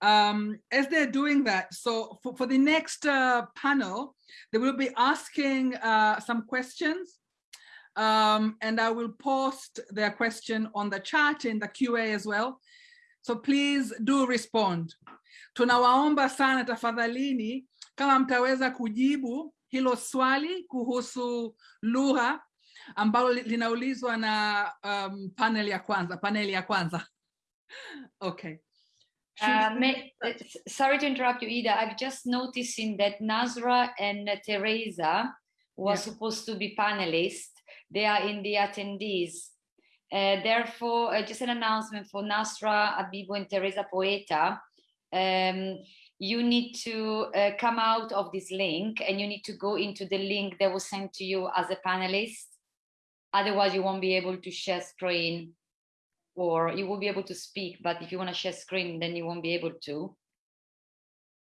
um, as they're doing that, so for, for the next uh, panel, they will be asking uh, some questions um, and I will post their question on the chat in the QA as well. So please do respond. Tunawaomba sana tafadhalini kama mtaweza kujibu hilo swali kuhusu lugha ambalo linaulizwa na um, panel ya kwanza, panel ya kwanza. Okay. Uh, may, sorry to interrupt you, Ida. I've just noticing that Nazra and Teresa were yeah. supposed to be panelists. They are in the attendees. Uh, therefore, uh, just an announcement for Nasra, Abibo, and Teresa Poeta. Um, you need to uh, come out of this link and you need to go into the link that was sent to you as a panelist. Otherwise, you won't be able to share screen or you will be able to speak, but if you want to share screen, then you won't be able to.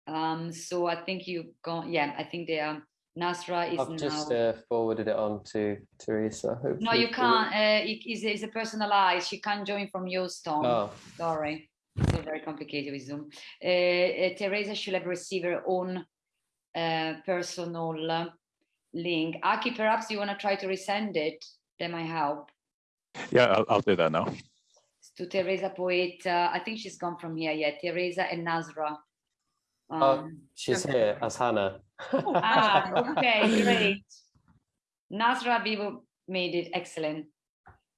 Um, so I think you go, yeah, I think they are, Nasra is I've now. just uh, forwarded it on to Teresa. Hopefully no, you can't, uh, it is it's a personalized, she can't join from your stone. Oh. Sorry, it's very complicated with Zoom. Uh, uh, Teresa should have received her own uh, personal link. Aki, perhaps you want to try to resend it, that might help. Yeah, I'll, I'll do that now to Teresa Poeta. I think she's gone from here. Yeah, Teresa and Nazra. Um, oh, she's here as Hannah. ah, okay, great. Nazra Bibo made it excellent.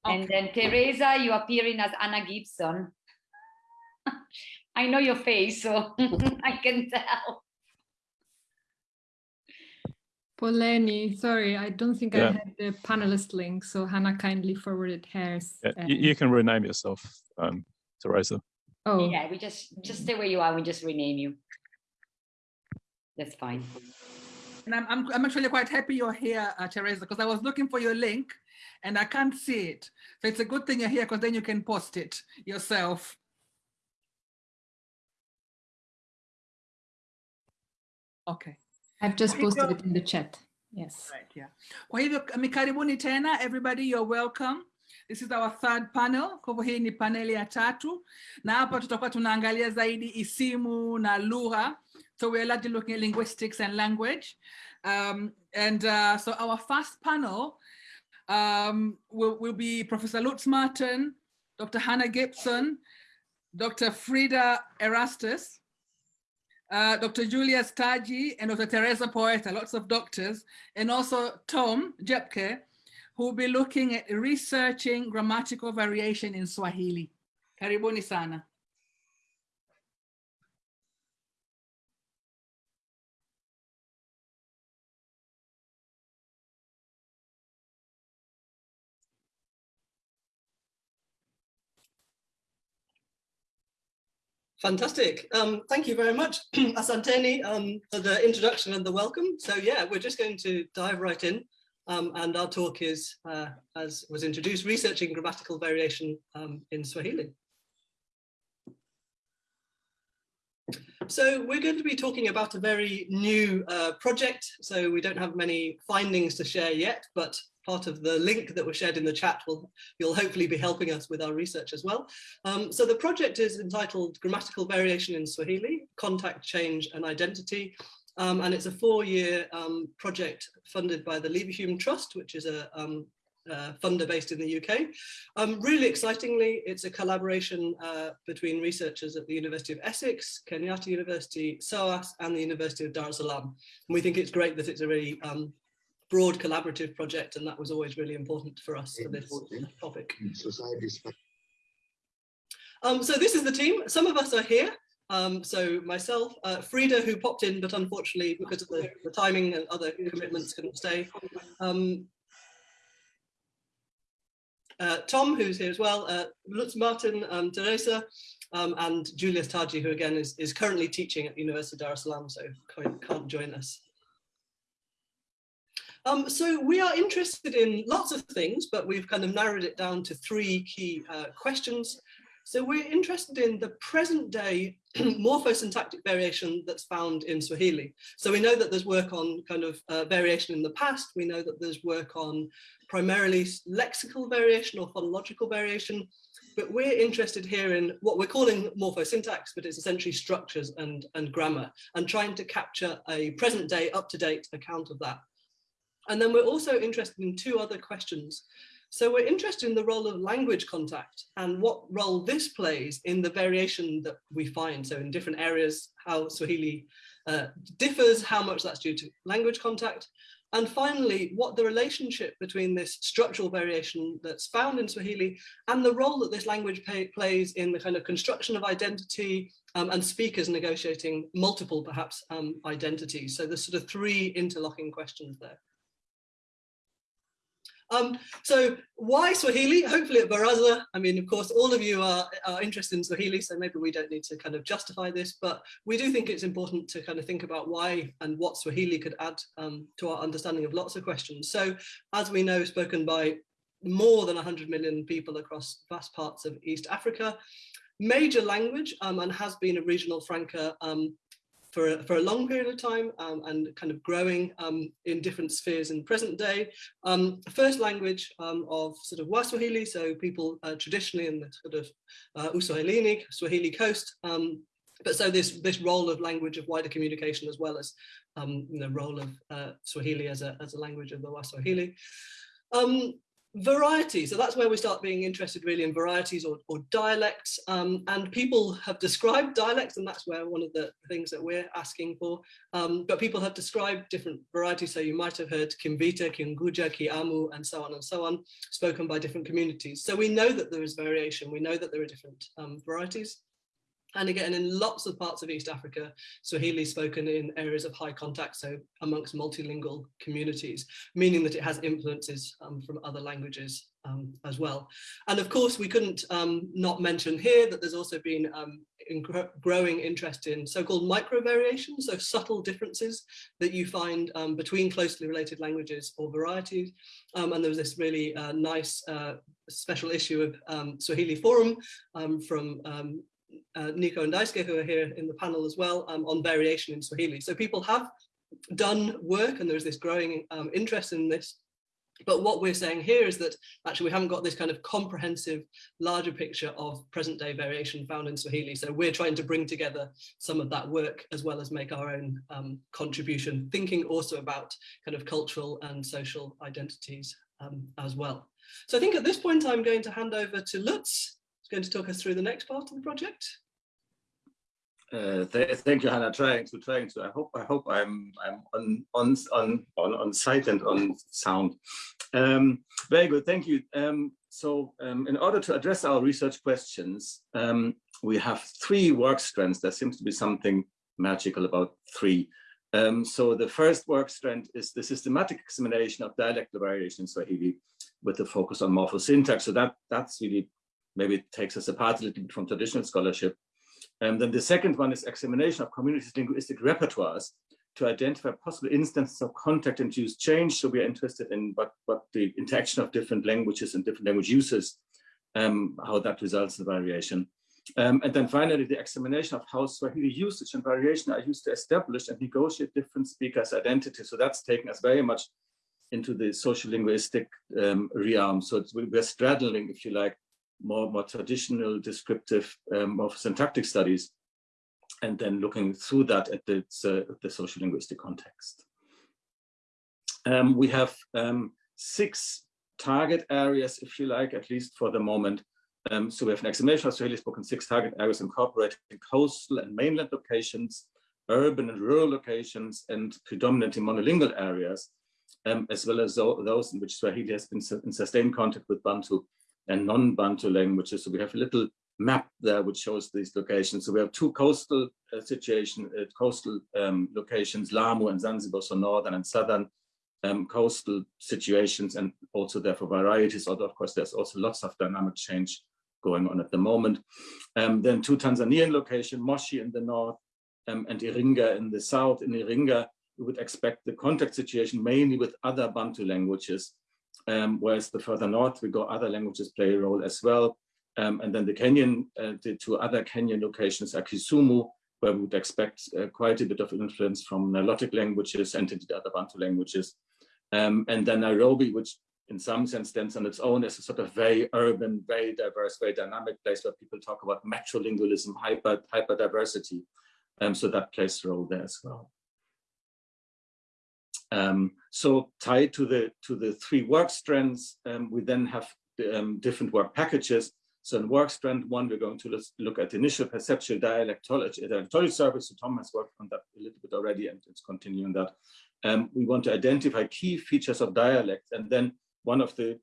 Okay. And then Teresa, you appearing as Hannah Gibson. I know your face, so I can tell. Poleni, sorry, I don't think yeah. I had the panelist link, so Hannah kindly forwarded hers. Yeah, you, you, can rename yourself, um, Teresa. Oh, yeah, we just just stay where you are. We just rename you. That's fine. And I'm I'm, I'm actually quite happy you're here, uh, Teresa, because I was looking for your link, and I can't see it. So it's a good thing you're here, because then you can post it yourself. Okay. I've just posted it in the chat. Yes. Right, yeah. Kwa hivyo karibuni tena everybody, you're welcome. This is our third panel. Kwa hivyo hii ni paneli ya tatu. Na hapa tutakuwa tunaangalia zaidi isimu na lugha. So we're largely looking at linguistics and language. Um, and uh, so our first panel um, will, will be Professor Lutz Marten, Dr. Hannah Gibson, Dr. Frida Erastus, uh, Dr. Julius Taji and Dr. Teresa Poeta, lots of doctors, and also Tom Jepke, who will be looking at researching grammatical variation in Swahili. Karibuni sana. Fantastic. Um, thank you very much, Asanteni, um, for the introduction and the welcome. So yeah, we're just going to dive right in. Um, and our talk is, uh, as was introduced, researching grammatical variation um, in Swahili. So we're going to be talking about a very new uh, project. So we don't have many findings to share yet, but part of the link that was shared in the chat will you'll hopefully be helping us with our research as well. Um, so the project is entitled Grammatical Variation in Swahili, Contact, Change and Identity. Um, and it's a four-year um, project funded by the Leverhulme Trust, which is a uh, funder based in the UK. Um, really excitingly, it's a collaboration uh, between researchers at the University of Essex, Kenyatta University, SOAS, and the University of Dar es Salaam. And we think it's great that it's a really um, broad collaborative project, and that was always really important for us for this topic. Um, so this is the team. Some of us are here. Um, so myself, uh, Frida, who popped in, but unfortunately, because of the, the timing and other commitments, couldn't stay. Um, uh, Tom, who's here as well, uh, Lutz Marten, um, Teresa, um, and Julius Taji, who again is, is currently teaching at the University of Dar es Salaam, so can't join us. Um, so we are interested in lots of things, but we've kind of narrowed it down to three key uh, questions. So we're interested in the present day morphosyntactic variation that's found in Swahili. So we know that there's work on kind of uh, variation in the past. We know that there's work on primarily lexical variation or phonological variation, but we're interested here in what we're calling morphosyntax, but it's essentially structures and, and grammar and trying to capture a present day up-to-date account of that. And then we're also interested in two other questions. So we're interested in the role of language contact and what role this plays in the variation that we find. So in different areas, how Swahili uh, differs, how much that's due to language contact. And finally, what the relationship between this structural variation that's found in Swahili and the role that this language pay, plays in the kind of construction of identity um, and speakers negotiating multiple perhaps um, identities. So there's sort of three interlocking questions there. Um, so why Swahili? Hopefully at Baraza, I mean, of course, all of you are, are interested in Swahili, so maybe we don't need to kind of justify this, but we do think it's important to kind of think about why and what Swahili could add um, to our understanding of lots of questions. So as we know, spoken by more than 100 million people across vast parts of East Africa, major language um, and has been a regional franca um, for a, for a long period of time um, and kind of growing um, in different spheres in present day. Um, first language um, of sort of Waswahili, so people uh, traditionally in the sort of uh, Uswahilini, Swahili coast. Um, but so this this role of language of wider communication as well as um, you role of uh, Swahili as a as a language of the Waswahili. Um, variety. So that's where we start being interested really in varieties or, or dialects. Um, and people have described dialects and that's where one of the things that we're asking for. Um, but people have described different varieties. So you might have heard Kimvita, Kiunguja, Kiamu and so on and so on spoken by different communities. So we know that there is variation. We know that there are different um, varieties and again, in lots of parts of East Africa, Swahili is spoken in areas of high contact, so amongst multilingual communities, meaning that it has influences um, from other languages um, as well. And of course, we couldn't um, not mention here that there's also been um, in growing interest in so-called micro variations, so subtle differences that you find um, between closely related languages or varieties. Um, and there was this really uh, nice uh, special issue of Swahili Forum from uh, Nico and Daisuke, who are here in the panel as well, um, on variation in Swahili. So people have done work and there's this growing um, interest in this. But what we're saying here is that actually we haven't got this kind of comprehensive, larger picture of present day variation found in Swahili. So we're trying to bring together some of that work as well as make our own um, contribution, thinking also about kind of cultural and social identities um, as well. So I think at this point, I'm going to hand over to Lutz, going to talk us through the next part of the project. Uh, th thank you, Hannah. Trying to, trying to. I hope, I hope I'm, I'm on, on, on, on, on site and on sound. Um, very good. Thank you. Um, so, um, in order to address our research questions, um, we have three work strands. There seems to be something magical about three. Um, so, the first work strand is the systematic examination of dialectal variation in Swahili, with a focus on morphosyntax. So that that's really maybe it takes us apart a little bit from traditional scholarship. And then the second one is examination of communities' linguistic repertoires to identify possible instances of contact-induced change. So we are interested in what, what the interaction of different languages and different language uses, um, how that results in variation. Um, and then finally, the examination of how Swahili usage and variation are used to establish and negotiate different speakers' identities. So that's taken us very much into the social linguistic um, realm. So we're straddling, if you like, more, more traditional descriptive um, of syntactic studies, and then looking through that at the, uh, the social linguistic context. Um, we have um, six target areas, if you like, at least for the moment. Um, so we have an examination of Swahili spoken six target areas incorporating coastal and mainland locations, urban and rural locations, and predominantly monolingual areas, um, as well as those in which Swahili has been in sustained contact with Bantu and non-Bantu languages. So we have a little map there which shows these locations. So we have two coastal uh, situation, uh, coastal um, locations, Lamu and Zanzibar, so northern and southern um, coastal situations, and also therefore varieties. Although of course there's also lots of dynamic change going on at the moment. Um, then two Tanzanian locations, Moshi in the north um, and Iringa in the south. In Iringa, we would expect the contact situation mainly with other Bantu languages um, whereas the further north we go, other languages play a role as well. Um, and then the Kenyan, uh, the two other Kenyan locations are Kisumu, where we would expect uh, quite a bit of influence from Nilotic languages and indeed other Bantu languages. Um, and then Nairobi, which in some sense stands on its own as a sort of very urban, very diverse, very dynamic place where people talk about metrolingualism, hyper, hyper diversity. Um, so that plays a role there as well. Um, so tied to the to the three work strands, um, we then have um, different work packages. So in work strand one, we're going to look at initial perceptual dialectology, dialectology service. So Tom has worked on that a little bit already, and it's continuing that. Um, we want to identify key features of dialect, and then one of the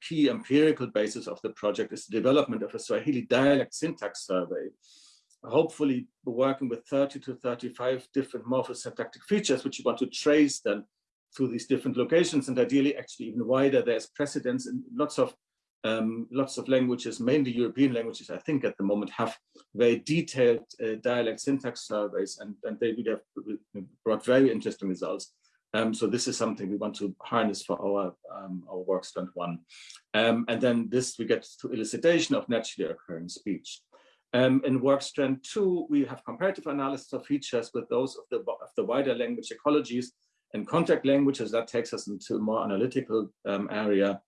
key empirical basis of the project is the development of a Swahili dialect syntax survey. Hopefully we're working with 30 to 35 different morphosyntactic features, which you want to trace then through these different locations and ideally actually even wider. There's precedence in lots of um, lots of languages, mainly European languages, I think at the moment have very detailed uh, dialect syntax surveys and, and they would have brought very interesting results. Um, so this is something we want to harness for our, um, our work strand one. Um, and then this we get to elicitation of naturally occurring speech. Um, in work strand two, we have comparative analysis of features with those of the, of the wider language ecologies and contact languages. That takes us into a more analytical um, area.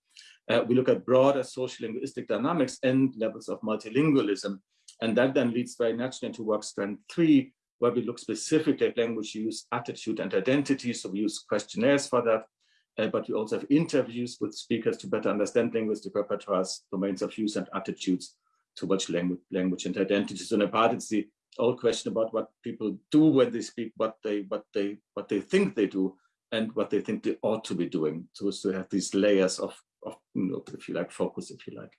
Uh, we look at broader social linguistic dynamics and levels of multilingualism. And that then leads very naturally into work strand three, where we look specifically at language use, attitude, and identity. So we use questionnaires for that, uh, but we also have interviews with speakers to better understand linguistic repertoires, domains of use, and attitudes towards language, language and identities. So in a part, it's the old question about what people do when they speak, what they, what they, what they think they do, and what they think they ought to be doing. So to have these layers of, of you know, if you like, focus, if you like.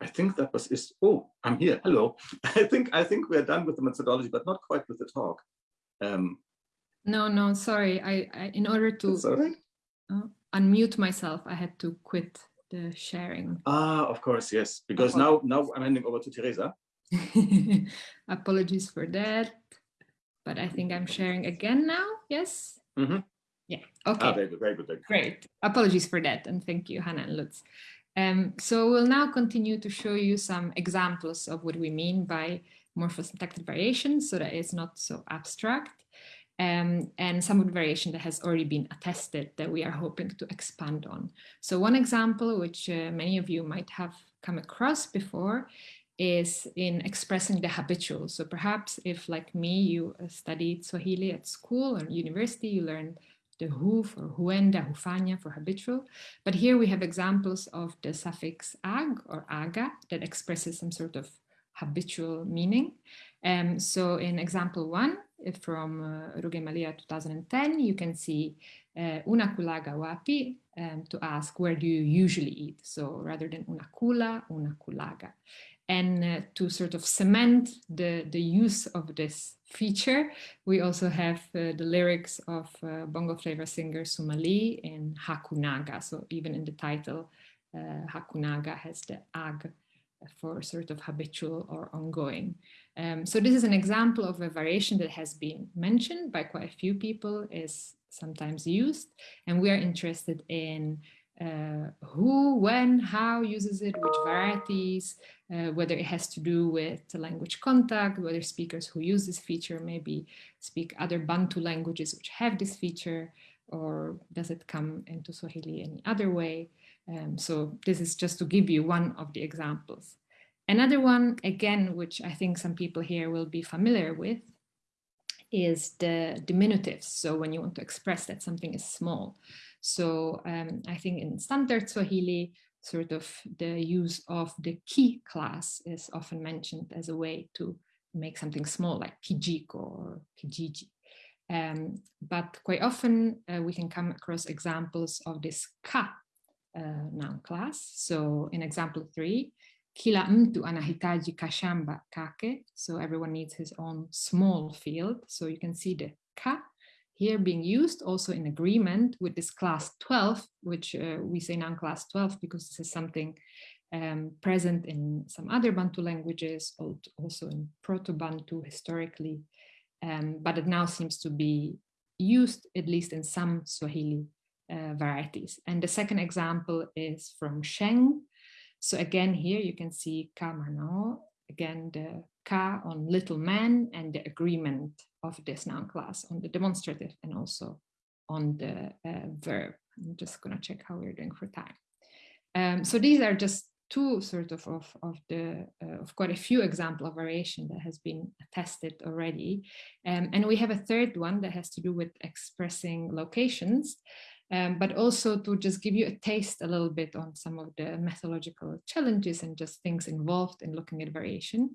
I think that was is oh I'm here hello I think I think we're done with the methodology but not quite with the talk um, no no sorry. I, I in order to sorry uh, unmute myself I had to quit the sharing. Ah of course yes. Because now now I'm handing over to Teresa. Apologies for that. But I think I'm sharing again now yes? Mm -hmm. yeah okay. Ah, very good very good, very good. great. Apologies for that and thank you Hannah and Lutz. Um, so we'll now continue to show you some examples of what we mean by morphosyntactic variation so that it's not so abstract um, and some of the variation that has already been attested that we are hoping to expand on. So one example, which uh, many of you might have come across before, is in expressing the habitual. So perhaps if like me, you uh, studied Swahili at school or university, you learned the hoof or huenda, hufanya for habitual. But here we have examples of the suffix ag or aga that expresses some sort of habitual meaning. Um, so in example one from uh, Rugemalira 2010, you can see uh, una kulaga wapi um, to ask where do you usually eat? So rather than una kula, una kulaga and uh, to sort of cement the, the use of this feature, we also have uh, the lyrics of uh, bongo flavor singer Sumali in Hakunaga. So even in the title, uh, Hakunaga has the ag for sort of habitual or ongoing. Um, so this is an example of a variation that has been mentioned by quite a few people, is sometimes used, and we are interested in uh, who, when, how uses it, which varieties, uh, whether it has to do with language contact, whether speakers who use this feature maybe speak other Bantu languages which have this feature, or does it come into Swahili any other way? Um, so this is just to give you one of the examples. Another one, again, which I think some people here will be familiar with, is the diminutives. So when you want to express that something is small. So um, I think in standard Swahili, sort of the use of the ki class is often mentioned as a way to make something small like kijiko or kijiji. Um, but quite often uh, we can come across examples of this ka uh, noun class. So in example three, kila mtu anahitaji kashamba kake. So everyone needs his own small field. So you can see the ka here being used also in agreement with this class 12, which uh, we say noun class 12 because this is something um, present in some other Bantu languages, also in Proto-Bantu historically. um, but it now seems to be used at least in some Swahili uh, varieties. And the second example is from Sheng. So again, here you can see kamano, again, the ka on little man and the agreement of this noun class on the demonstrative and also on the uh, verb. I'm just gonna check how we're doing for time. Um, so these are just two sort of of, of the uh, of quite a few example of variation that has been tested already um, and we have a third one that has to do with expressing locations um, but also to just give you a taste a little bit on some of the methodological challenges and just things involved in looking at variation.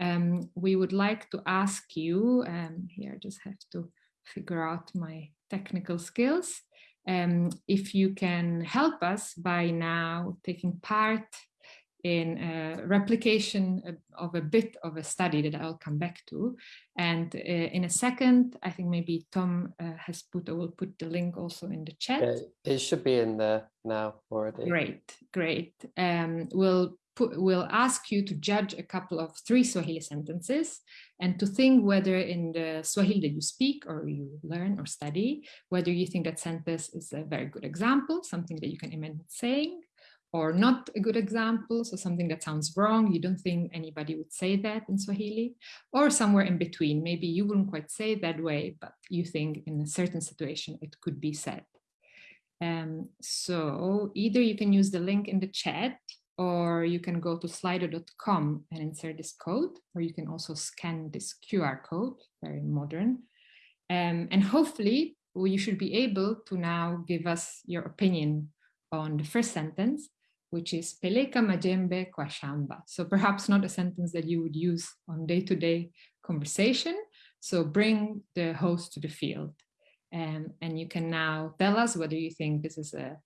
Um, we would like to ask you um, here I just have to figure out my technical skills. Um, if you can help us by now taking part in a replication of a bit of a study that I'll come back to. And uh, in a second, I think maybe Tom uh, has put, I will put the link also in the chat. Yeah, it should be in there now already. Great, great. Um, we'll put, we'll ask you to judge a couple of three Swahili sentences and to think whether in the Swahili that you speak or you learn or study, whether you think that sentence is a very good example, something that you can imagine saying, or not a good example, so something that sounds wrong, you don't think anybody would say that in Swahili, or somewhere in between, maybe you wouldn't quite say that way, but you think in a certain situation it could be said. Um, so either you can use the link in the chat, or you can go to slido.com and insert this code, or you can also scan this QR code, very modern. Um, and hopefully you should be able to now give us your opinion on the first sentence, which is peleka majembe kwa shamba. So perhaps not a sentence that you would use on day-to-day -day conversation. So bring the host to the field. Um, and you can now tell us whether you think this is a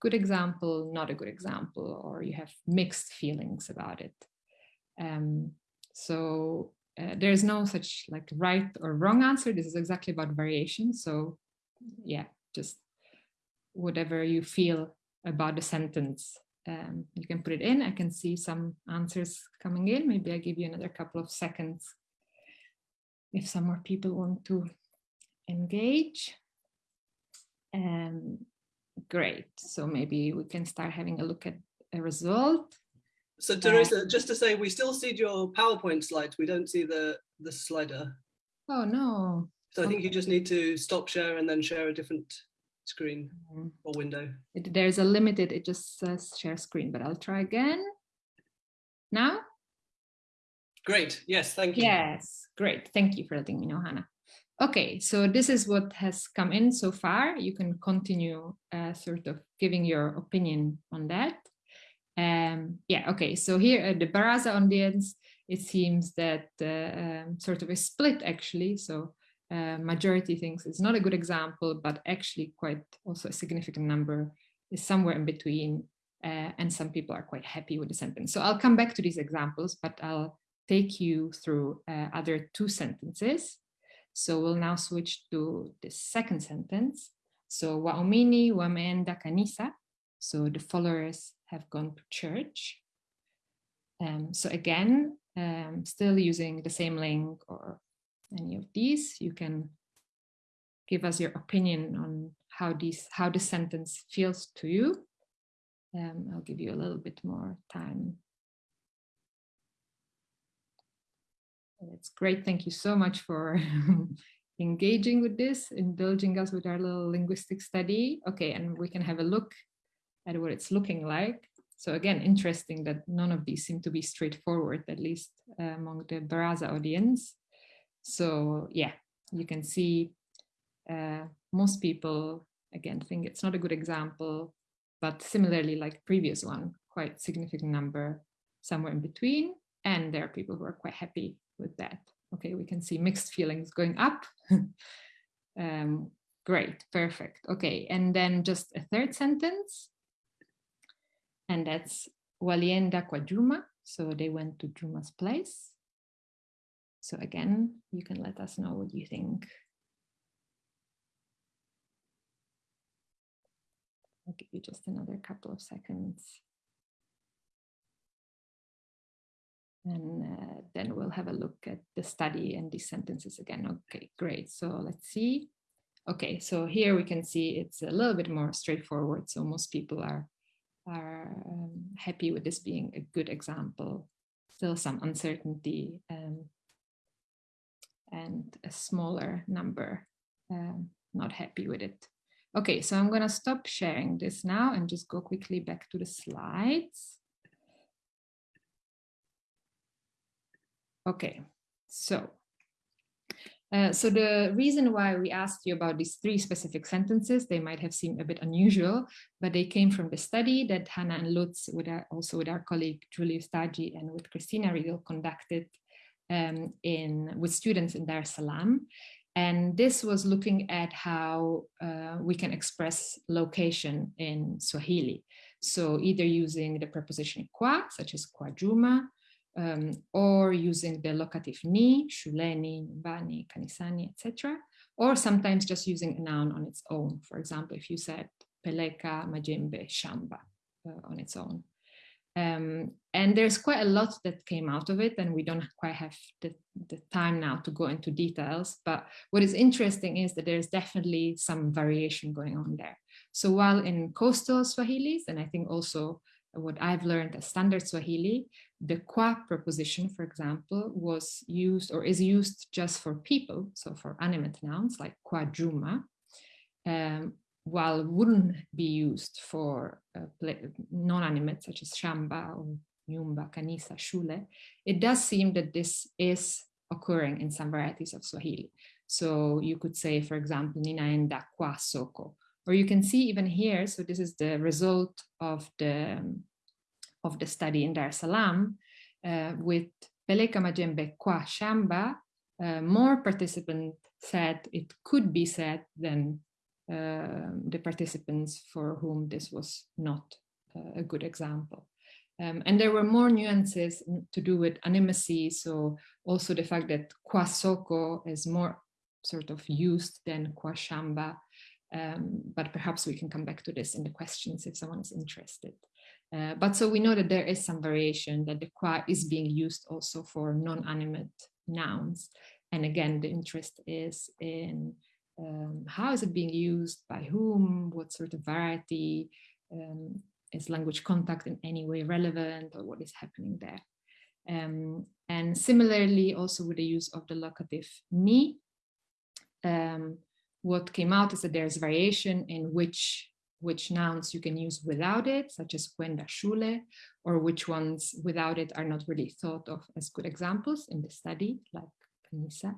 good example, not a good example, or you have mixed feelings about it. Um, so uh, there's no such like right or wrong answer. This is exactly about variation. So yeah, just whatever you feel about the sentence. Um, you can put it in. I can see some answers coming in. Maybe I give you another couple of seconds if some more people want to engage. Um, great. So maybe we can start having a look at a result. So Teresa, uh, just to say, we still see your PowerPoint slides. We don't see the, the slider. Oh, no. So I think you just need to stop share and then share a different screen Mm. or window. It, there's a limited, it just says share screen, but I'll try again. Now? Great, yes, thank you. Yes, great. Thank you for letting me know, Hannah. Okay, so this is what has come in so far. You can continue uh, sort of giving your opinion on that. Um, yeah, okay, so here at the Baraza audience, it seems that uh, um, sort of a split actually. So uh, majority thinks it's not a good example, but actually quite also a significant number is somewhere in between. Uh, and some people are quite happy with the sentence. So I'll come back to these examples, but I'll take you through uh, other two sentences. So we'll now switch to the second sentence. So waumini wameenda kanisa. So the followers have gone to church. Um, so again, um, still using the same link or any of these, you can give us your opinion on how these how the sentence feels to you. Um, I'll give you a little bit more time. That's great. Thank you so much for engaging with this, indulging us with our little linguistic study. Okay, and we can have a look at what it's looking like. So again, interesting that none of these seem to be straightforward, at least uh, among the Baraza audience. So yeah, you can see uh, most people, again, think it's not a good example, but similarly like previous one, quite significant number somewhere in between. And there are people who are quite happy with that. Okay, we can see mixed feelings going up. um, great, perfect. Okay, and then just a third sentence. And that's Walienda kwa Juma. So they went to Juma's place. So again, you can let us know what you think. I'll give you just another couple of seconds. and uh, then we'll have a look at the study and these sentences again. Okay, great. So let's see. Okay, so here we can see it's a little bit more straightforward. So most people are, are um, happy with this being a good example. Still some uncertainty um, and a smaller number um, not happy with it. Okay, so I'm gonna stop sharing this now and just go quickly back to the slides. Okay, so uh, so the reason why we asked you about these three specific sentences, they might have seemed a bit unusual, but they came from the study that Hannah and Lutz, with our, also with our colleague Julius Taji and with Christina Riegel conducted um, in with students in Dar es Salaam. And this was looking at how uh, we can express location in Swahili. So either using the preposition kwa, such as kwa juma, um, or using the locative ni, shuleni, nyumbani, kanisani, etc. Or sometimes just using a noun on its own. For example, if you said peleka, majembe, shamba uh, on its own. Um, and there's quite a lot that came out of it and we don't quite have the, the time now to go into details. But what is interesting is that there's definitely some variation going on there. So while in coastal swahilis and i think also what i've learned as standard swahili the kwa preposition for example was used or is used just for people so for animate nouns like kwa juma um, while wouldn't be used for uh, non-animate such as shamba or nyumba, kanisa, shule, it does seem that this is occurring in some varieties of Swahili. So you could say, for example, ninaenda kwa soko, or you can see even here, so this is the result of the, of the study in Dar es Salaam uh, with Peleka Majembe kwa shamba, uh, more participants said it could be said than the participants for whom this was not uh, a good example. Um, and there were more nuances to do with animacy. So also the fact that kwasoko is more sort of used than kwashamba. Um, but perhaps we can come back to this in the questions if someone is interested. Uh, but so we know that there is some variation that the kwa is being used also for non-animate nouns. And again, the interest is in um, how is it being used, by whom, what sort of variety, um, is language contact in any way relevant or what is happening there. Um, and similarly, also with the use of the locative ni, um, what came out is that there's variation in which which nouns you can use without it, such as kwenda shule, or which ones without it are not really thought of as good examples in the study, like kanisa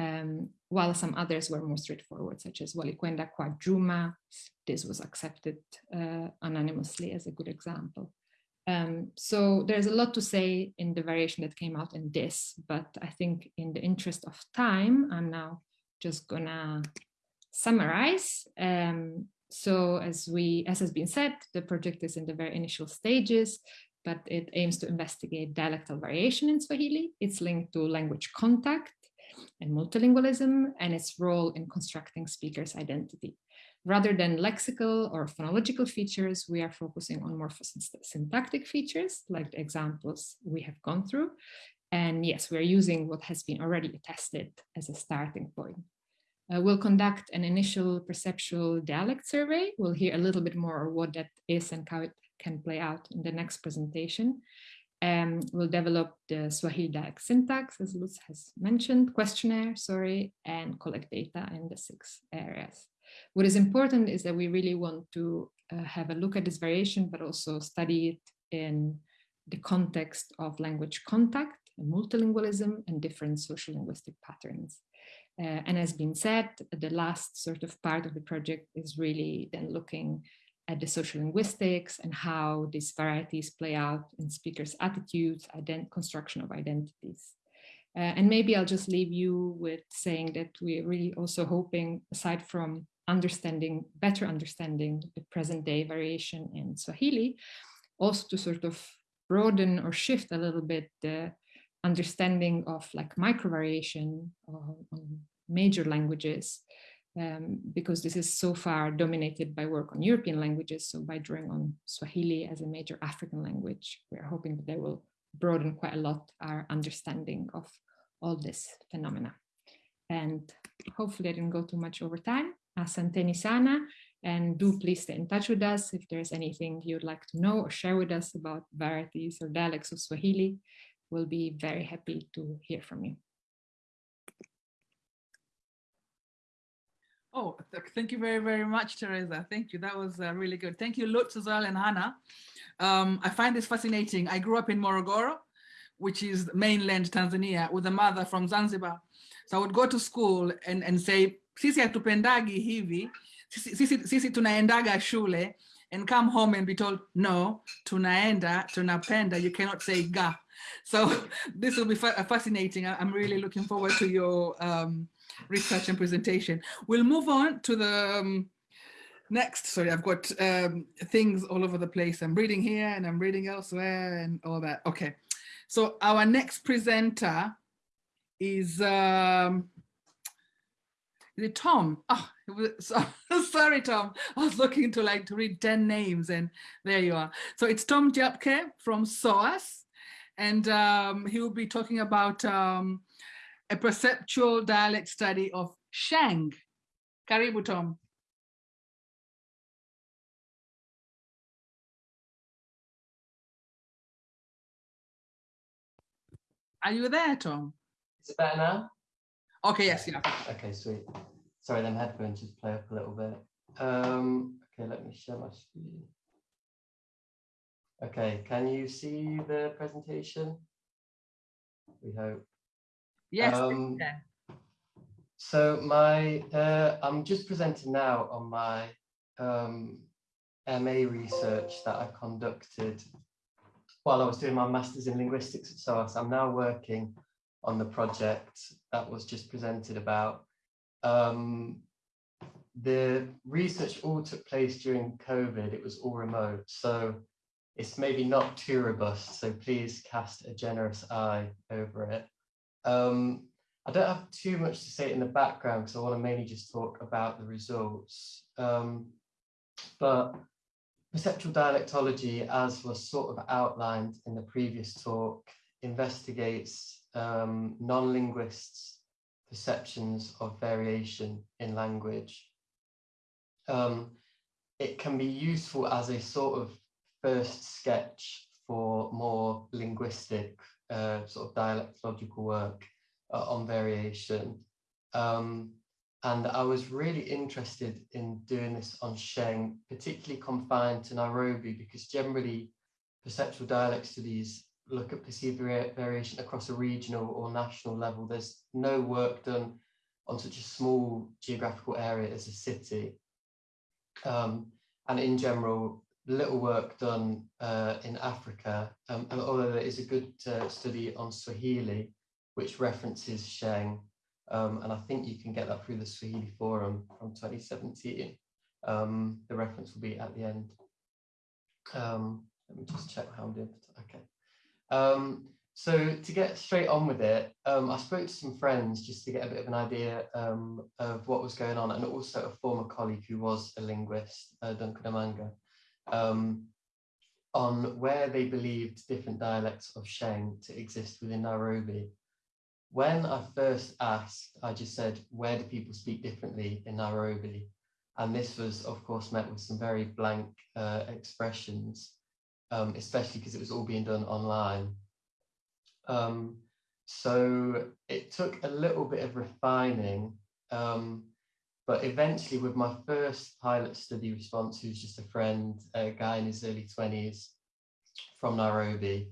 um, while some others were more straightforward, such as Walikwenda kwa Juma. This was accepted uh, anonymously as a good example. Um, so there's a lot to say in the variation that came out in this, but I think in the interest of time, I'm now just gonna summarize. Um, so as we, as has been said, the project is in the very initial stages, but it aims to investigate dialectal variation in Swahili. It's linked to language contact and multilingualism and its role in constructing speakers' identity. Rather than lexical or phonological features, we are focusing on more syntactic features, like the examples we have gone through. And yes, we're using what has been already tested as a starting point. Uh, we'll conduct an initial perceptual dialect survey. We'll hear a little bit more of what that is and how it can play out in the next presentation. Um, we'll develop the Swahili syntax, as Lutz has mentioned, questionnaire, sorry, and collect data in the six areas. What is important is that we really want to uh, have a look at this variation, but also study it in the context of language contact, and multilingualism, and different social linguistic patterns. Uh, and as been said, the last sort of part of the project is really then looking at the social linguistics and how these varieties play out in speakers' attitudes, construction of identities. Uh, and maybe I'll just leave you with saying that we're really also hoping, aside from understanding, better understanding the present day variation in Swahili, also to sort of broaden or shift a little bit the understanding of like micro variation on major languages um, because this is so far dominated by work on European languages. So by drawing on Swahili as a major African language, we're hoping that they will broaden quite a lot our understanding of all this phenomena. And hopefully I didn't go too much over time. Asanteni sana, and do please stay in touch with us if there's anything you'd like to know or share with us about varieties or dialects of Swahili. We'll be very happy to hear from you. Oh, th- thank you very, very much, Teresa. Thank you. That was uh, really good. Thank you, Lutz and Hannah. Um, I find this fascinating. I grew up in Morogoro, which is mainland Tanzania, with a mother from Zanzibar. So I would go to school and, and say, sisi hatupendagi hivi, sisi, sisi, sisi tunaendaga shule, and come home and be told, no, tunaenda, tunapenda, you cannot say ga. So this will be fa- fascinating. I'm really looking forward to your um, research and presentation. We'll move on to the um, next. Sorry, I've got um, things all over the place. I'm reading here and I'm reading elsewhere and all that. Okay. So our next presenter is um, is it Tom? Oh, it was, so, sorry, Tom. I was looking to like to read 10 names and there you are. So it's Tom Japke from SOAS and um, he will be talking about um, a perceptual dialect study of Sheng. Karibu, Tom. Are you there, Tom? Is it better now? Okay, yes, yeah. Okay, sweet. Sorry, them headphones just play up a little bit. Um, okay, let me share my screen. Okay, can you see the presentation? We hope. Yes, Um. So my, uh, I'm just presenting now on my um, MA research that I conducted while I was doing my master's in linguistics at SOAS. I'm now working on the project that was just presented about. Um, the research all took place during COVID. It was all remote, so it's maybe not too robust. So please cast a generous eye over it. Um, I don't have too much to say in the background because I want to mainly just talk about the results. Um, but perceptual dialectology, as was sort of outlined in the previous talk, investigates um, non-linguists' perceptions of variation in language. Um, it can be useful as a sort of first sketch for more linguistic uh, sort of dialectological work uh, on variation. Um, and I was really interested in doing this on Sheng, particularly confined to Nairobi, because generally perceptual dialect studies look at perceived variation across a regional or national level. There's no work done on such a small geographical area as a city. Um, and in general, little work done uh, in Africa, um, and although there is a good uh, study on Swahili, which references Sheng, um, and I think you can get that through the Swahili Forum from 2017. Um, the reference will be at the end. Um, let me just check how I'm doing. Okay. Um, so to get straight on with it, um, I spoke to some friends just to get a bit of an idea of what was going on, and also a former colleague who was a linguist, uh, Duncan Amanga, um, on where they believed different dialects of Sheng to exist within Nairobi. When I first asked, I just said, where do people speak differently in Nairobi? And this was, of course, met with some very blank uh, expressions, um, especially because it was all being done online. Um, so it took a little bit of refining, um, but eventually, with my first pilot study response, who's just a friend, a guy in his early 20s from Nairobi,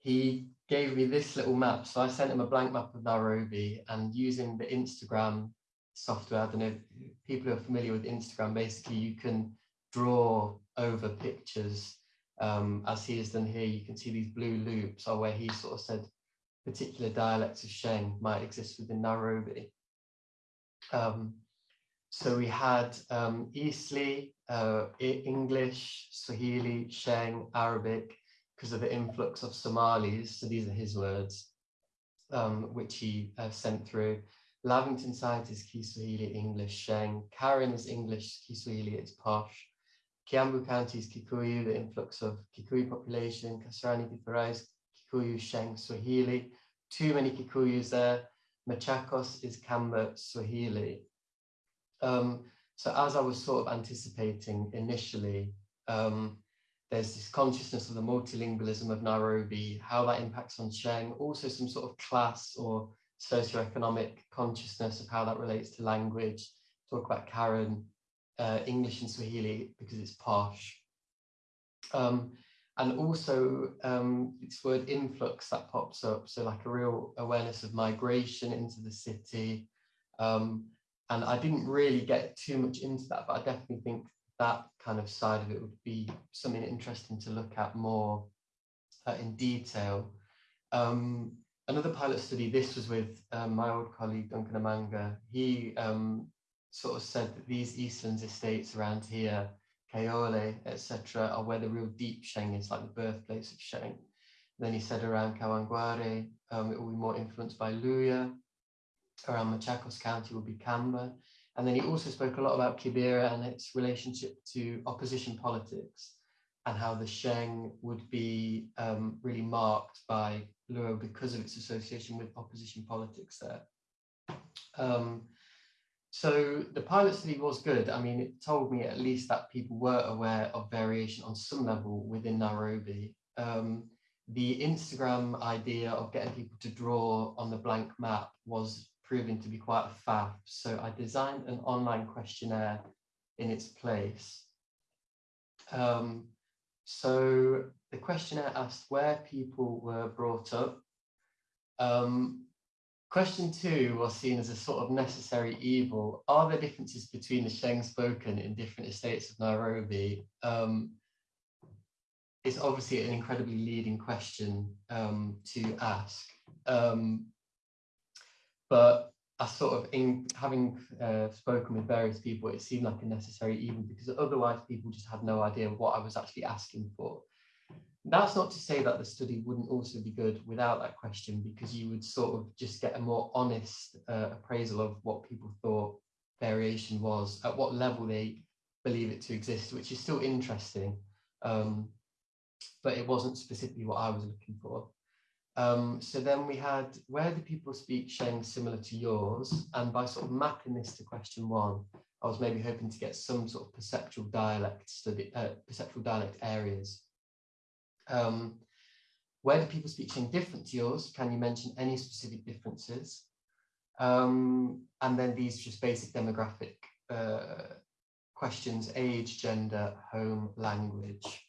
he gave me this little map. So I sent him a blank map of Nairobi and using the Instagram software, I don't know, people who are familiar with Instagram, basically you can draw over pictures um, as he has done here. You can see these blue loops are where he sort of said particular dialects of Sheng might exist within Nairobi. Um, so we had um, Eastleigh, uh, English, Swahili, Sheng, Arabic, because of the influx of Somalis. So these are his words, um, which he uh, sent through. Lavington Scientist, Kiswahili, English, Sheng. Karen is English, Kiswahili, it's posh. Kiambu County is Kikuyu, the influx of Kikuyu population. Kasarani Githurai is Kikuyu, Sheng, Swahili. Too many Kikuyus there. Machakos is Kamba, Swahili. Um, so as I was sort of anticipating initially, um, there's this consciousness of the multilingualism of Nairobi, how that impacts on Sheng, also some sort of class or socioeconomic consciousness of how that relates to language. Talk about Karen, uh, English and Swahili because it's posh. Um, and also um, this word influx that pops up, so like a real awareness of migration into the city. Um, and I didn't really get too much into that, but I definitely think that kind of side of it would be something interesting to look at more uh, in detail. Um, another pilot study, this was with um, my old colleague Duncan Amanga. He um, sort of said that these Eastlands estates around here, Kayole, etc., are where the real deep Sheng is, like the birthplace of Sheng. Then he said around Kawangware, um, it will be more influenced by Luya. Around Machakos County will be Kamba. And then he also spoke a lot about Kibera and its relationship to opposition politics and how the Sheng would be um, really marked by Luo because of its association with opposition politics there. Um, so the pilot study was good. I mean, it told me at least that people were aware of variation on some level within Nairobi. Um, the Instagram idea of getting people to draw on the blank map was proving to be quite a faff. So I designed an online questionnaire in its place. Um, so the questionnaire asked where people were brought up. Um, question two was seen as a sort of necessary evil. Are there differences between the Sheng spoken in different estates of Nairobi? Um, it's obviously an incredibly leading question um, to ask. Um, but I sort of, in having uh, spoken with various people, it seemed like a necessary evil because otherwise people just had no idea what I was actually asking for. That's not to say that the study wouldn't also be good without that question, because you would sort of just get a more honest uh, appraisal of what people thought variation was, at what level they believe it to exist, which is still interesting. Um, but it wasn't specifically what I was looking for. Um, so then we had, where do people speak Sheng similar to yours? And by sort of mapping this to question one, I was maybe hoping to get some sort of perceptual dialect study, uh, perceptual dialect areas. Um, where do people speak Sheng different to yours? Can you mention any specific differences? Um, and then these just basic demographic uh, questions, age, gender, home, language.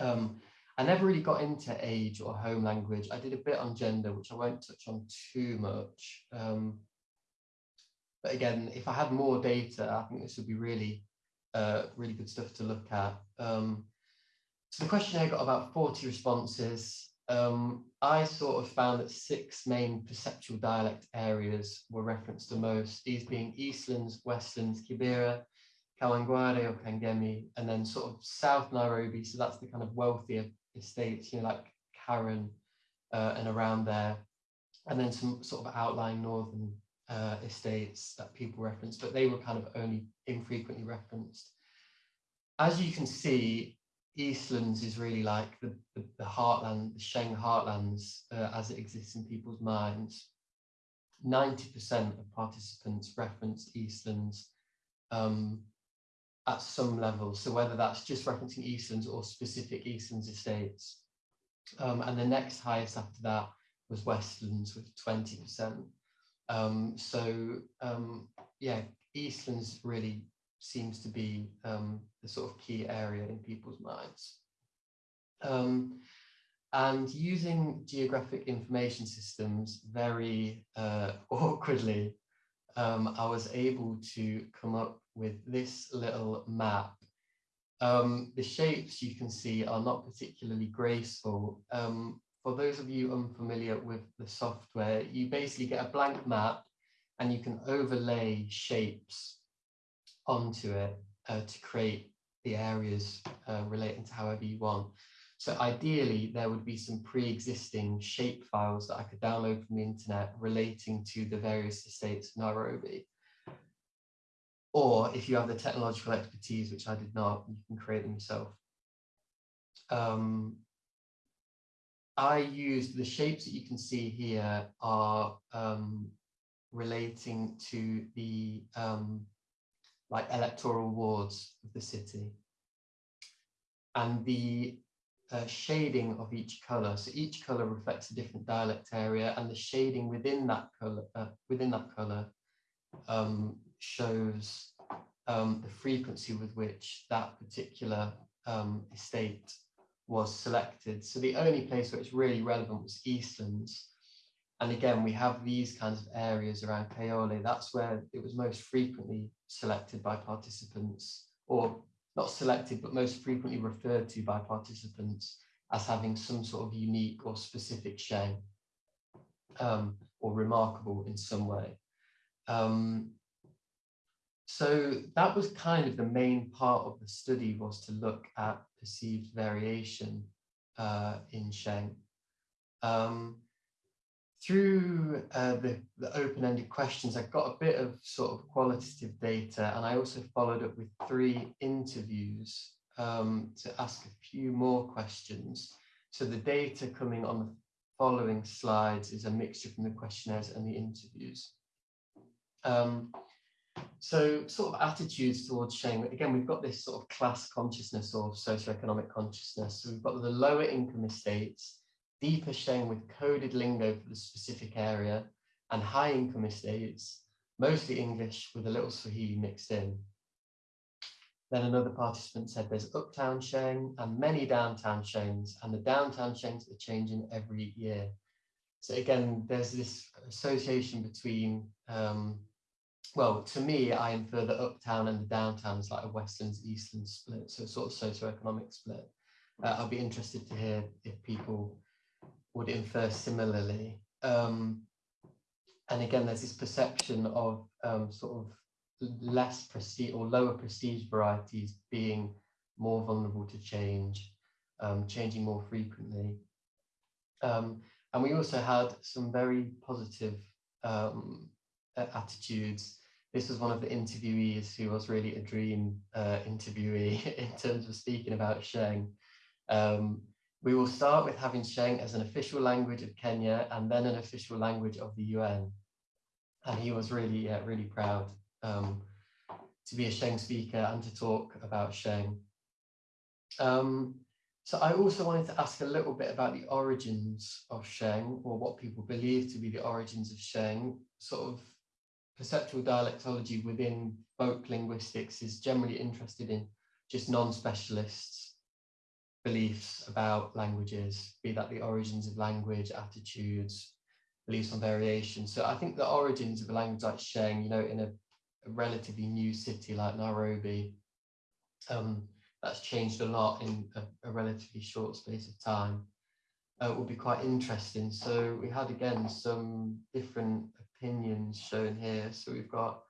Um, I never really got into age or home language. I did a bit on gender, which I won't touch on too much. Um, but again, if I had more data, I think this would be really, uh, really good stuff to look at. Um, so the questionnaire got about 40 responses. Um, I sort of found that six main perceptual dialect areas were referenced the most, these being Eastlands, Westlands, Kibera, Kawangware or Kangemi, and then sort of South Nairobi. So that's the kind of wealthier estates, you know, like Karen uh, and around there. And then some sort of outlying northern uh, estates that people reference, but they were kind of only infrequently referenced. As you can see, Eastlands is really like the, the, the heartland, the Sheng heartlands uh, as it exists in people's minds. 90% of participants referenced Eastlands um, at some level. So whether that's just referencing Eastlands or specific Eastlands estates. Um, and the next highest after that was Westlands with 20%. Um, so um, yeah, Eastlands really seems to be um, the sort of key area in people's minds. Um, and using geographic information systems very uh, awkwardly, um, I was able to come up with this little map. Um, the shapes you can see are not particularly graceful. Um, for those of you unfamiliar with the software, you basically get a blank map and you can overlay shapes onto it uh, to create the areas uh, relating to however you want. So ideally, there would be some pre-existing shape files that I could download from the internet relating to the various estates of Nairobi. Or if you have the technological expertise, which I did not, you can create them yourself. Um, I used the shapes that you can see here are um, relating to the um, like electoral wards of the city. And the uh, shading of each color. So each color reflects a different dialect area and the shading within that color, uh, within that color um, shows um, the frequency with which that particular um, estate was selected. So the only place where it's really relevant was Eastlands. And again, we have these kinds of areas around Kayole. That's where it was most frequently selected by participants, or not selected, but most frequently referred to by participants as having some sort of unique or specific Sheng um, or remarkable in some way. Um, so that was kind of the main part of the study was to look at perceived variation uh, in Sheng. Um, through uh, the, the open-ended questions, I got a bit of sort of qualitative data, and I also followed up with three interviews um, to ask a few more questions. So the data coming on the following slides is a mixture from the questionnaires and the interviews. Um, so sort of attitudes towards Sheng, again, we've got this sort of class consciousness or socioeconomic consciousness. So we've got the lower income estates, deeper Sheng with coded lingo for the specific area, and high income estates, mostly English with a little Swahili mixed in. Then another participant said there's uptown Sheng and many downtown Shengs, and the downtown Shengs are changing every year. So again, there's this association between um, well, to me, I infer the uptown and the downtown is like a Westlands Eastlands split, so sort of socio-economic split. Uh, I'll be interested to hear if people would infer similarly. Um, and again, there's this perception of um, sort of less prestige or lower prestige varieties being more vulnerable to change, um, changing more frequently. Um, and we also had some very positive um, attitudes this was one of the interviewees who was really a dream uh, interviewee in terms of speaking about Sheng. Um, we will start with having Sheng as an official language of Kenya and then an official language of the UN. And he was really, uh, really proud um, to be a Sheng speaker and to talk about Sheng. Um, so I also wanted to ask a little bit about the origins of Sheng or what people believe to be the origins of Sheng, sort of perceptual dialectology within folk linguistics is generally interested in just non-specialists beliefs about languages, be that the origins of language, attitudes, beliefs on variation. So I think the origins of a language like Sheng, you know, in a, a relatively new city like Nairobi, um, that's changed a lot in a, a relatively short space of time, uh, will be quite interesting. So we had again some different opinions shown here. So we've got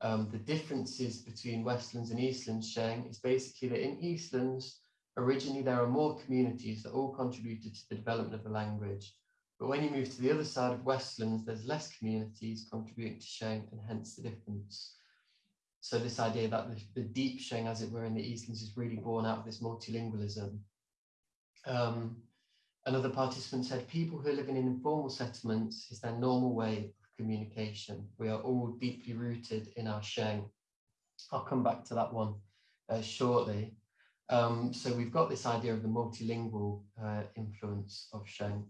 um, the differences between Westlands and Eastlands Sheng is basically that in Eastlands, originally there are more communities that all contributed to the development of the language. But when you move to the other side of Westlands, there's less communities contributing to Sheng and hence the difference. So this idea that the, the deep Sheng, as it were, in the Eastlands is really born out of this multilingualism. Um, another participant said people who are living in informal settlements is their normal way communication. We are all deeply rooted in our Sheng. I'll come back to that one uh, shortly. Um, so we've got this idea of the multilingual uh, influence of Sheng.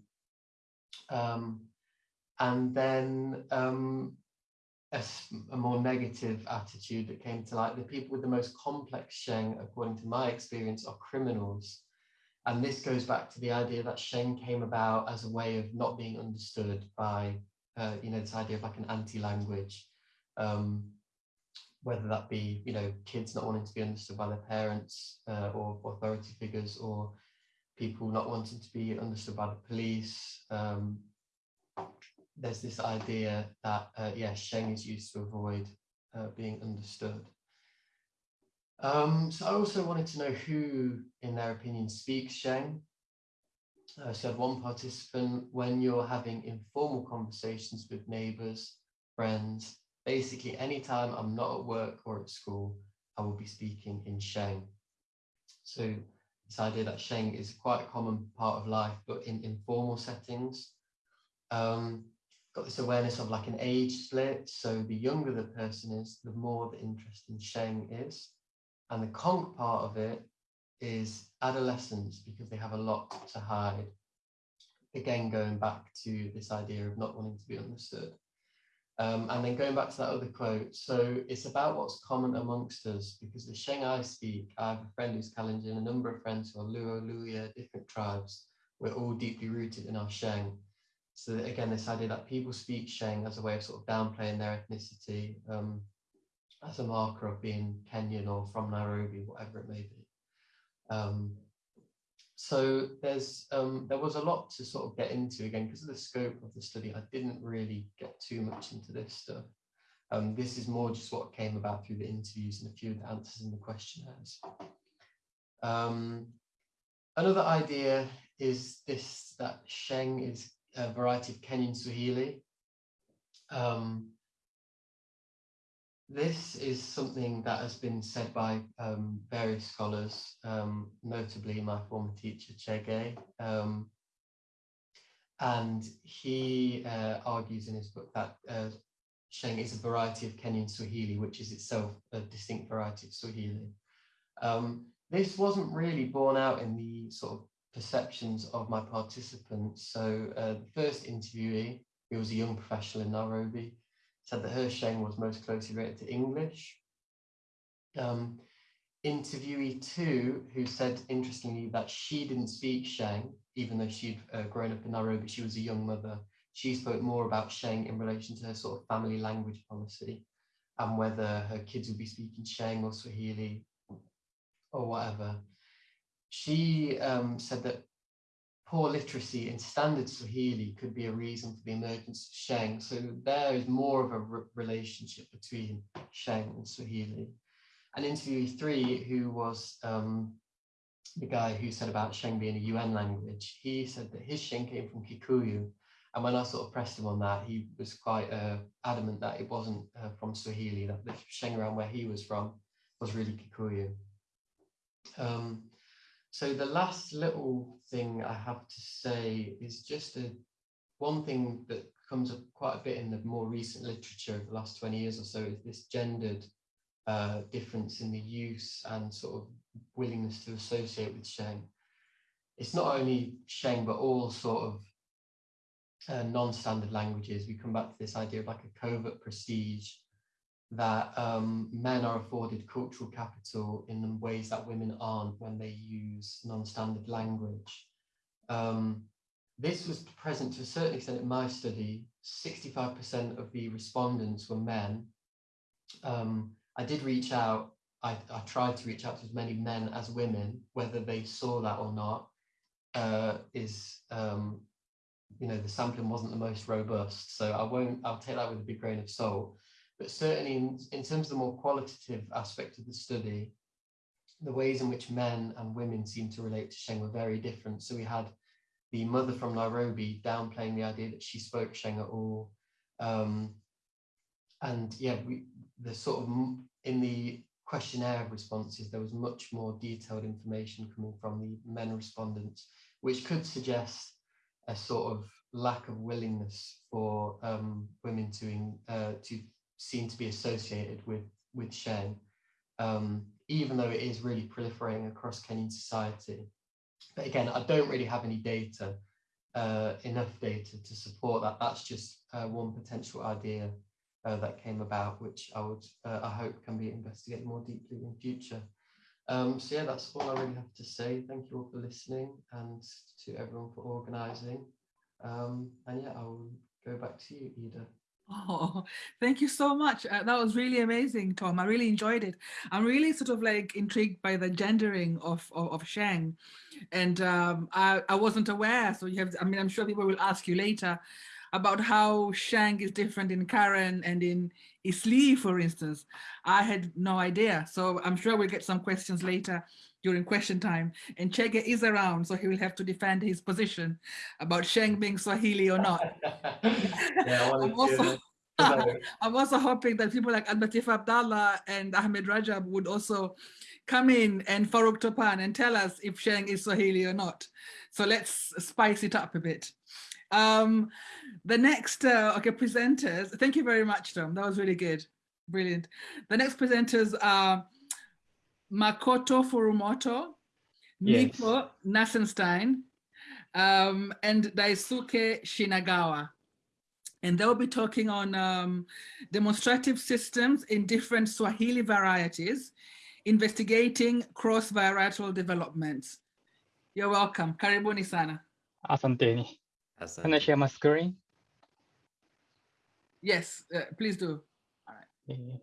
Um, and then um, a, a, more negative attitude that came to light, the people with the most complex Sheng, according to my experience, are criminals. And this goes back to the idea that Sheng came about as a way of not being understood by uh, you know, this idea of like an anti-language, um, whether that be, you know, kids not wanting to be understood by their parents uh, or authority figures or people not wanting to be understood by the police. Um, there's this idea that, uh, yeah, Sheng is used to avoid uh, being understood. Um, so I also wanted to know who, in their opinion, speaks Sheng. I had one participant, when you're having informal conversations with neighbors, friends, basically anytime I'm not at work or at school, I will be speaking in Sheng. So this idea that Sheng is quite a common part of life, but in informal settings. Um, got this awareness of like an age split. So the younger the person is, the more the interest in Sheng is. And the Kong part of it is adolescence because they have a lot to hide. Again, going back to this idea of not wanting to be understood. Um, and then going back to that other quote, so it's about what's common amongst us because the Sheng I speak, I have a friend who's Kalenjin, a number of friends who are Luo, Luya, different tribes. We're all deeply rooted in our Sheng. So again, this idea that people speak Sheng as a way of sort of downplaying their ethnicity, um, as a marker of being Kenyan or from Nairobi, whatever it may be. Um, so there's um, there was a lot to sort of get into again because of the scope of the study. I didn't really get too much into this stuff. Um, this is more just what came about through the interviews and a few of the answers in the questionnaires. Um, another idea is this that Sheng is a variety of Kenyan Swahili. Um, this is something that has been said by um, various scholars, um, notably my former teacher Chege. Um, and he uh, argues in his book that uh, Sheng is a variety of Kenyan Swahili, which is itself a distinct variety of Swahili. Um, this wasn't really borne out in the sort of perceptions of my participants. So uh, the first interviewee, who was a young professional in Nairobi, said that her Sheng was most closely related to English. Um, interviewee two, who said interestingly that she didn't speak Sheng, even though she'd uh, grown up in Nairobi, she was a young mother. She spoke more about Sheng in relation to her sort of family language policy and whether her kids would be speaking Sheng or Swahili or whatever. She um, said that poor literacy in standard Swahili could be a reason for the emergence of Sheng. So there is more of a re relationship between Sheng and Swahili. And interviewee three, who was um, the guy who said about Sheng being a UN language, he said that his Sheng came from Kikuyu. And when I sort of pressed him on that, he was quite uh, adamant that it wasn't uh, from Swahili, that the Sheng around where he was from was really Kikuyu. Um, so the last little thing I have to say is just a one thing that comes up quite a bit in the more recent literature of the last 20 years or so is this gendered uh, difference in the use and sort of willingness to associate with Sheng. It's not only Sheng, but all sort of uh, non-standard languages. We come back to this idea of like a covert prestige that um, men are afforded cultural capital in ways that women aren't when they use non-standard language. Um, this was present to a certain extent in my study. 65% of the respondents were men. Um, I did reach out, I, I, tried to reach out to as many men as women, whether they saw that or not, uh, is, um, you know, the sampling wasn't the most robust. So I won't, I'll take that with a big grain of salt. But certainly in, in terms of the more qualitative aspect of the study, the ways in which men and women seem to relate to Sheng were very different. So we had the mother from Nairobi downplaying the idea that she spoke Sheng at all. Um, and yeah, we, the sort of in the questionnaire responses, there was much more detailed information coming from the men respondents, which could suggest a sort of lack of willingness for um, women to uh, to seem to be associated with with Sheng, um, even though it is really proliferating across Kenyan society. But again, I don't really have any data, uh, enough data to support that. That's just uh, one potential idea uh, that came about, which I would, uh, I hope can be investigated more deeply in future. Um, so yeah, that's all I really have to say. Thank you all for listening and to everyone for organising. Um, and yeah, I will go back to you, Ida. Oh, thank you so much. Uh, that was really amazing, Tom. I really enjoyed it. I'm really sort of like intrigued by the gendering of, of, of Sheng. And um, I, I wasn't aware. So you have, I mean, I'm sure people will ask you later about how Sheng is different in Karen and in Eastleigh, for instance. I had no idea. So I'm sure we'll get some questions later during question time. And Chege is around, so he will have to defend his position about Sheng being Swahili or not. yeah, I'm also, I'm also hoping that people like Abdilatif Abdalla and Ahmed Rajab would also come in and Farouk Topan and tell us if Sheng is Swahili or not. So let's spice it up a bit. Um, the next, uh, okay, presenters, thank you very much, Tom. That was really good. Brilliant. The next presenters are Makoto Furumoto, Yes. Nico Nassenstein, um, and Daisuke Shinagawa. And they'll be talking on um, demonstrative systems in different Swahili varieties, investigating cross-varietal developments. You're welcome. Karibuni sana. Asanteni. Can I share my screen? Yes, uh, please do. All right. Yes.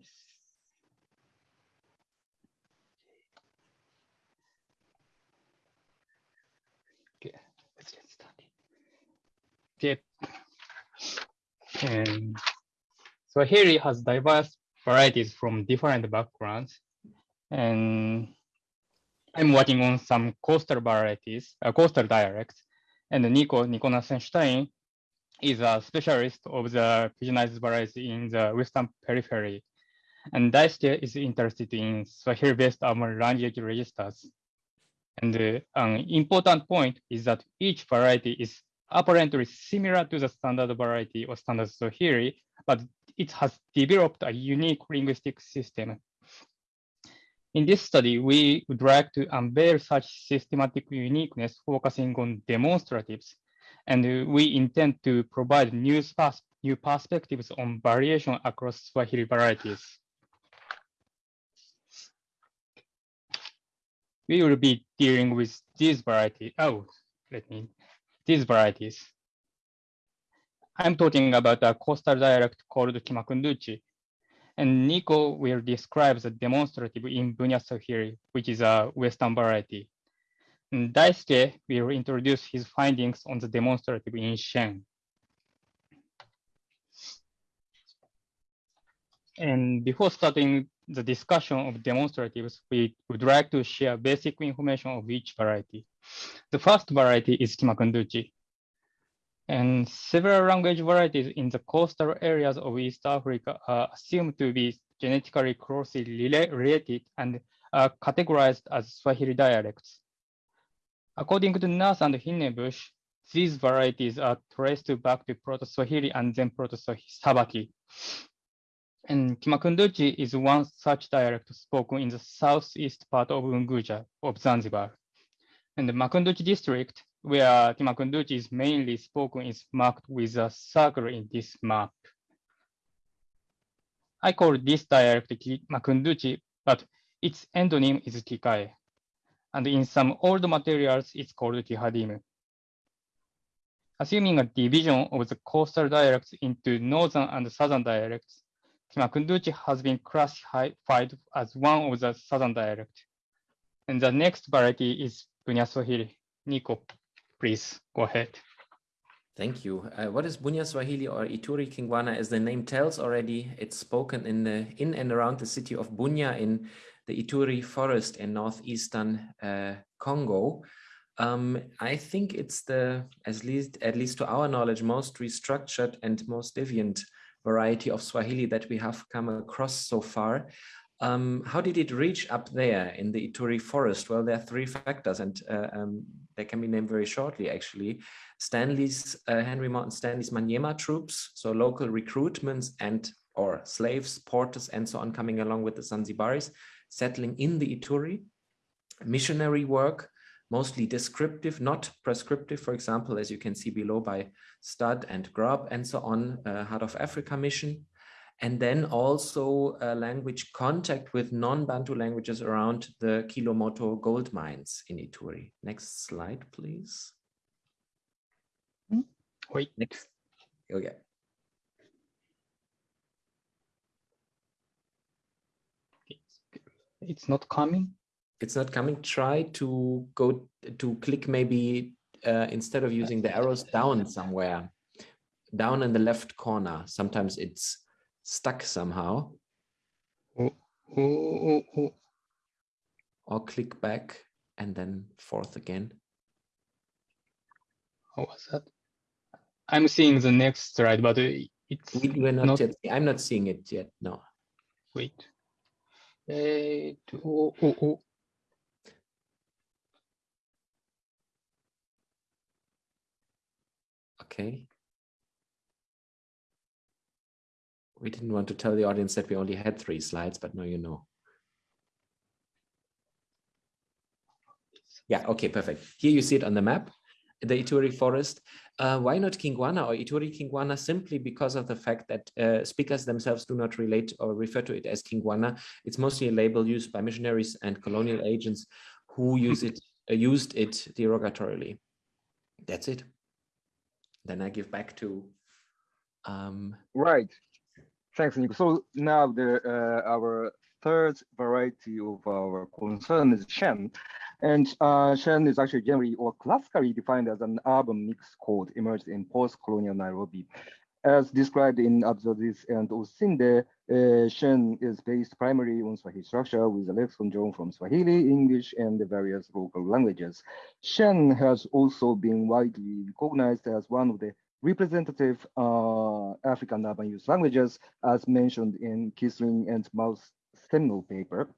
Okay, let's get started. And Swahili has diverse varieties from different backgrounds. And I'm working on some coastal varieties, uh, coastal dialects. And Nico, Nico Nassenstein is a specialist of the pidginized varieties in the western periphery. And Daisuke is interested in Swahili-based urban language registers. And uh, an important point is that each variety is apparently similar to the standard variety or standard Swahili, but it has developed a unique linguistic system. In this study, we would like to unveil such systematic uniqueness focusing on demonstratives and we intend to provide new, pers- new perspectives on variation across Swahili varieties. We will be dealing with these varieties. Oh, let me, these varieties. I'm talking about a coastal dialect called Kimakunduchi. And Nico will describe the demonstrative in Bunia Swahili, which is a Western variety. And Daisuke will introduce his findings on the demonstrative in Shen. And before starting the discussion of demonstratives, we would like to share basic information of each variety. The first variety is Kimakunduchi. And several language varieties in the coastal areas of East Africa are assumed to be genetically closely rela- related and are categorized as Swahili dialects. According to Nurse and Hinnebusch, these varieties are traced back to Proto-Swahili and then Proto-Sabaki. And Kimakunduchi is one such dialect spoken in the southeast part of Unguja of Zanzibar. And the Makunduchi district, where Kimakunduchi is mainly spoken, is marked with a circle in this map. I call this dialect Makunduchi, but its endonym is Kikae. And in some old materials, it's called Kihadimu. Assuming a division of the coastal dialects into northern and southern dialects, Kimakunduchi has been classified as one of the southern dialects. And the next variety is Bunia Swahili. Nico, please go ahead. Thank you. Uh, what is Bunia Swahili or Ituri Kingwana? As the name tells already, it's spoken in the in and around the city of Bunia in the Ituri forest in northeastern uh, Congo. Um, I think it's the, at least at least to our knowledge, most restructured and most deviant variety of Swahili that we have come across so far. Um, how did it reach up there in the Ituri forest? Well, there are three factors, and uh, um, they can be named very shortly, actually. Stanley's, uh, Henry Morton Stanley's Manyema troops, so local recruitments and or slaves, porters, and so on coming along with the Zanzibaris, settling in the Ituri. Missionary work, mostly descriptive, not prescriptive, for example, as you can see below by Studd and Grubb and so on, uh, Heart of Africa mission. And then also uh, language contact with non-Bantu languages around the Kilomoto gold mines in Ituri. Next slide, please. Wait. Next. Okay. It's not coming. It's not coming. Try to go to click maybe uh, instead of using the arrows down somewhere, down in the left corner. Sometimes it's stuck somehow. Oh, oh, oh. Or click back and then forth again. How was that? I'm seeing the next slide, but uh, It's We were not, not- yet. I'm not seeing it yet. No. wait. To- oh, oh, oh. Okay. We didn't want to tell the audience that we only had three slides, but now you know. Yeah, okay, perfect. Here you see it on the map, the Ituri forest. Uh, why not Kingwana or Ituri Kingwana? Simply because of the fact that uh, speakers themselves do not relate or refer to it as Kingwana. It's mostly a label used by missionaries and colonial agents who use it, uh, used it derogatorily. That's it. Then I give back to um, Right. Thanks, Nico. So now the uh, our third variety of our concern is Shen. And uh, Shen is actually generally or classically defined as an urban mixed code emerged in post-colonial Nairobi. As described in Abdulaziz and Osinde, uh, Shen is based primarily on Swahili structure with a lexicon drawn from Swahili, English, and the various local languages. Shen has also been widely recognized as one of the representative uh, African urban youth languages, as mentioned in Kießling and Mous' seminal paper,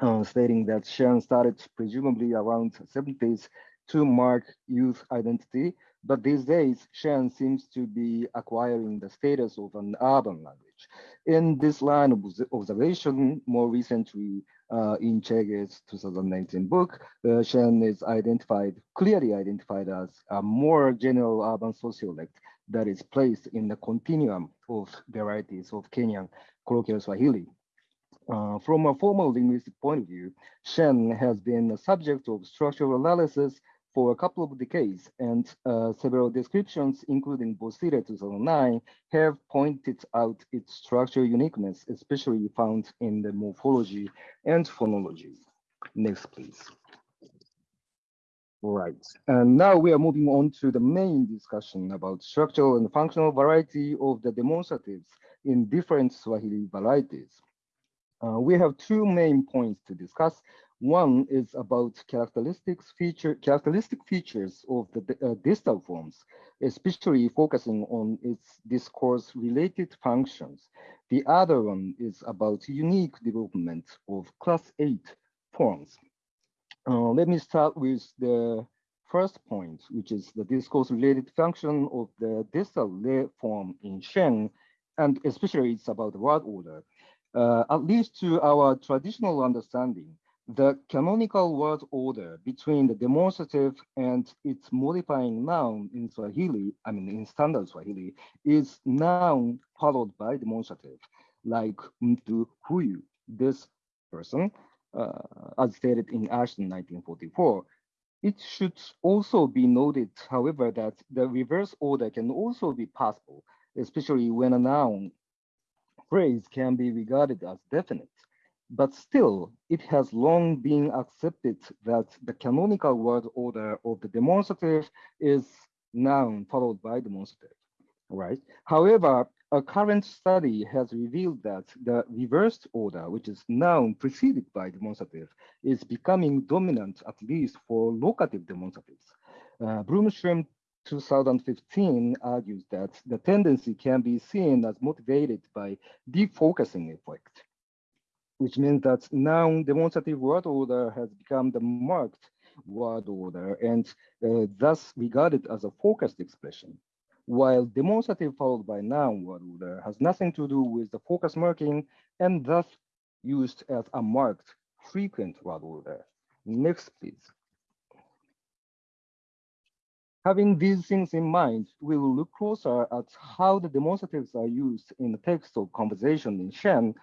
uh, stating that Shen started presumably around 70s to mark youth identity, but these days Shen seems to be acquiring the status of an urban language. In this line of observation, more recently uh, in Chege's 2019 book, uh, Shen is identified, clearly identified as a more general urban sociolect that is placed in the continuum of varieties of Kenyan colloquial Swahili. Uh, from a formal linguistic point of view, Shen has been a subject of structural analysis for a couple of decades, and uh, several descriptions, including Bosire 2009, have pointed out its structural uniqueness, especially found in the morphology and phonology. Next, please. Right, and now we are moving on to the main discussion about structural and functional variety of the demonstratives in different Swahili varieties. Uh, we have two main points to discuss. One is about characteristics feature characteristic features of the uh, distal forms, especially focusing on its discourse related functions. The other one is about unique development of class eight forms. Uh, let me start with the first point, which is the discourse related function of the distal form in Shen, and especially it's about word order. Uh, at least to our traditional understanding, the canonical word order between the demonstrative and its modifying noun in Swahili, I mean in standard Swahili, is noun followed by demonstrative, like mtu huyu, this person, uh, as stated in Ashton 1944. It should also be noted, however, that the reverse order can also be possible, especially when a noun phrase can be regarded as definite. But still, it has long been accepted that the canonical word order of the demonstrative is noun followed by demonstrative, right? However, a current study has revealed that the reversed order, which is noun preceded by demonstrative, is becoming dominant at least for locative demonstratives. Uh, Bloomstrom 2015 argues that the tendency can be seen as motivated by defocusing effect, which means that noun demonstrative word order has become the marked word order and uh, thus regarded as a focused expression, while demonstrative followed by noun word order has nothing to do with the focus marking and thus used as a marked frequent word order. Next, please. Having these things in mind, we will look closer at how the demonstratives are used in the text of conversation in Shen.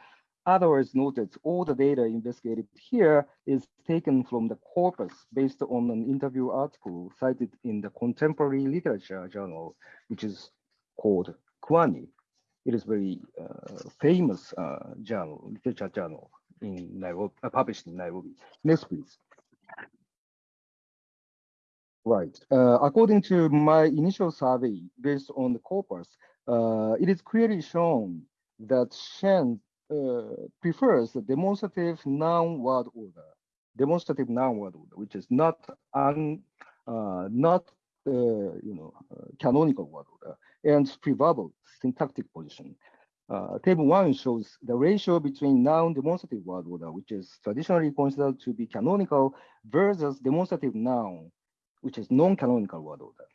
Otherwise noted, all the data investigated here is taken from the corpus based on an interview article cited in the Contemporary Literature Journal, which is called Kwani. It is very uh, famous uh, journal, literature journal in Nairobi, uh, published in Nairobi. Next, please. Right. Uh, according to my initial survey based on the corpus, uh, it is clearly shown that Shen uh, prefers the demonstrative noun word order, demonstrative noun word order, which is not un, not you know canonical word order, and preverbal syntactic position. Uh, table one shows the ratio between noun demonstrative word order, which is traditionally considered to be canonical, versus demonstrative noun, which is non-canonical word order.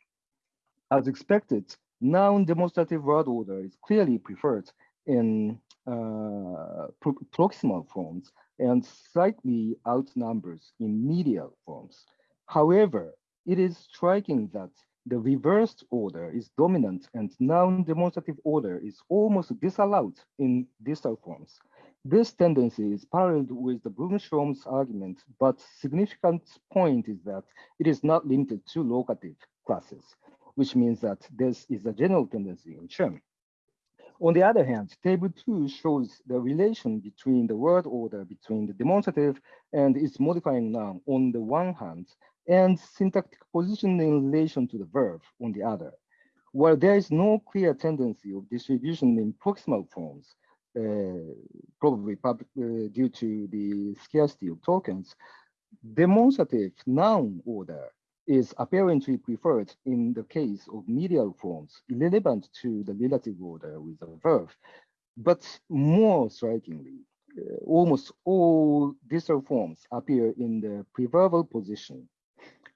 As expected, noun demonstrative word order is clearly preferred in uh, Uh, pro proximal forms and slightly outnumbers in medial forms. However, it is striking that the reversed order is dominant and noun demonstrative order is almost disallowed in distal forms. This tendency is paralleled with the Bloom-Strom's argument, but significant point is that it is not limited to locative classes, which means that this is a general tendency in Shem. On the other hand, table two shows the relation between the word order between the demonstrative and its modifying noun on the one hand, and syntactic position in relation to the verb on the other. While there is no clear tendency of distribution in proximal forms, uh, probably uh, due to the scarcity of tokens, demonstrative noun order is apparently preferred in the case of medial forms, irrelevant to the relative order with the verb. But more strikingly, uh, almost all distal forms appear in the preverbal position.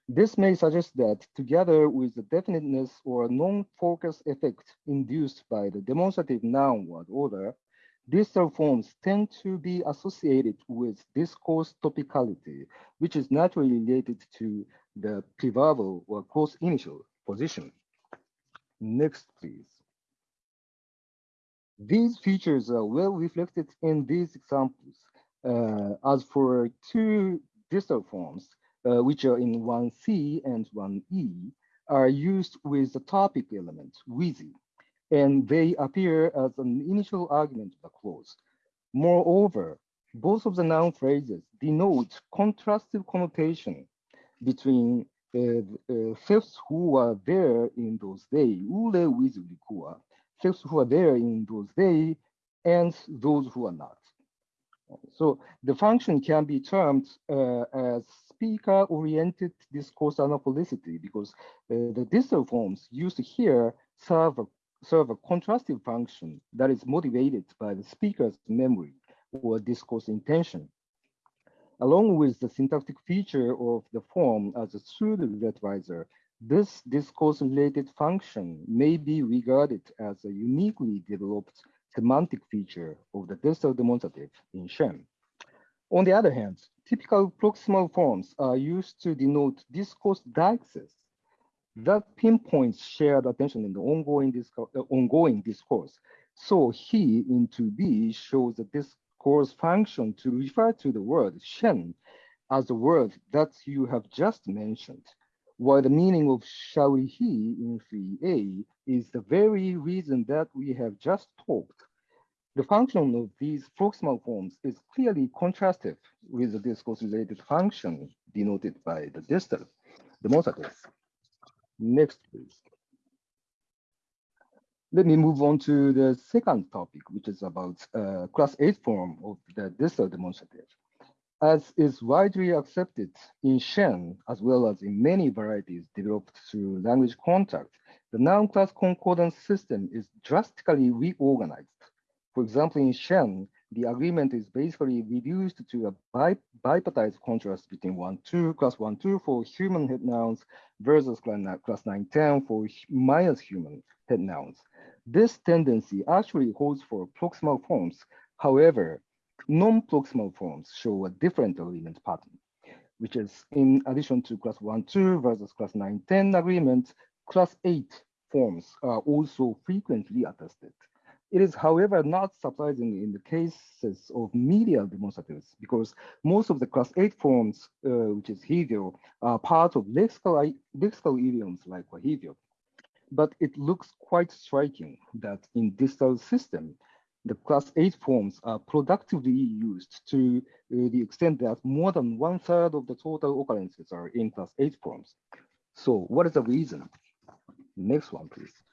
This may suggest that together with the definiteness or non-focus effect induced by the demonstrative noun word order, distal forms tend to be associated with discourse topicality, which is naturally related to the preverbal or close initial position. Next, please. These features are well reflected in these examples. Uh, as for two distal forms, uh, which are in 1C and 1E, are used with the topic element, wheezy, and they appear as an initial argument of the clause. Moreover, both of the noun phrases denote contrastive connotation between uh, uh, thefts who were there in those days, ule with likua, thefts who are there in those days, and those who are not. So the function can be termed uh, as speaker-oriented discourse anaphoricity because uh, the distal forms used here serve a, serve a contrastive function that is motivated by the speaker's memory or discourse intention. Along with the syntactic feature of the form as a pseudo-relativizer, this discourse-related function may be regarded as a uniquely developed semantic feature of the distal demonstrative in Shem. On the other hand, typical proximal forms are used to denote discourse deixis that pinpoints shared attention in the ongoing, discourse, uh, ongoing discourse. So he in 2b shows the discourse function to refer to the word shen as the word that you have just mentioned, while the meaning of shall he in 3a is the very reason that we have just talked the function of these proximal forms is clearly contrastive with the discourse-related function denoted by the distal the demonstrative. Next, please. Let me move on to the second topic, which is about uh, class 8 form of the distal demonstrative. As is widely accepted in Shen, as well as in many varieties developed through language contact, the noun class concordance system is drastically reorganized for example, in Shen, the agreement is basically reduced to a bi bipartite contrast between 1, 2, class 1, 2 for human head nouns versus class 9, 10 for minus human head nouns. This tendency actually holds for proximal forms. However, non-proximal forms show a different agreement pattern, which is in addition to class 1, 2 versus class 9, 10 agreement, class 8 forms are also frequently attested. It is, however, not surprising in the cases of medial demonstratives because most of the class 8 forms, uh, which is hivyo, are part of lexical, lexical idioms like hivyo. But it looks quite striking that in distal system, the class 8 forms are productively used to uh, the extent that more than one third of the total occurrences are in class 8 forms. So what is the reason? Next one, please.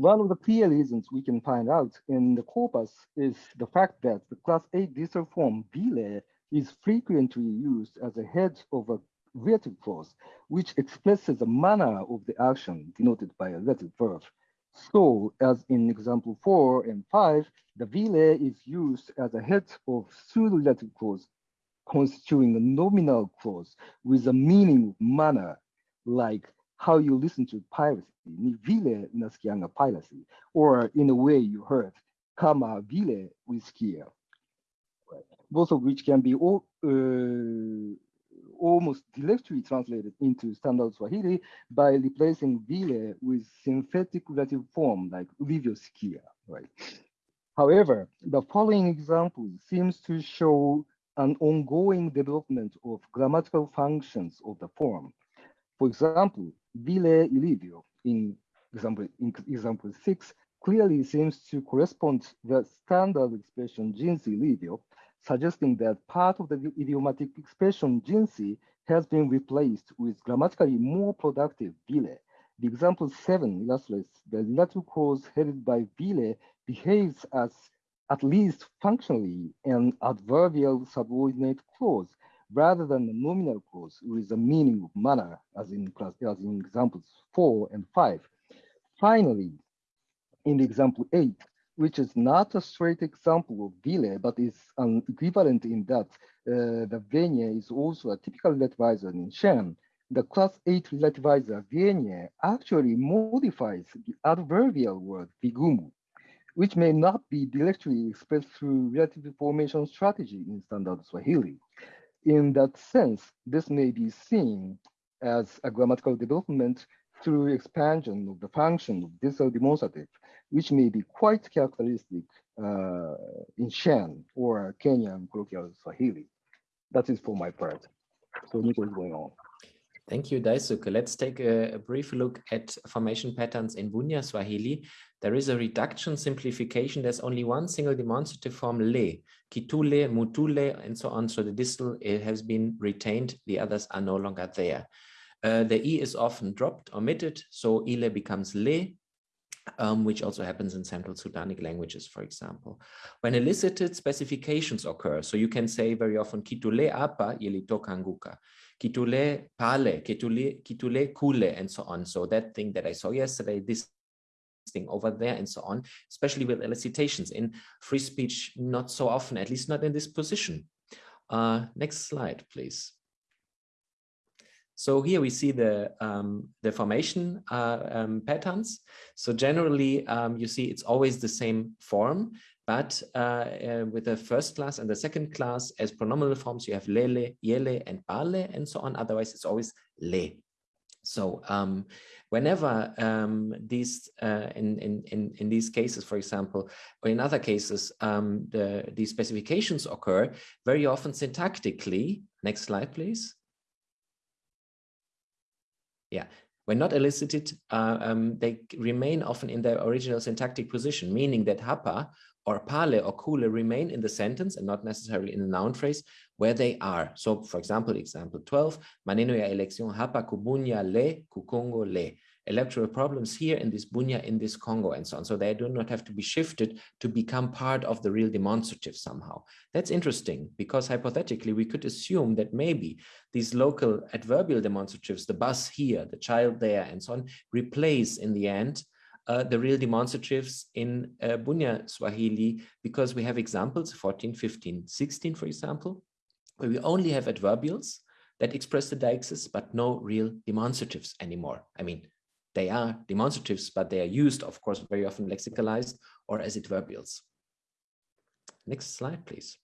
One of the clear reasons we can find out in the corpus is the fact that the class A distal form vile is frequently used as a head of a relative clause, which expresses the manner of the action denoted by a relative verb, So as in example four and five, the vile is used as a head of pseudo-relative clause constituting a nominal clause with a meaning of manner, like how you listen to piracy, ni vile unasikianga piracy, or in a way you heard, kama vile usikia, both of which can be all, uh, almost directly translated into standard Swahili by replacing vile with synthetic relative form like ulivyosikia, right? However, the following example seems to show an ongoing development of grammatical functions of the form. For example, vile ilivyo in example, in example six clearly seems to correspond to the standard expression jinsi ilivyo, suggesting that part of the idiomatic expression jinsi has been replaced with grammatically more productive vile. The example seven illustrates the relative clause headed by vile behaves as at least functionally an adverbial subordinate clause rather than the nominal clause with the meaning of manner as in class as in examples four and five. Finally, in example eight, which is not a straight example of vile, but is an equivalent in that uh, the venye is also a typical relativizer in Sheng. The class 8 relativizer venye actually modifies the adverbial word vigumu, which may not be directly expressed through relative formation strategy in standard Swahili. In that sense, this may be seen as a grammatical development through expansion of the function of distal demonstrative, which may be quite characteristic uh, in Sheng or Kenyan colloquial Swahili. That is for my part. So Nico is going on. Thank you, Daisuke. Let's take a, a, brief look at formation patterns in Bunia Swahili. There is a reduction simplification. There's only one single demonstrative form, le, kitule, mutule, and so on. So the distal has been retained. The others are no longer there. Uh, the e is often dropped, omitted. So ile becomes le, um, which also happens in Central Sudanic languages, for example. When elicited specifications occur, so you can say very often, kitule apa ilitokanguka, kitule pale, kitule, kitule kule, and so on. So that thing that I saw yesterday, this thing over there, and so on, especially with elicitations. In free speech, not so often, at least not in this position. Uh, next slide, please. So here we see the, um, the formation uh, um, patterns. So generally, um, you see it's always the same form, but uh, uh, with the first class and the second class as pronominal forms, you have lele, yele, and bale, and so on. Otherwise, it's always le. So um, whenever um, these uh, in, in in these cases, for example, or in other cases, um, the these specifications occur very often syntactically. Next slide, please. Yeah, when not elicited, uh, um, they remain often in their original syntactic position, meaning that hapa or pale or kule remain in the sentence and not necessarily in the noun phrase where they are. So, for example, example 12, maneno ya elección hapa kubunya le kukongo le. Electoral problems here in this bunya, in this Congo, and so on. So they do not have to be shifted to become part of the real demonstrative somehow. That's interesting because hypothetically we could assume that maybe these local adverbial demonstratives, the bus here, the child there, and so on, replace in the end uh, the real demonstratives in uh, Bunia Swahili because we have examples 14, 15, 16, for example, where we only have adverbials that express the deixis, but no real demonstratives anymore. I mean, they are demonstratives, but they are used, of course, very often lexicalized or as adverbials. Next slide, please.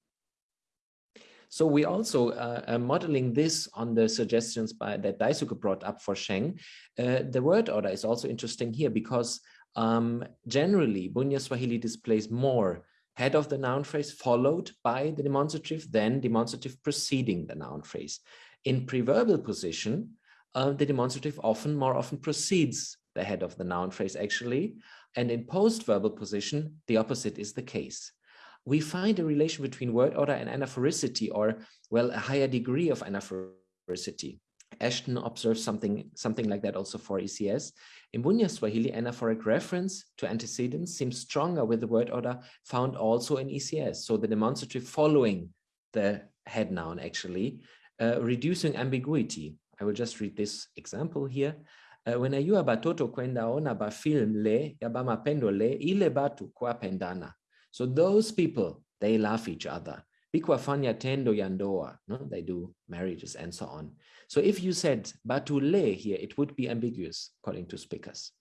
So we also uh, are modeling this on the suggestions by that Daisuke brought up for Sheng. Uh, the word order is also interesting here because um, generally Bunia Swahili displays more head of the noun phrase followed by the demonstrative, then demonstrative preceding the noun phrase. In preverbal position, uh, the demonstrative often more often precedes the head of the noun phrase actually, and in post-verbal position, the opposite is the case we find a relation between word order and anaphoricity, or, well, a higher degree of anaphoricity. Ashton observes something, something like that also for ECS. In Bunia Swahili, anaphoric reference to antecedents seems stronger with the word order found also in ECS. So the demonstrative following the head noun actually, uh, reducing ambiguity. I will just read this example here. uh, wenayua batoto kwenda ona ba film le ya ba mapendo le ile batu kwa pendana. so those people they love each other bikwafanya tendo ya ndoa no? they do marriages and so on so if you said batu le here it would be ambiguous according to speakers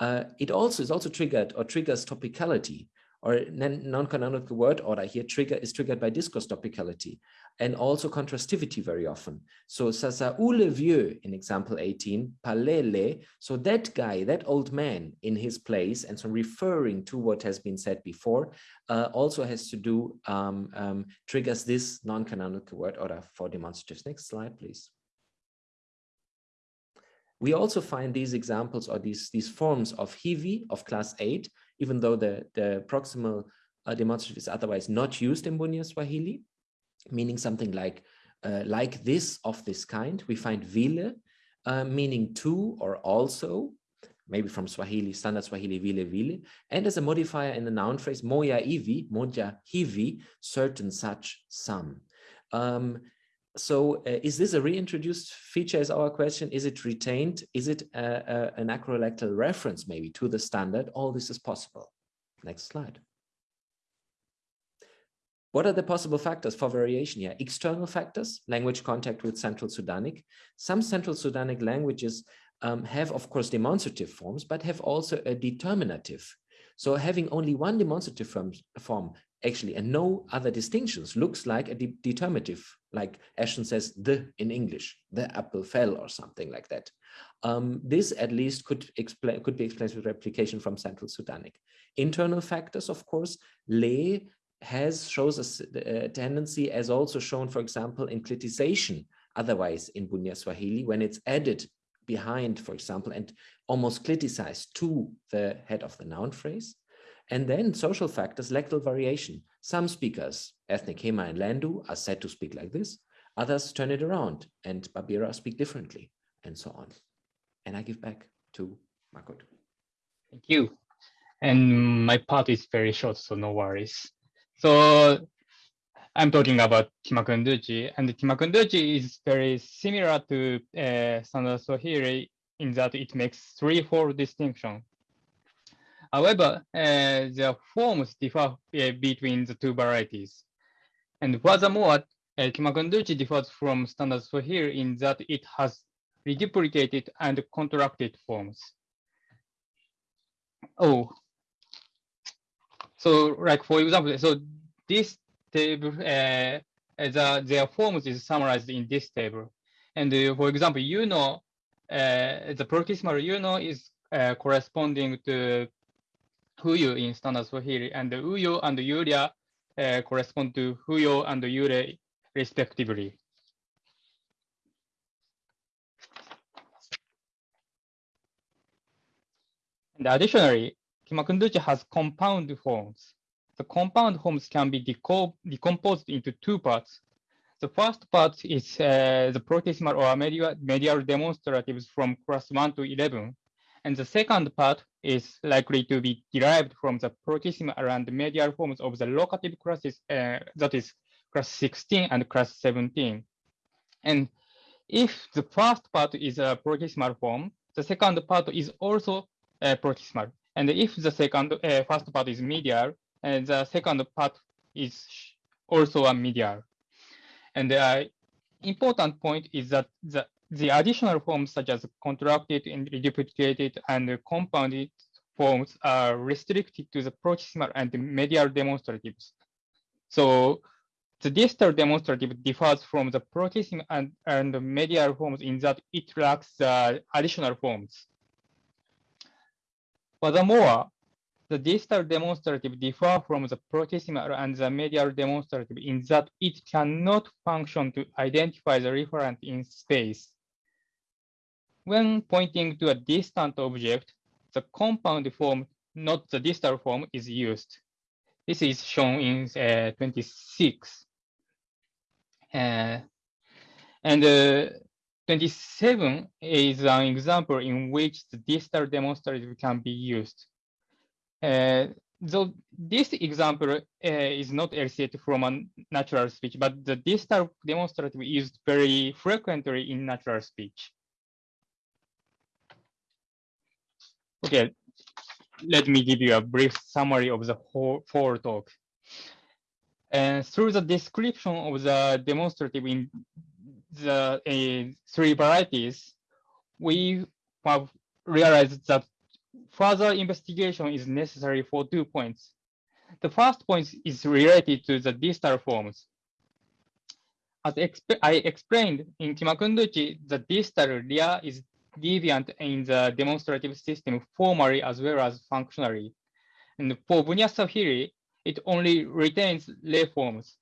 uh, it also is also triggered or triggers topicality or non-canonical word order here trigger is triggered by discourse topicality and also contrastivity very often. So sasa ule vieux in example 18, palele, so that guy, that old man in his place, and so referring to what has been said before, uh, also has to do, um, um, triggers this non-canonical word order for demonstratives. Next slide, please. We also find these examples or these, these forms of hivi of class 8 even though the, the proximal uh, demonstrative is otherwise not used in Bunia Swahili, meaning something like uh, like this of this kind. We find vile, uh, meaning to or also, maybe from Swahili, standard Swahili vile vile, and as a modifier in the noun phrase moya ivi, moja hivi, certain such some. Um, so uh, is this a reintroduced feature is our question? Is it retained? Is it a, a, an acrolectal reference maybe to the standard? All this is possible. Next slide what are the possible factors for variation here? External factors language contact with central sudanic. Some central sudanic languages um, have of course demonstrative forms but have also a determinative. So having only one demonstrative form, form actually and no other distinctions looks like a de determinative like ashton says the in english the apple fell or something like that. Um, this at least could explain could be explained with replication from central sudanic. Internal factors of course lay has shows a, a tendency as also shown for example in clitization otherwise in Bunia swahili when it's added behind for example and almost cliticized to the head of the noun phrase and then social factors, lectal variation. Some speakers, ethnic Hema and Lendu, are said to speak like this. Others turn it around and Babira speak differently and so on. And I give back to Makoto. Thank you. And my part is very short, so no worries. So I'm talking about Kimakunduchi, and Kimakunduchi is very similar to uh, Standard Swahili in that it makes threefold distinction. However, uh, the forms differ uh, between the two varieties. And furthermore, uh, Kimakunduchi differs from Standard Swahili in that it has reduplicated and contracted forms. Oh, so like for example, so this table, uh, the, their forms is summarized in this table. And uh, for example, you know, uh, the proximal you know is uh, corresponding to Huyu in standard Swahili, and the Uyo and Yulia uh, correspond to Huyo and Yure respectively. And additionally, Kimakunduchi has compound forms. The compound forms can be deco decomposed into two parts. The first part is uh, the proximal or medial, medial demonstratives from class 1 to 11. And the second part is likely to be derived from the proximal and medial forms of the locative classes, uh, that is class 16 and class 17. And if the first part is a proximal form, the second part is also uh, proximal. And if the second uh, first part is medial, and the second part is also a medial. And the uh, important point is that the, the additional forms such as contracted and reduplicated and compounded forms are restricted to the proximal and medial demonstratives. So the distal demonstrative differs from the proximal and, and medial forms in that it lacks the additional forms. Furthermore, the distal demonstrative differ from the proximal and the medial demonstrative in that it cannot function to identify the referent in space. When pointing to a distant object, the compound form, not the distal form, is used. This is shown in uh, 26. Uh, and uh, 27 is an example in which the distal demonstrative can be used. Uh, so this example uh, is not elicited from a natural speech, but the distal demonstrative is used very frequently in natural speech. Okay, let me give you a brief summary of the whole, whole talk. And through the description of the demonstrative in the uh, three varieties, we have realized that further investigation is necessary for two points. The first point is related to the distal forms. As exp I explained in Kimakunduchi, the distal rear is deviant in the demonstrative system formally as well as functionally. And for Bunyasahiri, it only retains lay forms.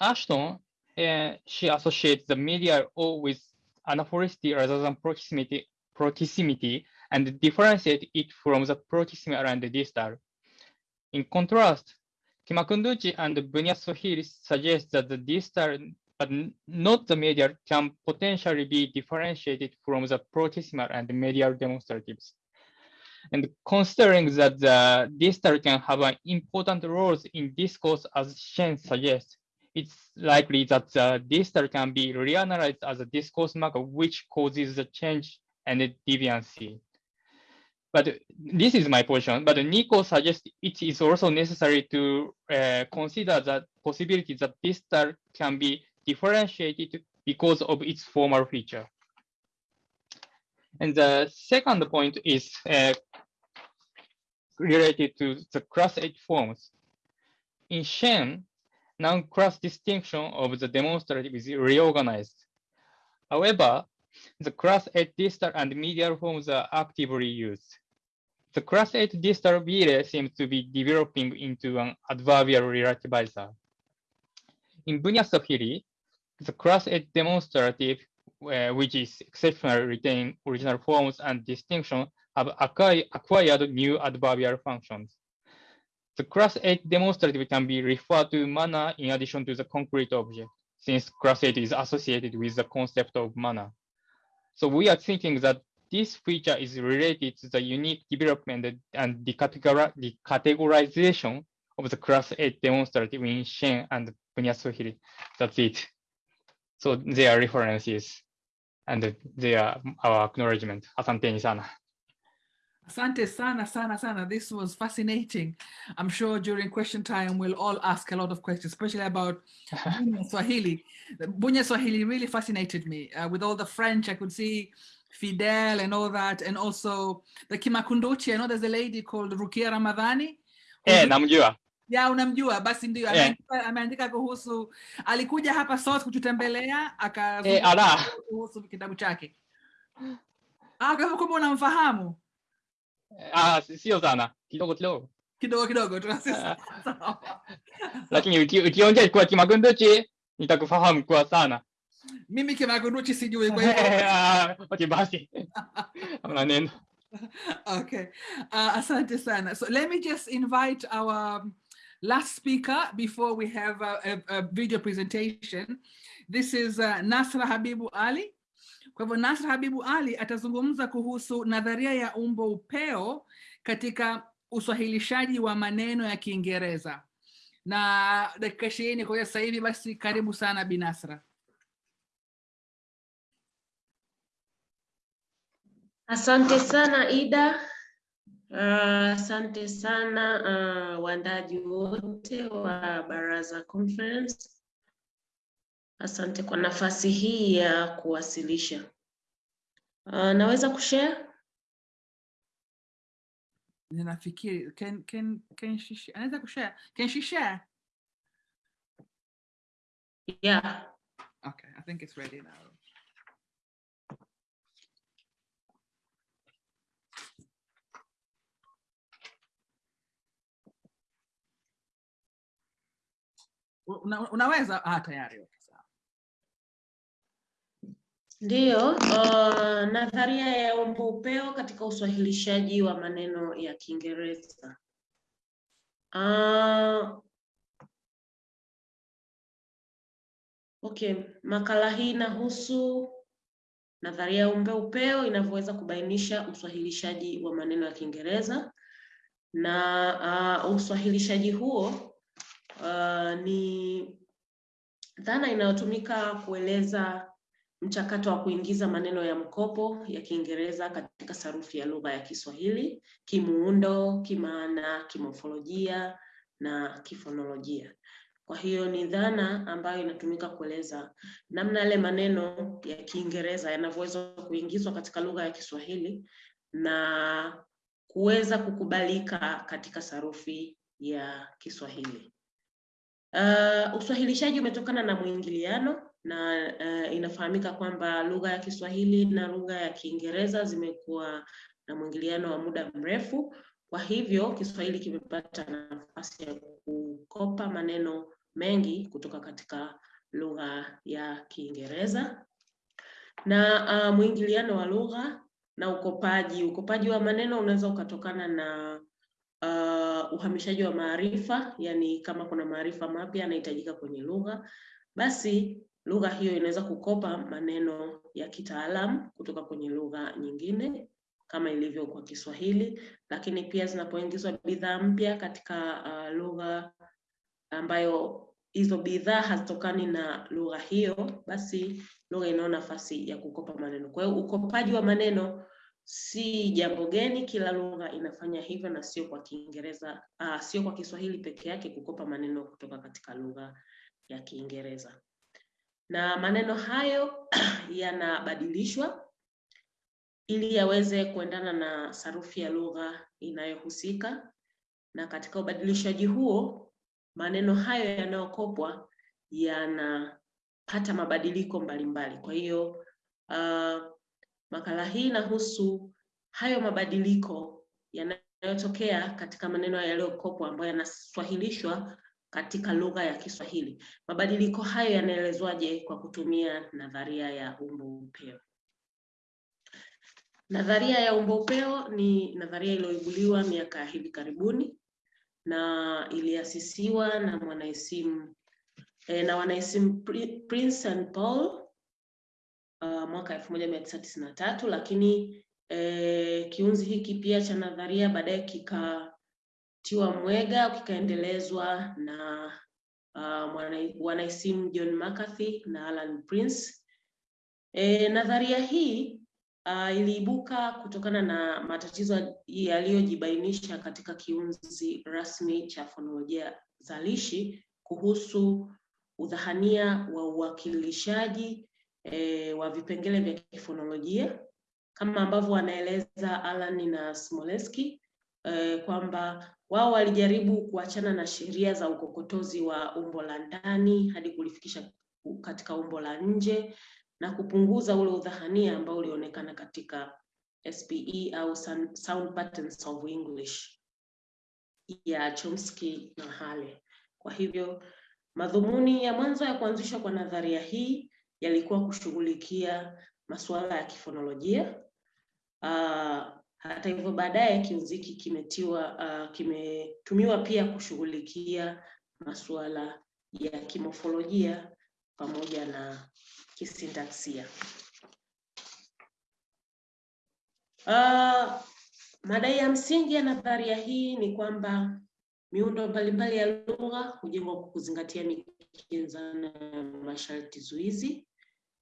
Ashton, she associates the medial O with anaphoricity rather than proximity, proximity and differentiate it from the proximal and the distal. In contrast, Kimakunduchi and Bunyasahiri suggest that the distal but not the medial can potentially be differentiated from the proximal and medial demonstratives. And considering that the distal can have an important role in discourse as Sheng suggests, it's likely that the distal can be reanalyzed as a discourse marker which causes the change and the deviancy. But this is my position, but Nico suggests it is also necessary to uh, consider the possibility that distal can be differentiated because of its formal feature. And the second point is uh, related to the class 8 forms. In Sheng, non-class distinction of the demonstrative is reorganized. However, the class 8 distal and medial forms are actively used. The class 8 distal vire seems to be developing into an adverbial relativizer. In Bunyasahiri, the class 8 demonstrative, uh, which is exceptionally retain original forms and distinction, have acquired new adverbial functions. The class 8 demonstrative can be referred to manner in addition to the concrete object, since class 8 is associated with the concept of manner. So we are thinking that this feature is related to the unique development and the, categorization of the class 8 demonstrative in Sheng and Bunyasahiri. That's it. So they are references and they are our acknowledgement. Asante sana. Asante sana, sana, sana. This was fascinating. I'm sure during question time, we'll all ask a lot of questions, especially about Bunia Swahili. Bunia Swahili really fascinated me. Uh, with all the French, I could see Fidel and all that, and also the Kimakunduchi. I know there's a lady called Rukia Ramadhani. Eh, namjua. Ya, unamjua basi ndio Yeah. ameandika, ameandika kuhusu alikuja hapa SOAS kututembelea Eh, akazungumza ala. kuhusu kitabu chake. Ah, kumbe unamfahamu Ah, sio sana. Kidogo kidogo. kidogo kidogo tu. Ah. Sawa. Lakini uki- ukiongea kwa Kimakunduchi nitakufahamu kwa sana. Mimi Kimakunduchi sijui kwa hivyo Ah, Okay, basi. Hamna neno. okay. Uh, asante sana. So let me just invite our um, last speaker before we have a, a, a video presentation. This is uh, Nasra Habibu Ali. Kwa hivyo Nasr Habibu Ali atazungumza kuhusu nadharia ya umbo upeo katika uswahilishaji wa maneno ya Kiingereza. Na dakika ishirini kwa sasa hivi basi karibu sana Binasra. Asante sana Ida. Uh, asante sana uh, waandaji wote wa Baraza Conference. Asante kwa nafasi hii ya kuwasilisha. Uh, naweza kushare? Ninafikiri can can can she share? Anaweza kushare? Can she share? Yeah. Okay, I think it's ready now. Una, unaweza? Ah, tayari. Okay. Ndiyo, uh, nadharia ya umbo upeo katika uswahilishaji wa maneno ya Kiingereza. Uh, okay, makala hii inahusu nadharia ya umbo upeo inavyoweza kubainisha uswahilishaji wa maneno ya Kiingereza na uh, uswahilishaji huo uh, ni dhana inayotumika kueleza mchakato wa kuingiza maneno ya mkopo ya Kiingereza katika sarufi ya lugha ya Kiswahili, kimuundo, kimaana, kimofolojia na kifonolojia. Kwa hiyo ni dhana ambayo inatumika kueleza namna yale maneno ya Kiingereza yanavyoweza kuingizwa katika lugha ya Kiswahili na kuweza kukubalika katika sarufi ya Kiswahili. Uh, uswahilishaji umetokana na mwingiliano na uh, inafahamika kwamba lugha ya Kiswahili na lugha ya Kiingereza zimekuwa na mwingiliano wa muda mrefu. Kwa hivyo Kiswahili kimepata nafasi ya kukopa maneno mengi kutoka katika lugha ya Kiingereza na uh, mwingiliano wa lugha na ukopaji. Ukopaji wa maneno unaweza ukatokana na uh, uhamishaji wa maarifa, yani kama kuna maarifa mapya yanahitajika kwenye lugha, basi lugha hiyo inaweza kukopa maneno ya kitaalamu kutoka kwenye lugha nyingine kama ilivyo kwa Kiswahili, lakini pia zinapoingizwa bidhaa mpya katika uh, lugha ambayo hizo bidhaa hazitokani na lugha hiyo, basi lugha inayo nafasi ya kukopa maneno. Kwa hiyo ukopaji wa maneno si jambo geni, kila lugha inafanya hivyo, na sio kwa Kiingereza uh, sio kwa Kiswahili peke yake kukopa maneno kutoka katika lugha ya Kiingereza. Na maneno hayo yanabadilishwa ili yaweze kuendana na sarufi ya lugha inayohusika, na katika ubadilishaji huo maneno hayo yanayokopwa yanapata mabadiliko mbalimbali. Kwa hiyo uh, makala hii inahusu hayo mabadiliko yanayotokea katika maneno yaliyokopwa ambayo yanaswahilishwa katika lugha ya Kiswahili. Mabadiliko hayo yanaelezwaje kwa kutumia nadharia ya umbo upeo. Nadharia ya umbo upeo ni nadharia iliyoibuliwa miaka ya hivi karibuni na iliasisiwa na mwanaisimu eh, na wanaisimu Prince and Paul uh, mwaka elfu moja mia tisa tisini na tatu lakini eh, kiunzi hiki pia cha nadharia baadaye kikatiwa mwega kikaendelezwa na uh, wanaisimu John McCarthy na Alan Prince. E, nadharia hii Uh, iliibuka kutokana na matatizo yaliyojibainisha katika kiunzi rasmi cha fonolojia zalishi kuhusu udhahania wa uwakilishaji e, wa vipengele vya kifonolojia kama ambavyo wanaeleza Alan na Smoleski e, kwamba wao walijaribu kuachana na sheria za ukokotozi wa umbo la ndani hadi kulifikisha katika umbo la nje na kupunguza ule udhahania ambao ulionekana katika SPE au Sound Patterns of English ya Chomsky na Hale. Kwa hivyo madhumuni ya mwanzo ya kuanzishwa kwa nadharia hii yalikuwa kushughulikia masuala ya kifonolojia. Uh, hata hivyo baadaye kiunzi hiki kimetiwa uh, kimetumiwa pia kushughulikia masuala ya kimofolojia pamoja na kisintaksia. Uh, madai ya msingi ya nadharia hii ni kwamba miundo mbalimbali ya lugha hujengwa kwa kuzingatia mikinzano ya masharti zuizi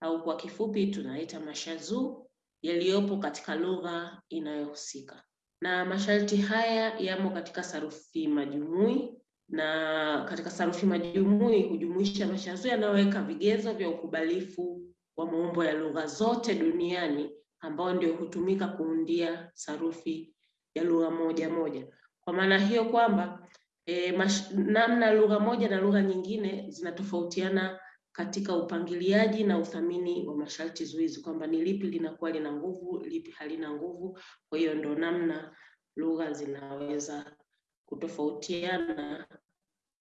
au kwa kifupi tunaita mashazuu yaliyopo katika lugha inayohusika, na masharti haya yamo katika sarufi majumui na katika sarufi majumui hujumuisha mashazo yanayoweka vigezo vya ukubalifu wa maumbo ya lugha zote duniani ambao ndio hutumika kuundia sarufi ya lugha moja moja. Kwa maana hiyo kwamba e, namna lugha moja na lugha nyingine zinatofautiana katika upangiliaji na uthamini wa masharti zuizi, kwamba ni lipi linakuwa lina nguvu, lipi halina nguvu. Kwa hiyo ndo namna lugha zinaweza kutofautiana,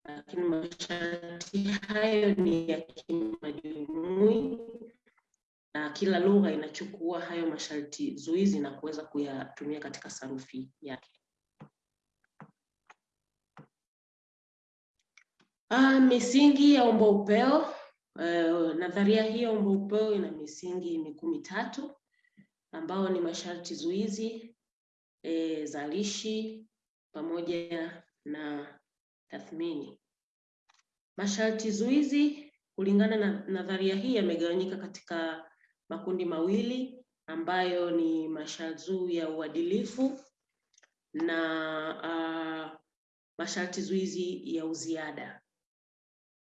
lakini masharti hayo ni ya kimajumui na kila lugha inachukua hayo masharti zuizi na kuweza kuyatumia katika sarufi yake. Ah, misingi ya umbo upeo. Uh, nadharia hiyo mbopeo ina misingi mikuu mitatu ambao ni masharti zuizi, e, zalishi pamoja na tathmini. Masharti zuizi kulingana na nadharia hii yamegawanyika katika makundi mawili ambayo ni masharti ya uadilifu na uh, masharti zuizi ya uziada.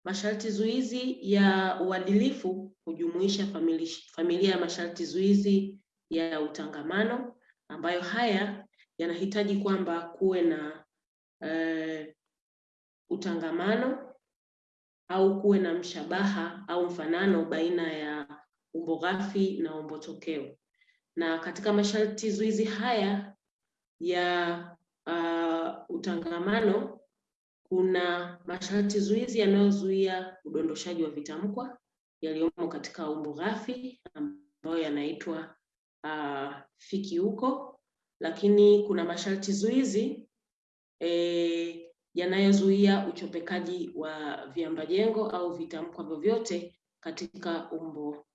Masharti zuizi ya uadilifu hujumuisha famili, familia ya masharti zuizi ya utangamano ambayo haya yanahitaji kwamba kuwe na uh, utangamano au kuwe na mshabaha au mfanano baina ya umbo ghafi na umbo tokeo. Na katika masharti zuizi haya ya uh, utangamano kuna masharti zuizi yanayozuia udondoshaji wa vitamkwa yaliyomo katika umbo ghafi ambayo yanaitwa uh, fikiuko, lakini kuna masharti zuizi eh, yanayozuia uchopekaji wa viambajengo au vitamkwa vyovyote katika umbo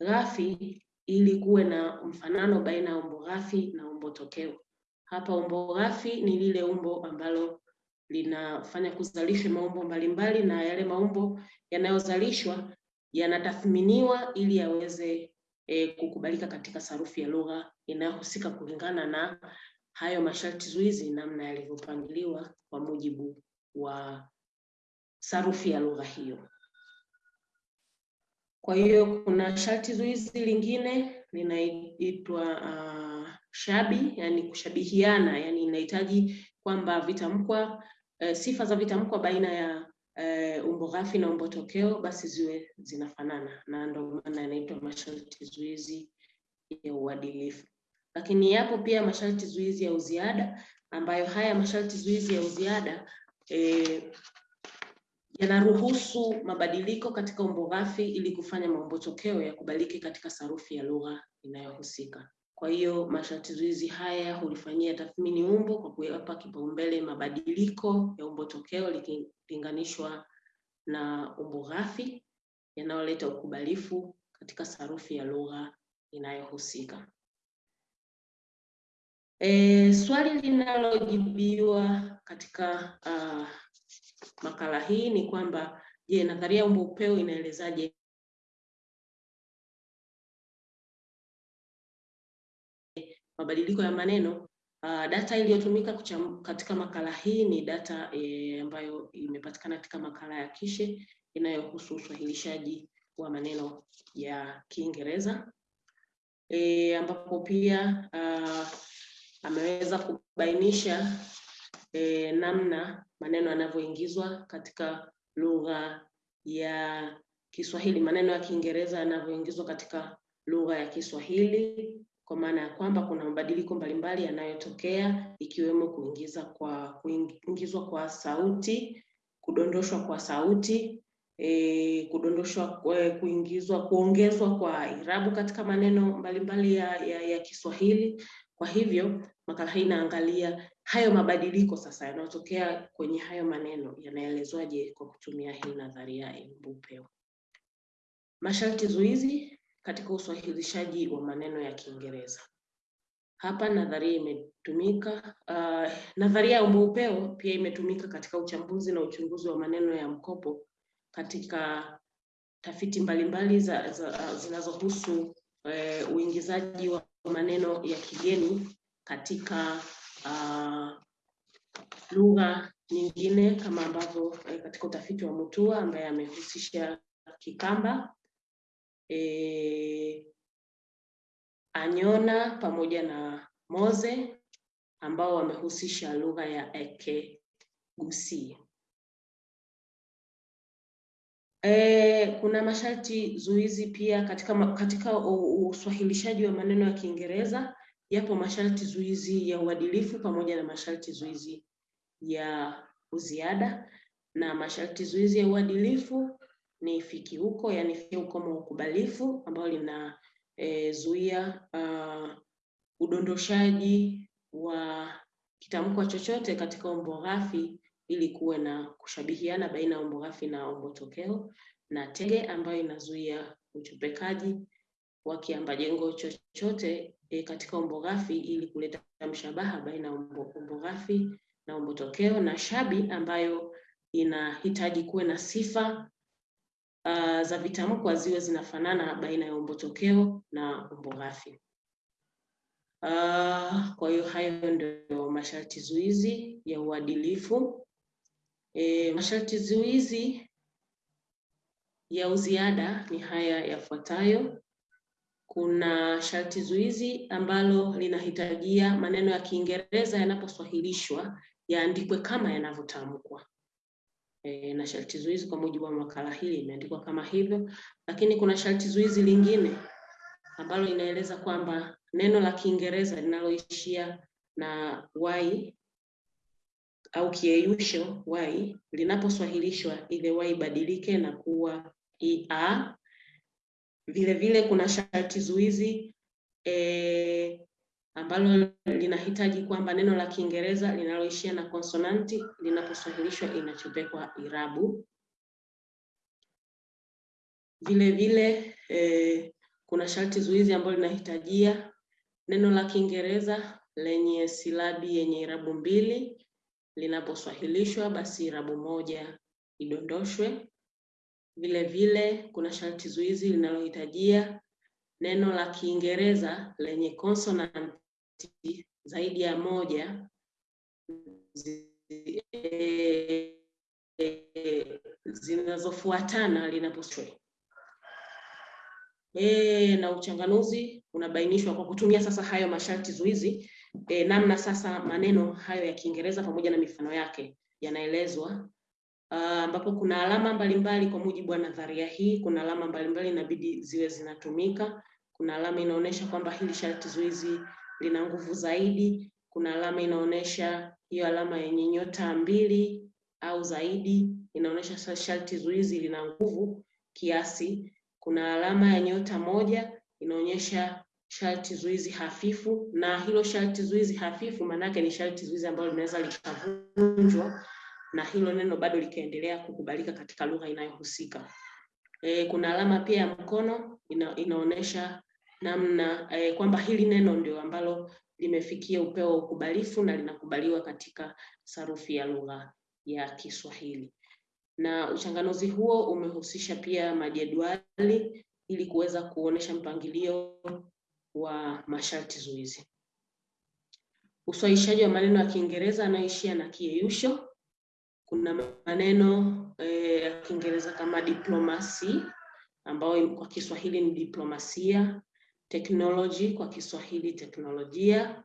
ghafi ili kuwe na mfanano baina ya umbo ghafi na umbo tokeo. Hapa umbo ghafi ni lile umbo ambalo linafanya kuzalisha maumbo mbalimbali na yale maumbo yanayozalishwa yanatathminiwa ili yaweze e, kukubalika katika sarufi ya lugha inayohusika kulingana na hayo masharti zuizi namna yalivyopangiliwa kwa mujibu wa sarufi ya lugha hiyo. Kwa hiyo kuna sharti zuizi lingine linaitwa uh, shabi, yani kushabihiana, yani inahitaji kwamba vitamkwa e, sifa za vitamkwa baina ya e, umbo ghafi na umbo tokeo basi ziwe zinafanana, na ndio maana yanaitwa masharti zuizi ya uadilifu. Lakini yapo pia masharti zuizi ya uziada, ambayo haya masharti zuizi ya uziada eh, yanaruhusu mabadiliko katika umbo ghafi ili kufanya maumbo tokeo yakubalike katika sarufi ya lugha inayohusika. Kwa hiyo masharti zuizi haya hulifanyia tathmini umbo kwa kuyapa kipaumbele mabadiliko ya umbo tokeo likilinganishwa na umbo ghafi yanayoleta ukubalifu katika sarufi ya lugha inayohusika. E, swali linalojibiwa katika uh, makala hii ni kwamba je, nadharia ya umbo upeo inaelezaje mabadiliko ya maneno? Uh, data iliyotumika katika makala hii ni data e, ambayo imepatikana katika makala ya Kishe inayohusu uswahilishaji wa maneno ya Kiingereza e, ambapo pia uh, ameweza kubainisha e, namna maneno yanavyoingizwa katika lugha ya Kiswahili, maneno ya Kiingereza yanavyoingizwa katika lugha ya Kiswahili, kwa maana ya kwamba kuna mabadiliko mbalimbali yanayotokea ikiwemo kuingiza kwa kuingizwa kwa sauti, kudondoshwa kwa sauti, e, kudondoshwa kuingizwa, kuongezwa kwa irabu katika maneno mbalimbali ya, ya, ya Kiswahili. Kwa hivyo makala hii inaangalia hayo mabadiliko sasa yanayotokea kwenye hayo maneno yanaelezwaje kwa kutumia hii nadharia ya. Masharti zuizi katika uswahilishaji wa maneno ya Kiingereza. Hapa nadharia imetumika. Uh, nadharia ya umbeupeo pia imetumika katika uchambuzi na uchunguzi wa maneno ya mkopo katika tafiti mbalimbali za, za, zinazohusu uh, uingizaji wa maneno ya kigeni katika uh, lugha nyingine kama ambavyo uh, katika utafiti wa Mutua ambaye amehusisha Kikamba eh, Anyona pamoja na Moze ambao wamehusisha lugha ya Ekegusi. E, kuna masharti zuizi pia katika, katika uswahilishaji wa maneno ya Kiingereza yapo masharti zuizi ya uadilifu pamoja na masharti zuizi ya uziada, na masharti zuizi ya uadilifu ni fikiuko, yani wa ukubalifu ambayo linazuia e, uh, udondoshaji wa kitamko chochote katika umbo ghafi ili kuwe na kushabihiana baina ya umbo ghafi na umbo tokeo, na tege ambayo inazuia uchopekaji wa kiambajengo chochote e, katika umbo ghafi ili kuleta mshabaha baina ya umbo, umbo ghafi na umbo tokeo, na shabi ambayo inahitaji kuwe na sifa uh, za vitamkwa ziwe zinafanana baina ya umbo tokeo na umbo ghafi. Uh, kwa hiyo hayo ndio masharti zuizi ya uadilifu. E, masharti zuizi ya uziada ni haya yafuatayo. Kuna sharti zuizi ambalo linahitajia maneno ya Kiingereza yanaposwahilishwa yaandikwe kama yanavyotamkwa. E, na sharti zuizi kwa mujibu wa makala hii imeandikwa kama hivyo, lakini kuna sharti zuizi lingine ambalo linaeleza kwamba neno la Kiingereza linaloishia na y au kieyusho y linaposwahilishwa ile y ibadilike na kuwa ia. Vile vile kuna sharti zuizi e, ambalo linahitaji kwamba neno la Kiingereza linaloishia na konsonanti linaposwahilishwa inachopekwa irabu. Vile vile eh, kuna sharti zuizi ambalo linahitajia neno la Kiingereza lenye silabi yenye irabu mbili linaposwahilishwa basi irabu moja idondoshwe. Vile vile kuna sharti zuizi linalohitajia neno la Kiingereza lenye konsonanti zaidi ya moja e, zinazofuatana linaposwahilishwa. E, na uchanganuzi unabainishwa kwa kutumia sasa hayo masharti zuizi e, namna sasa maneno hayo ya Kiingereza pamoja na mifano yake yanaelezwa ambapo uh, kuna alama mbalimbali kwa mujibu wa nadharia hii. Kuna alama mbalimbali inabidi ziwe zinatumika. Kuna alama inaonyesha kwamba hili sharti zuizi lina nguvu zaidi. Kuna alama inaonyesha hiyo alama yenye nyota mbili au zaidi inaonyesha sharti zuizi lina nguvu kiasi. Kuna alama ya nyota moja inaonyesha sharti zuizi hafifu, na hilo sharti zuizi hafifu maanake ni sharti zuizi ambalo linaweza likavunjwa na hilo neno bado likaendelea kukubalika katika lugha inayohusika. E, kuna alama pia ya mkono ina, inaonyesha namna eh, kwamba hili neno ndio ambalo limefikia upeo wa ukubalifu na linakubaliwa katika sarufi ya lugha ya Kiswahili. Na uchanganuzi huo umehusisha pia majedwali ili kuweza kuonesha mpangilio wa masharti zuizi. Uswahishaji wa maneno ya Kiingereza yanayoishia na kiyeyusho. Kuna maneno ya eh, ya Kiingereza kama diplomasi ambayo kwa Kiswahili ni diplomasia, technology kwa Kiswahili teknolojia,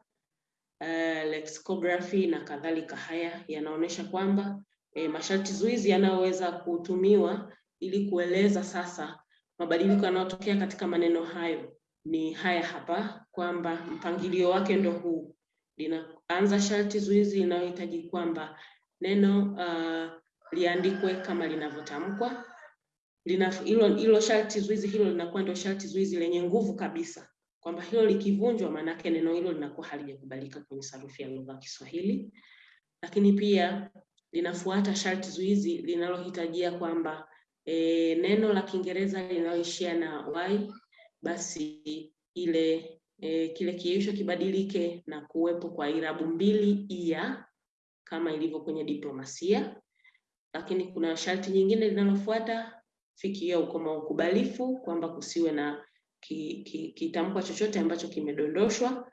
uh, lexicography na kadhalika. Haya yanaonyesha kwamba eh, masharti zuizi yanayoweza kutumiwa ili kueleza sasa mabadiliko yanayotokea katika maneno hayo ni haya hapa, kwamba mpangilio wake ndo huu. Linaanza sharti zuizi linayohitaji kwamba neno uh, liandikwe kama linavyotamkwa. Lina hilo hilo sharti zuizi hilo linakuwa ndio sharti zuizi lenye nguvu kabisa, kwamba hilo likivunjwa, maanake neno hilo linakuwa halijakubalika kwenye sarufi ya lugha ya Kiswahili. Lakini pia linafuata sharti zuizi linalohitajia kwamba e, neno la Kiingereza linaloishia na y basi ile e, kile kiisho kibadilike na kuwepo kwa irabu mbili ia kama ilivyo kwenye diplomasia. Lakini kuna sharti nyingine linalofuata fikia ukoma ukubalifu, kwamba kusiwe na ki, ki, kitamkwa chochote ambacho kimedondoshwa.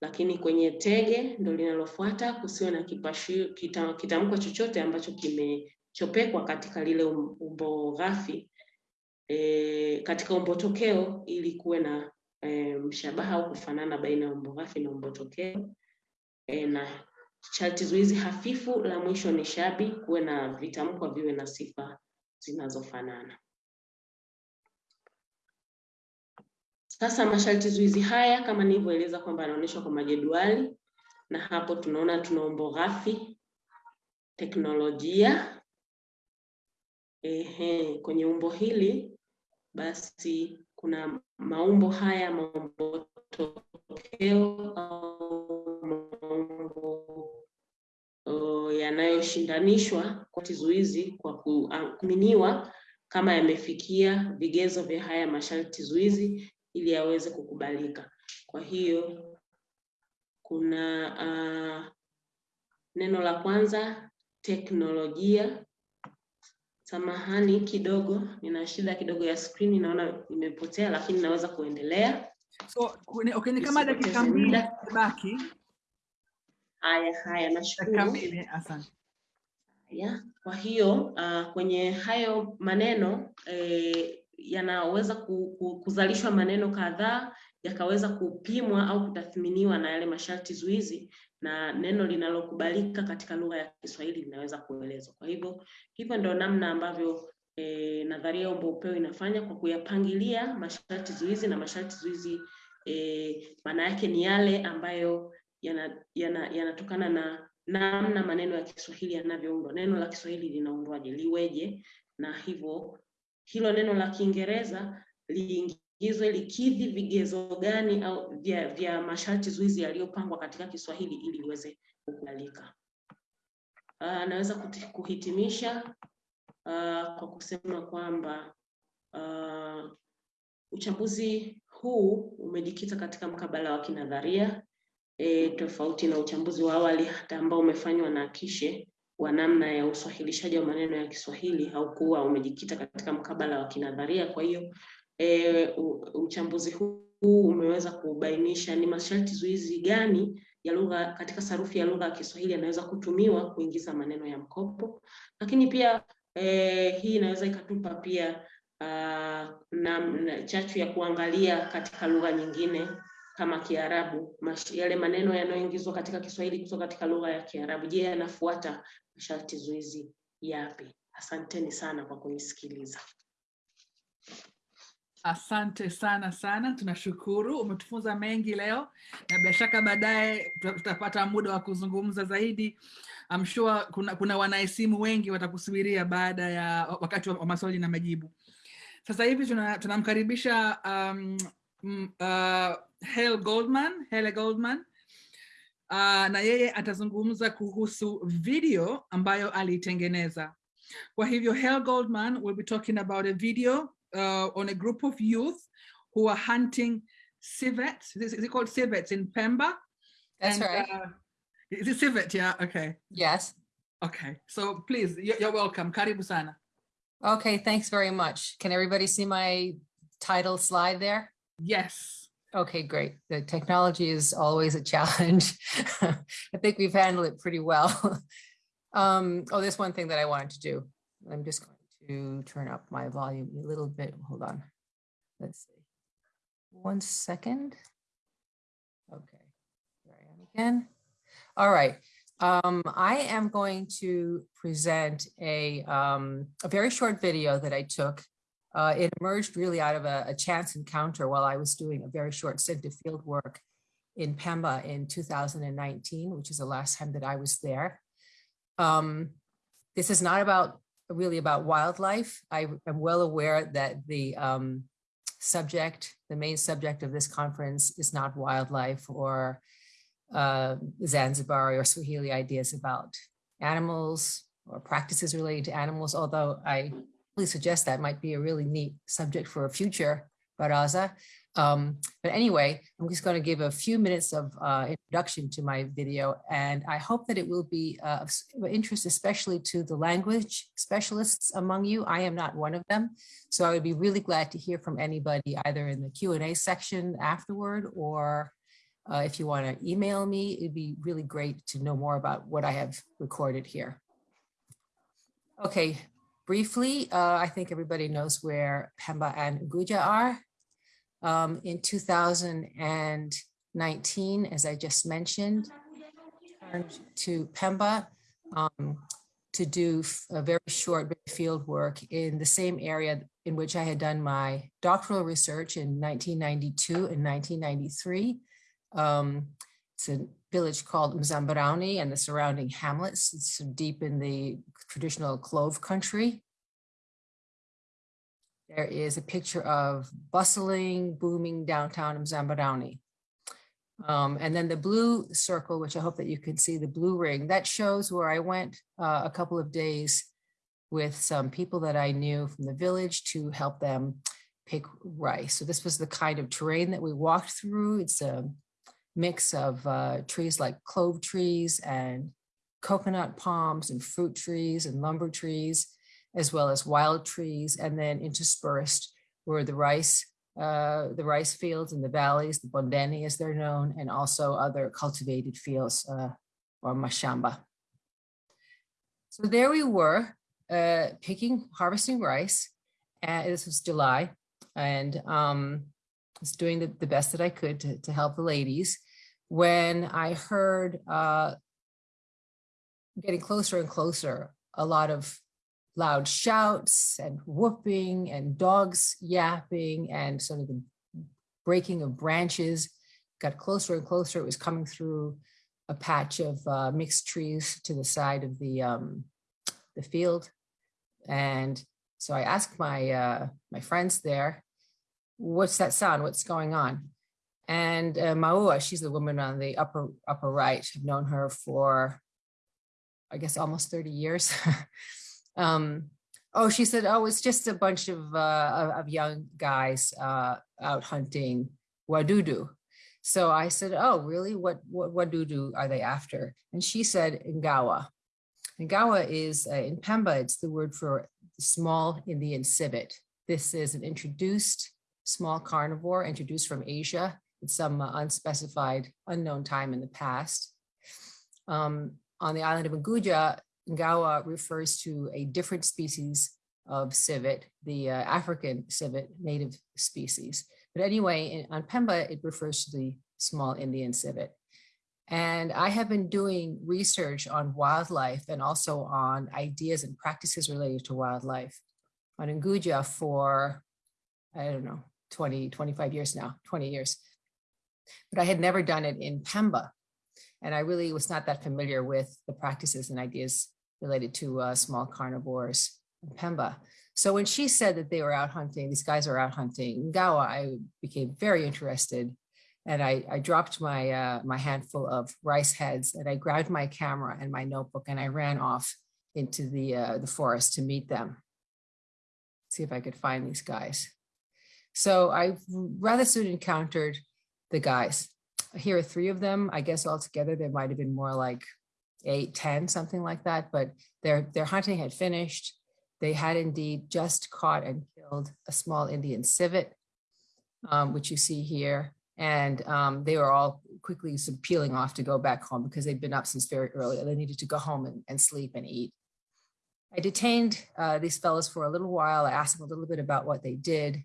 Lakini kwenye tege ndo linalofuata kusiwe na kitamkwa kita, kitamkwa chochote ambacho kimechopekwa katika lile umbo ghafi e, katika umbo tokeo ili kuwe na e, mshabaha au kufanana baina ya umbo ghafi na umbo tokeo e, na sharti zuizi hafifu la mwisho ni shabi, kuwe na vitamkwa viwe na sifa zinazofanana. Sasa masharti zuizi haya kama nilivyoeleza kwamba yanaonyeshwa kwa majedwali, na hapo tunaona tuna umbo ghafi, teknolojia. Ehe, kwenye umbo hili basi kuna maumbo haya, maumbo tokeo au maumbo uh, yanayoshindanishwa kwa zuizi kwa kuaminiwa kama yamefikia vigezo vya haya masharti zuizi ili yaweze kukubalika. Kwa hiyo kuna uh, neno la kwanza teknolojia Samahani kidogo, nina shida kidogo ya screen, naona imepotea, lakini naweza kuendelea. So, okay, ni kama dakika mbili baki. Haya haya, nashukuru. kamili, asante. Ya, kwa hiyo uh, kwenye hayo maneno eh, yanaweza ku, ku, kuzalishwa maneno kadhaa yakaweza kupimwa au kutathminiwa na yale masharti zuizi na neno linalokubalika katika lugha ya Kiswahili linaweza kuelezwa. Kwa hivyo hivyo ndio namna ambavyo eh, nadharia ya umbo upeo inafanya kwa kuyapangilia masharti zuizi na masharti zuizi eh, maana yake ni yale ambayo yana- yana- yanatokana na namna maneno ya Kiswahili yanavyoundwa. Neno la Kiswahili linaundwaje, liweje, na hivyo hilo neno la Kiingereza liingizwe likidhi vigezo gani au vya, vya masharti zuizi yaliyopangwa katika Kiswahili ili liweze kukubalika. Uh, naweza kuhitimisha uh, kwa kusema kwamba uh, uchambuzi huu umejikita katika mkabala wa kinadharia e, tofauti na uchambuzi wa awali hata ambao umefanywa na Kishe wa namna ya uswahilishaji wa maneno ya Kiswahili haukuwa umejikita katika mkabala wa kinadharia. Kwa hiyo e, uchambuzi huu umeweza kubainisha ni masharti zuizi gani ya lugha katika sarufi ya lugha ya Kiswahili yanaweza kutumiwa kuingiza maneno ya mkopo, lakini pia e, hii inaweza ikatupa pia uh, na, na chachu ya kuangalia katika lugha nyingine kama Kiarabu, yale maneno yanayoingizwa katika Kiswahili kutoka katika lugha ya Kiarabu, je, yanafuata masharti zuizi yapi? Asanteni sana kwa kunisikiliza. Asante sana sana, tunashukuru. Umetufunza mengi leo, na bila shaka baadaye tutapata muda wa kuzungumza zaidi. I'm sure kuna, kuna wanahesimu wengi watakusubiria baada ya wakati wa wa maswali na majibu. Sasa hivi tunamkaribisha tuna- um, uh, Hale Goldman, Helle Goldman uh, na yeye atazungumza kuhusu video ambayo aliitengeneza. Kwa hivyo Hale Goldman will be talking about a video uh, on a group of youth who are hunting civets. Is is it called civets in Pemba? That's right. Uh, is it civet? Yeah. Okay. Yes. Okay. So please, you're, you're welcome. Karibu sana. Okay, thanks very much. Can everybody see my title slide there? Yes. Okay, great. The technology is always a challenge. I think we've handled it pretty well. Um, oh, there's one thing that I wanted to do. I'm just going to turn up my volume a little bit. Hold on. Let's see. One second. Okay, here I am again. All right. Um, I am going to present a, um, a very short video that I took. Uh, it emerged really out of a, a chance encounter while I was doing a very short stint of field work in Pemba in 2019, which is the last time that I was there. Um, this is not about really about wildlife. I am well aware that the um, subject, the main subject of this conference is not wildlife or uh, Zanzibar or Swahili ideas about animals or practices related to animals, although I really suggest that might be a really neat subject for a future baraza. Um, but anyway, I'm just going to give a few minutes of uh, introduction to my video, and I hope that it will be uh, of interest, especially to the language specialists among you. I am not one of them, so I would be really glad to hear from anybody either in the Q&A section afterward or uh, if you want to email me, it'd be really great to know more about what I have recorded here. Okay, briefly, uh, I think everybody knows where Pemba and Nguja are. Um, in 2019, as I just mentioned, turned to Pemba um, to do a very short field work in the same area in which I had done my doctoral research in 1992 and 1993. Um, it's a village called Mzambarauni and the surrounding hamlets. It's deep in the traditional clove country. There is a picture of bustling, booming downtown Mzambarauni. Um, and then the blue circle, which I hope that you can see, the blue ring, that shows where I went uh, a couple of days with some people that I knew from the village to help them pick rice. So this was the kind of terrain that we walked through. It's a mix of uh, trees like clove trees and coconut palms and fruit trees and lumber trees. as well as wild trees, and then interspersed were the rice, uh, the rice fields in the valleys, the bondeni as they're known, and also other cultivated fields uh, or mashamba. So there we were, uh, picking, harvesting rice. And this was July, and um, was doing the, the best that I could to, to help the ladies. When I heard uh, getting closer and closer, a lot of loud shouts and whooping and dogs yapping and sort of the breaking of branches got closer and closer. It was coming through a patch of uh, mixed trees to the side of the um, the field, and so I asked my uh, my friends there, "What's that sound? What's going on?" And uh, Maua, she's the woman on the upper upper right. I've known her for, I guess, almost thirty years. um, oh, she said, "Oh, it's just a bunch of uh, of young guys uh, out hunting wadudu." So I said, "Oh, really? What what wadudu are they after?" And she said, "Ngawa." Ngawa is uh, in Pemba. It's the word for small Indian civet. This is an introduced small carnivore introduced from Asia at some uh, unspecified, unknown time in the past. Um, on the island of Nguja, Ngawa refers to a different species of civet, the uh, African civet native species. But anyway, in, on Pemba, it refers to the small Indian civet. And I have been doing research on wildlife and also on ideas and practices related to wildlife on Nguja for, I don't know, 20, 25 years now, 20 years. But I had never done it in Pemba. And I really was not that familiar with the practices and ideas related to uh, small carnivores in Pemba. So when she said that they were out hunting, these guys are out hunting Ngawa, I became very interested and I, I dropped my uh, my handful of rice heads and I grabbed my camera and my notebook and I ran off into the uh, the forest to meet them. See if I could find these guys. So I rather soon encountered the guys. Here are three of them. I guess altogether there might have been more like eight, ten, something like that. But their their hunting had finished. They had indeed just caught and killed a small Indian civet, um, which you see here and um, they were all quickly sort of peeling off to go back home because they'd been up since very early. They needed to go home and, and sleep and eat. I detained uh, these fellows for a little while. I asked them a little bit about what they did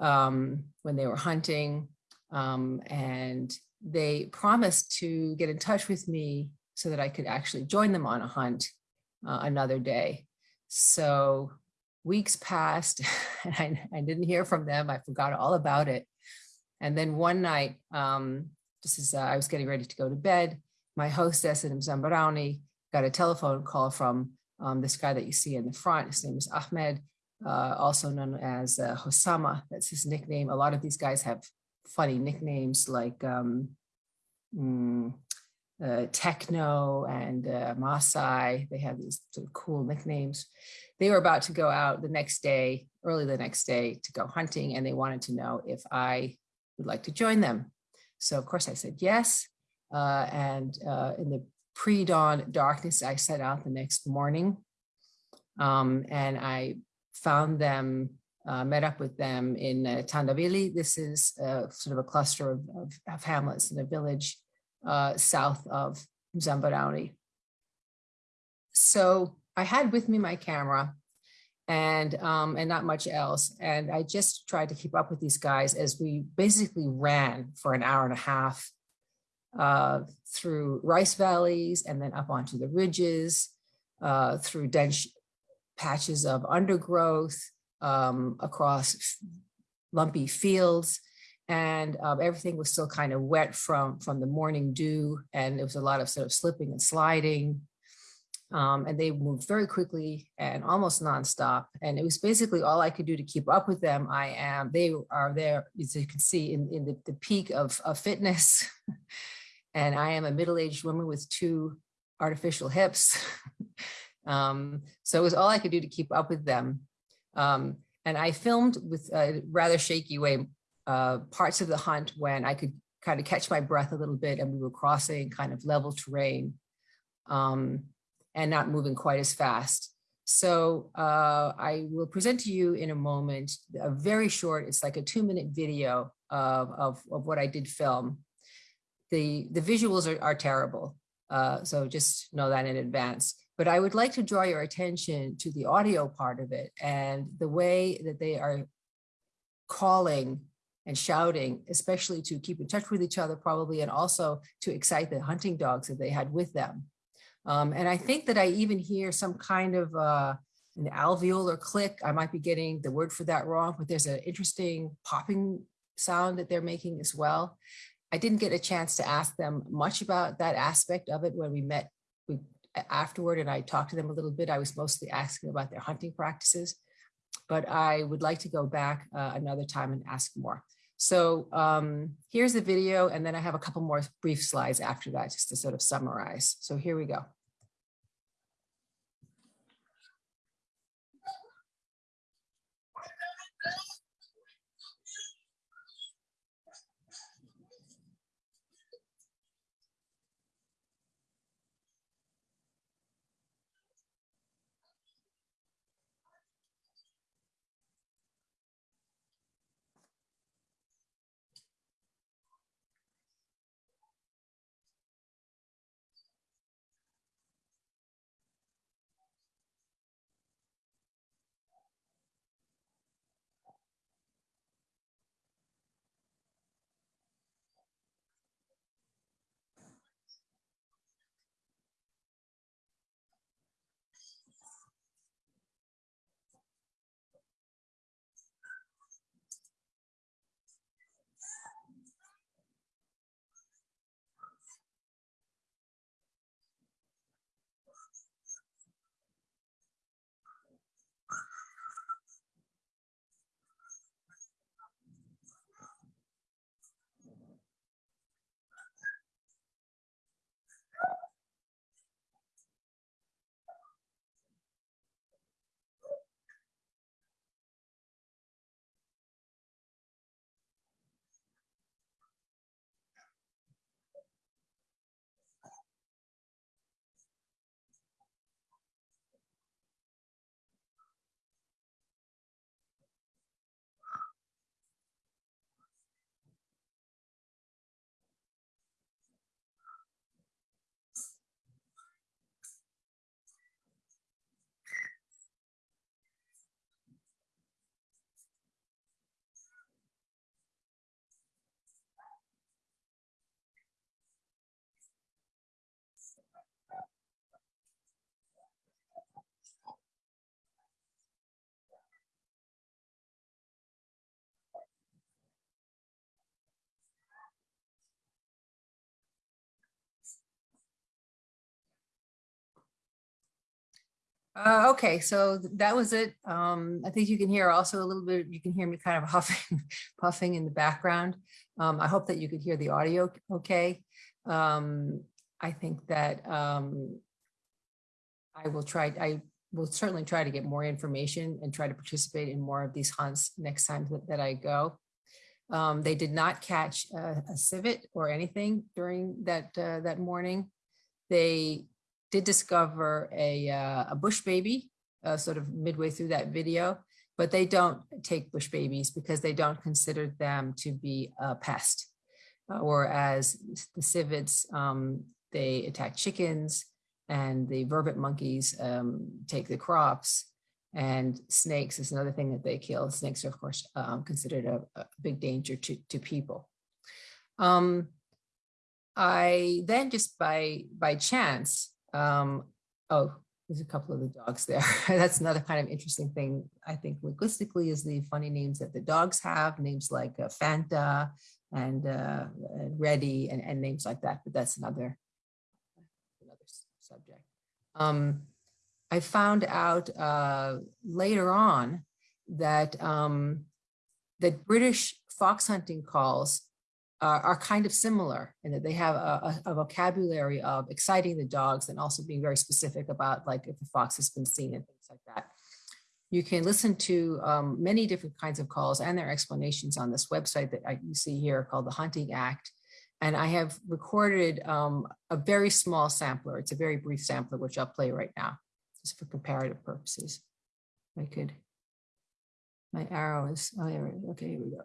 um, when they were hunting, um, and they promised to get in touch with me so that I could actually join them on a hunt uh, another day. So weeks passed, and I, I didn't hear from them. I forgot all about it. And then one night, um, this is, uh, I was getting ready to go to bed. My hostess in Mzambarauni got a telephone call from um, this guy that you see in the front. His name is Ahmed, uh, also known as uh, Hosama. That's his nickname. A lot of these guys have funny nicknames like um, mm, uh, Techno and uh, Masai. They have these sort of cool nicknames. They were about to go out the next day, early the next day, to go hunting, and they wanted to know if I would like to join them. So of course I said yes. Uh, and uh, in the pre-dawn darkness, I set out the next morning um, and I found them, uh, met up with them in uh, Tandavili. This is uh, sort of a cluster of, of, of hamlets in a village uh, south of Mzambarauni. So I had with me my camera and um, and not much else. And I just tried to keep up with these guys as we basically ran for an hour and a half uh, through rice valleys and then up onto the ridges, uh, through dense patches of undergrowth, um, across lumpy fields. And um, everything was still kind of wet from, from the morning dew. And it was a lot of sort of slipping and sliding um, and they moved very quickly and almost nonstop. And it was basically all I could do to keep up with them. I am, they are there, as you can see, in, in the, the peak of, of fitness. and I am a middle-aged woman with two artificial hips. um, so it was all I could do to keep up with them. Um, and I filmed with a rather shaky way uh, parts of the hunt when I could kind of catch my breath a little bit and we were crossing kind of level terrain. Um, and not moving quite as fast. So uh, I will present to you in a moment a very short, it's like a two minute video of, of, of what I did film. The, the visuals are, are terrible, uh, so just know that in advance. But I would like to draw your attention to the audio part of it and the way that they are calling and shouting, especially to keep in touch with each other probably, and also to excite the hunting dogs that they had with them. Um, and I think that I even hear some kind of uh, an alveolar click. I might be getting the word for that wrong, but there's an interesting popping sound that they're making as well. I didn't get a chance to ask them much about that aspect of it when we met we, afterward and I talked to them a little bit. I was mostly asking about their hunting practices, but I would like to go back uh, another time and ask more. So um, here's the video, and then I have a couple more brief slides after that just to sort of summarize. So here we go. Uh, okay, so that was it. Um, I think you can hear also a little bit, you can hear me kind of huffing, puffing in the background. Um, I hope that you could hear the audio okay. Um, I think that um, I will try, I will certainly try to get more information and try to participate in more of these hunts next time that, that I go. Um, they did not catch a, a civet or anything during that uh, that morning. They did discover a, uh, a bush baby uh, sort of midway through that video, but they don't take bush babies because they don't consider them to be a pest. Uh, or as the civets, um, they attack chickens and the vervet monkeys um, take the crops and snakes is another thing that they kill. Snakes are of course um, considered a, a, big danger to, to people. Um, I then just by by chance um, oh, there's a couple of the dogs there. That's another kind of interesting thing, I think, linguistically, is the funny names that the dogs have, names like uh, Fanta and, uh, and and, and names like that, but that's another, another subject. Um, I found out uh, later on that um, that British fox hunting calls uh, are kind of similar in that they have a, a, vocabulary of exciting the dogs and also being very specific about like if the fox has been seen and things like that. You can listen to um, many different kinds of calls and their explanations on this website that I, you see here called the Hunting Act. And I have recorded um, a very small sampler. It's a very brief sampler, which I'll play right now. just for comparative purposes. I could, my arrow is, oh, there. Okay, here we go.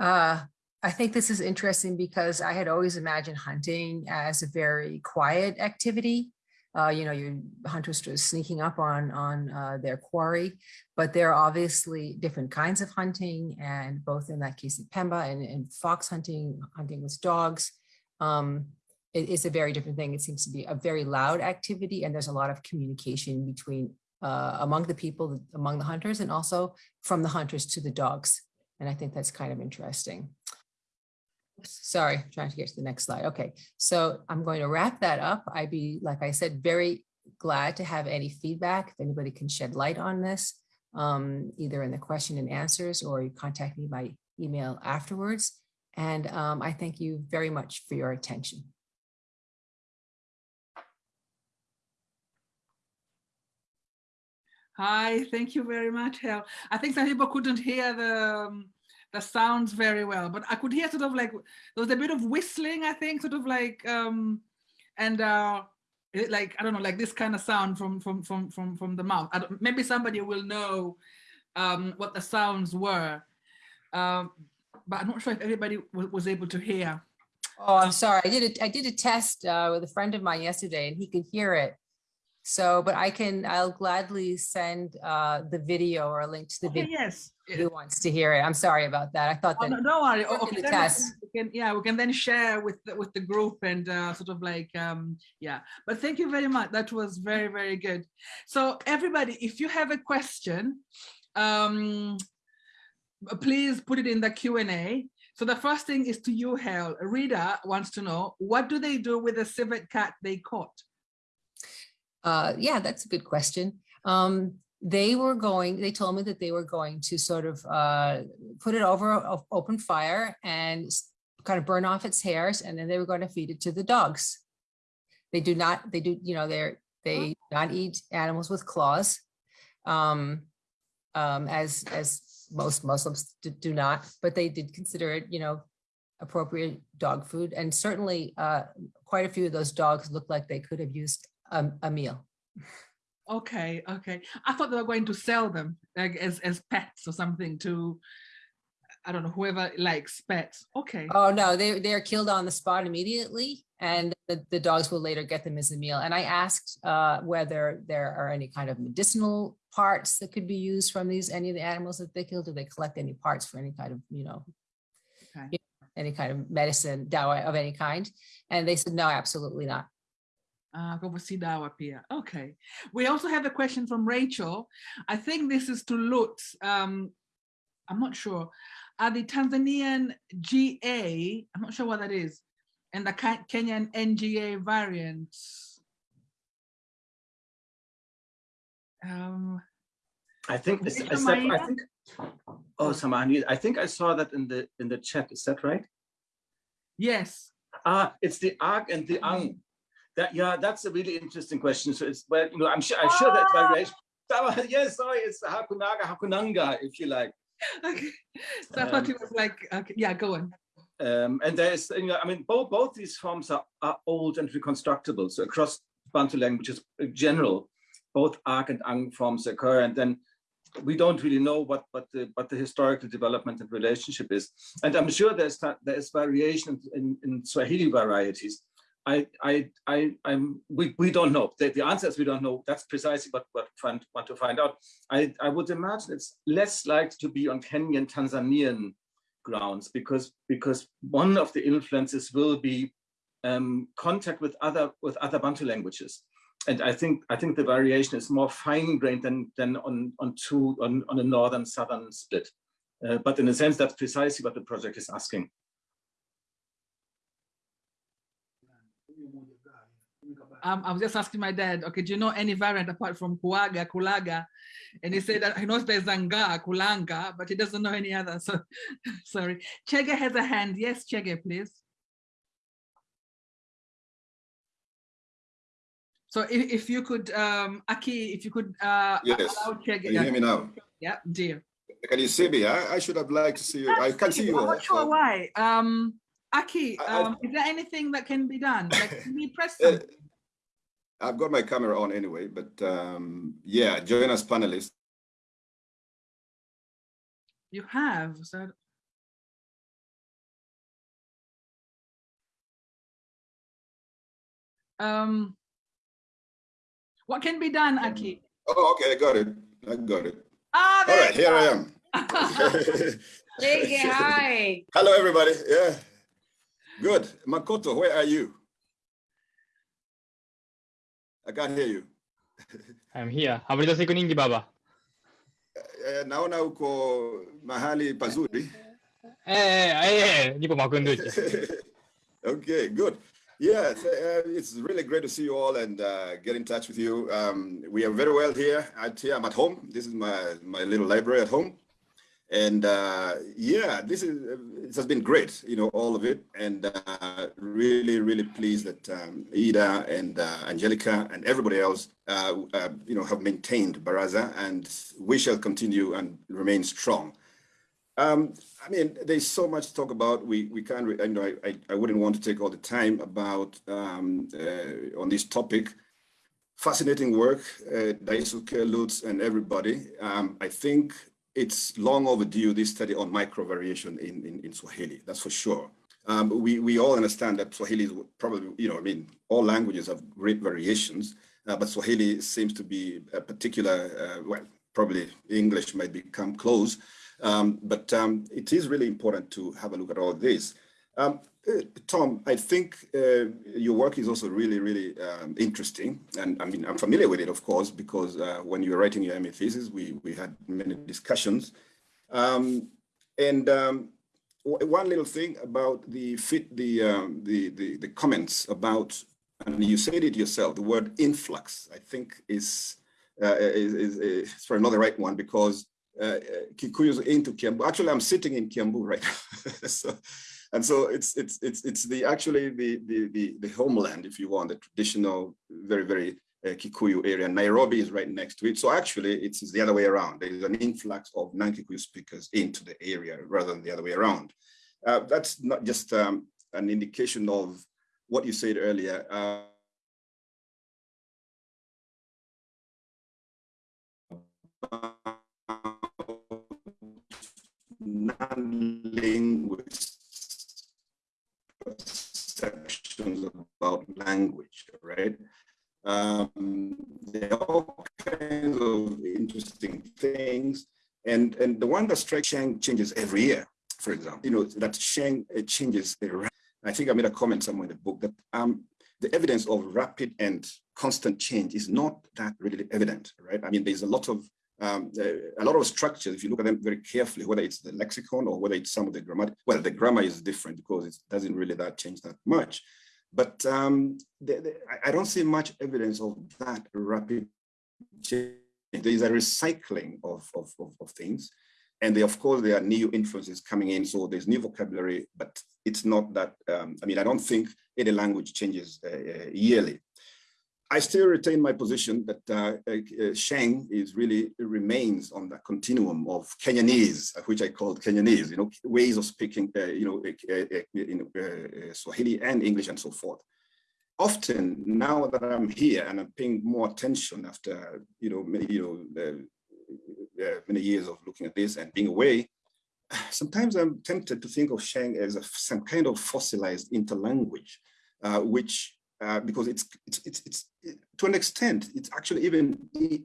Uh, I think this is interesting because I had always imagined hunting as a very quiet activity. Uh, you know, your hunters just sneaking up on on uh, their quarry, but there are obviously different kinds of hunting, and both in that case in Pemba and, and fox hunting, hunting with dogs, um, it is a very different thing. It seems to be a very loud activity, and there's a lot of communication between uh, among the people, among the hunters, and also from the hunters to the dogs. And I think that's kind of interesting. Sorry, trying to get to the next slide. Okay, so I'm going to wrap that up. I'd be, like I said, very glad to have any feedback. If anybody can shed light on this, um, either in the question and answers or you contact me by email afterwards. And um, I thank you very much for your attention. Hi, thank you very much, Hel. I think some people couldn't hear the um, the sounds very well, but I could hear sort of like there was a bit of whistling, I think, sort of like um, and uh, it, like I don't know, like this kind of sound from from from from from the mouth. maybe somebody will know um, what the sounds were, um, but I'm not sure if everybody was able to hear. Oh, I'm sorry. I did a, I did a test uh, with a friend of mine yesterday, and he could hear it. So, but I can, I'll gladly send uh, the video or a link to the okay, video. Yes. Who wants to hear it? I'm sorry about that. I thought Oh, that. no, don't worry. Okay, the test. we can, yeah, we can then share with the, with the group and uh, sort of like um, yeah. But thank you very much. That was very very good. So everybody, if you have a question, um, please put it in the Q and A. So the first thing is to you, Hel. Rita wants to know what do they do with the civet cat they caught? Uh, yeah, that's a good question. Um, they were going, they told me that they were going to sort of uh, put it over a open fire and kind of burn off its hairs, and then they were going to feed it to the dogs. They do not, they do, you know, they're, they not eat animals with claws. Um, um, as, as most Muslims do, do not, but they did consider it, you know, appropriate dog food. And certainly uh, quite a few of those dogs looked like they could have used a, a meal. Okay, okay. I thought they were going to sell them like as as pets or something to I don't know whoever likes pets. Okay. Oh no, they they're killed on the spot immediately, and the, the dogs will later get them as a meal. And I asked uh, whether there are any kind of medicinal parts that could be used from these any of the animals that they kill. Do they collect any parts for any kind of you know Okay. you know, any kind of medicine dawa of any kind? And they said no, absolutely not. Uh, go see dawa pia. Okay. We also have a question from Rachel. I think this is to Lutz. Um, I'm not sure. Are the Tanzanian GA, I'm not sure what that is, and the Kenyan NGA variants? Um, I think, is- is that- I think, oh, Samani, I think I saw that in the, in the chat. Is that right? yes. Ah, it's the Ag and the Ang. That, yeah, that's a really interesting question. So it's, well, you know, I'm sure, I'm sure that variation. That- Yes, sorry, it's Hakunaga, Hakunanga, if you like. Okay. So I thought Um, it was like, okay, yeah, go on. Um, and there is, you know, I mean, both both these forms are, are old and reconstructible. So across Bantu languages in general, both Ark and Ang forms occur, and then we don't really know what what the what the historical development and relationship is. And I'm sure there's there is variation in, in Swahili varieties. I I I I'm we, we don't know. The, the answer is we don't know. That's precisely what what want to find out. I, I would imagine it's less likely to be on Kenyan Tanzanian grounds because because one of the influences will be um, contact with other with other Bantu languages, and I think I think the variation is more fine grained than than on on two on on a northern southern split. Uh, but in a sense, that's precisely what the project is asking. Um, I was just asking my dad, okay, do you know any variant apart from kuaga, kulaga? And he said that he knows there's zanga, kulanga, but he doesn't know any other. So sorry. Chege has a hand. Yes, Chege, please. So if, if you could, um, Aki, if you could uh, Yes. allow Chege. Can you hear me now? Yeah, dear. Can you see me? I, I should have liked to see you. I can see you. I'm not sure why. Um, Aki, I- I- um, is there anything that can be done? Like, can we press Uh, something? I've got my camera on anyway, but um, yeah, join us panelists. You have. So um, what can be done, Aki? Oh, okay, I got it. I got it. Ah, All there right, you here I am. Chege, hi. Hello, everybody. Yeah, good. Makoto, where are you? I can't hear you. I'm here. Habari siku nyingi baba. Eh, naona uko mahali pazuri. Eh, eh, nipo Makunduchi. Okay, good. Yeah, uh, it's really great to see you all and uh, get in touch with you. Um, we are very well here. At, here I'm at home. This is my, my little library at home. And uh, yeah, this is it has been great, you know, all of it. And uh, really, really pleased that um, Ida and uh, Angelica and everybody else, uh, uh, you know, have maintained Baraza and we shall continue and remain strong. Um, I mean, there's so much to talk about. We we can't. I know I, I, I wouldn't want to take all the time about um, uh, on this topic. Fascinating work, uh, Daisuke, Lutz, and everybody. Um, I think it's long overdue. This study on micro variation in, in in Swahili. That's for sure. Um, we we all understand that Swahili is probably you know I mean all languages have great variations, uh, but Swahili seems to be a particular. Uh, well, probably English might become close. Um, but um, it is really important to have a look at all this. Um, uh, Tom, I think uh, your work is also really, really um, interesting. And I mean, I'm familiar with it, of course, because uh, when you were writing your MA thesis, we, we had many discussions. Um, and um, one little thing about the fit, the, um, the, the, the comments about, and you said it yourself, the word influx, I think is, uh, is, is, is not the right one because uh, Kikuyu's into Kiambu. Actually, I'm sitting in Kiambu right now. so, and so it's it's it's it's the actually the the the, the homeland, if you want, the traditional, very very uh, Kikuyu area. Nairobi is right next to it. So actually, it's the other way around. There is an influx of non-Kikuyu speakers into the area rather than the other way around. Uh, that's not just um, an indication of what you said earlier. Uh, non-linguist about language, right? Um, there are all kinds of interesting things. And, and the one that strikes Sheng changes every year, for example, you know, that Sheng uh, changes. I think I made a comment somewhere in the book that um, the evidence of rapid and constant change is not that really evident, right? I mean, there's a lot of um, uh, a lot of structures, if you look at them very carefully, whether it's the lexicon or whether it's some of the grammar, well, the grammar is different because it doesn't really that change that much. But um, I don't see much evidence of that rapid change. There is a recycling of, of, of, of things. And they, of course, there are new influences coming in. So there's new vocabulary, but it's not that, um, I mean, I don't think any language changes uh, uh, yearly. I still retain my position that uh, uh, Sheng is really remains on the continuum of Kenyanese, uh, which I called Kenyanese, you know, ways of speaking, uh, you know, uh, uh, Swahili and English and so forth. Often now that I'm here and I'm paying more attention after, you know, many, you know, many years of looking at this and being away, sometimes I'm tempted to think of Sheng as a, some kind of fossilized interlanguage, uh, which uh, because it's, it's it's it's to an extent it's actually even i-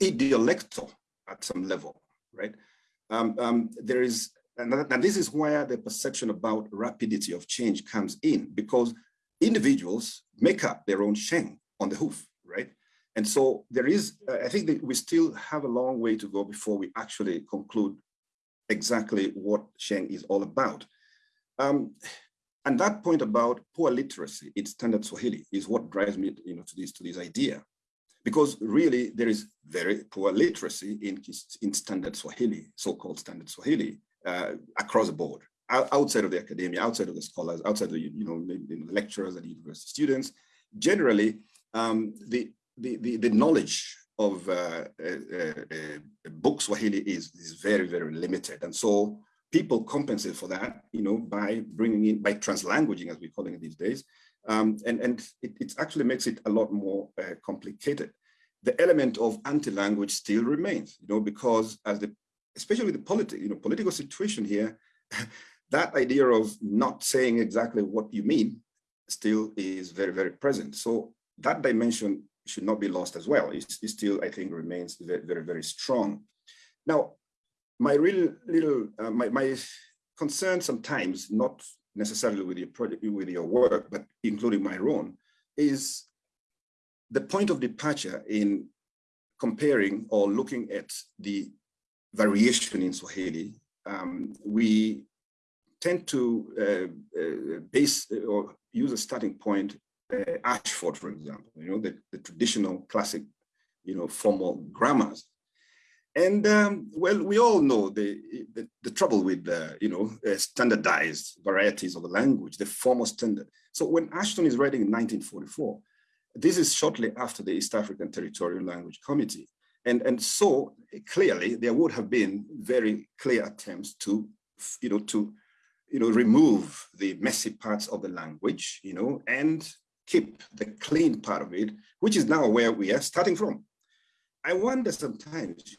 idiolectal at some level, right? Um, um, there is, and, this is where the perception about rapidity of change comes in, because individuals make up their own Sheng on the hoof, right? And so there is, uh, I think that we still have a long way to go before we actually conclude exactly what Sheng is all about. Um, And that point about poor literacy in standard Swahili is what drives me you know, to, this, to this idea. Because really there is very poor literacy in, in standard Swahili, so-called standard Swahili, uh, across the board, outside of the academia, outside of the scholars, outside of the you know, lecturers and university students. Generally, um, the, the, the, the, knowledge of uh, uh, uh, book Swahili is, is very, very limited. And so people compensate for that, you know, by bringing in, by translanguaging, as we're calling it these days. Um, and and it, it, actually makes it a lot more uh, complicated. The element of anti-language still remains, you know, because as the, especially the political, you know, political situation here, that idea of not saying exactly what you mean still is very, very present. So that dimension should not be lost as well. It, it still, I think, remains very, very, very strong. Now, my real little, uh, my, my concern sometimes, not necessarily with your project, with your work, but including my own, is the point of departure in comparing or looking at the variation in Swahili. Um, we tend to uh, uh, base or use a starting point, uh, Ashton, for example, you know, the, the traditional classic, you know, formal grammars. And um, well, we all know the, the, the trouble with, uh, you know, uh, standardized varieties of the language, the formal standard. So when Ashton is writing in 1944, this is shortly after the East African Territorial Language Committee. And, and so clearly there would have been very clear attempts to, you know, to, you know, remove the messy parts of the language, you know, and keep the clean part of it, which is now where we are starting from. I wonder sometimes,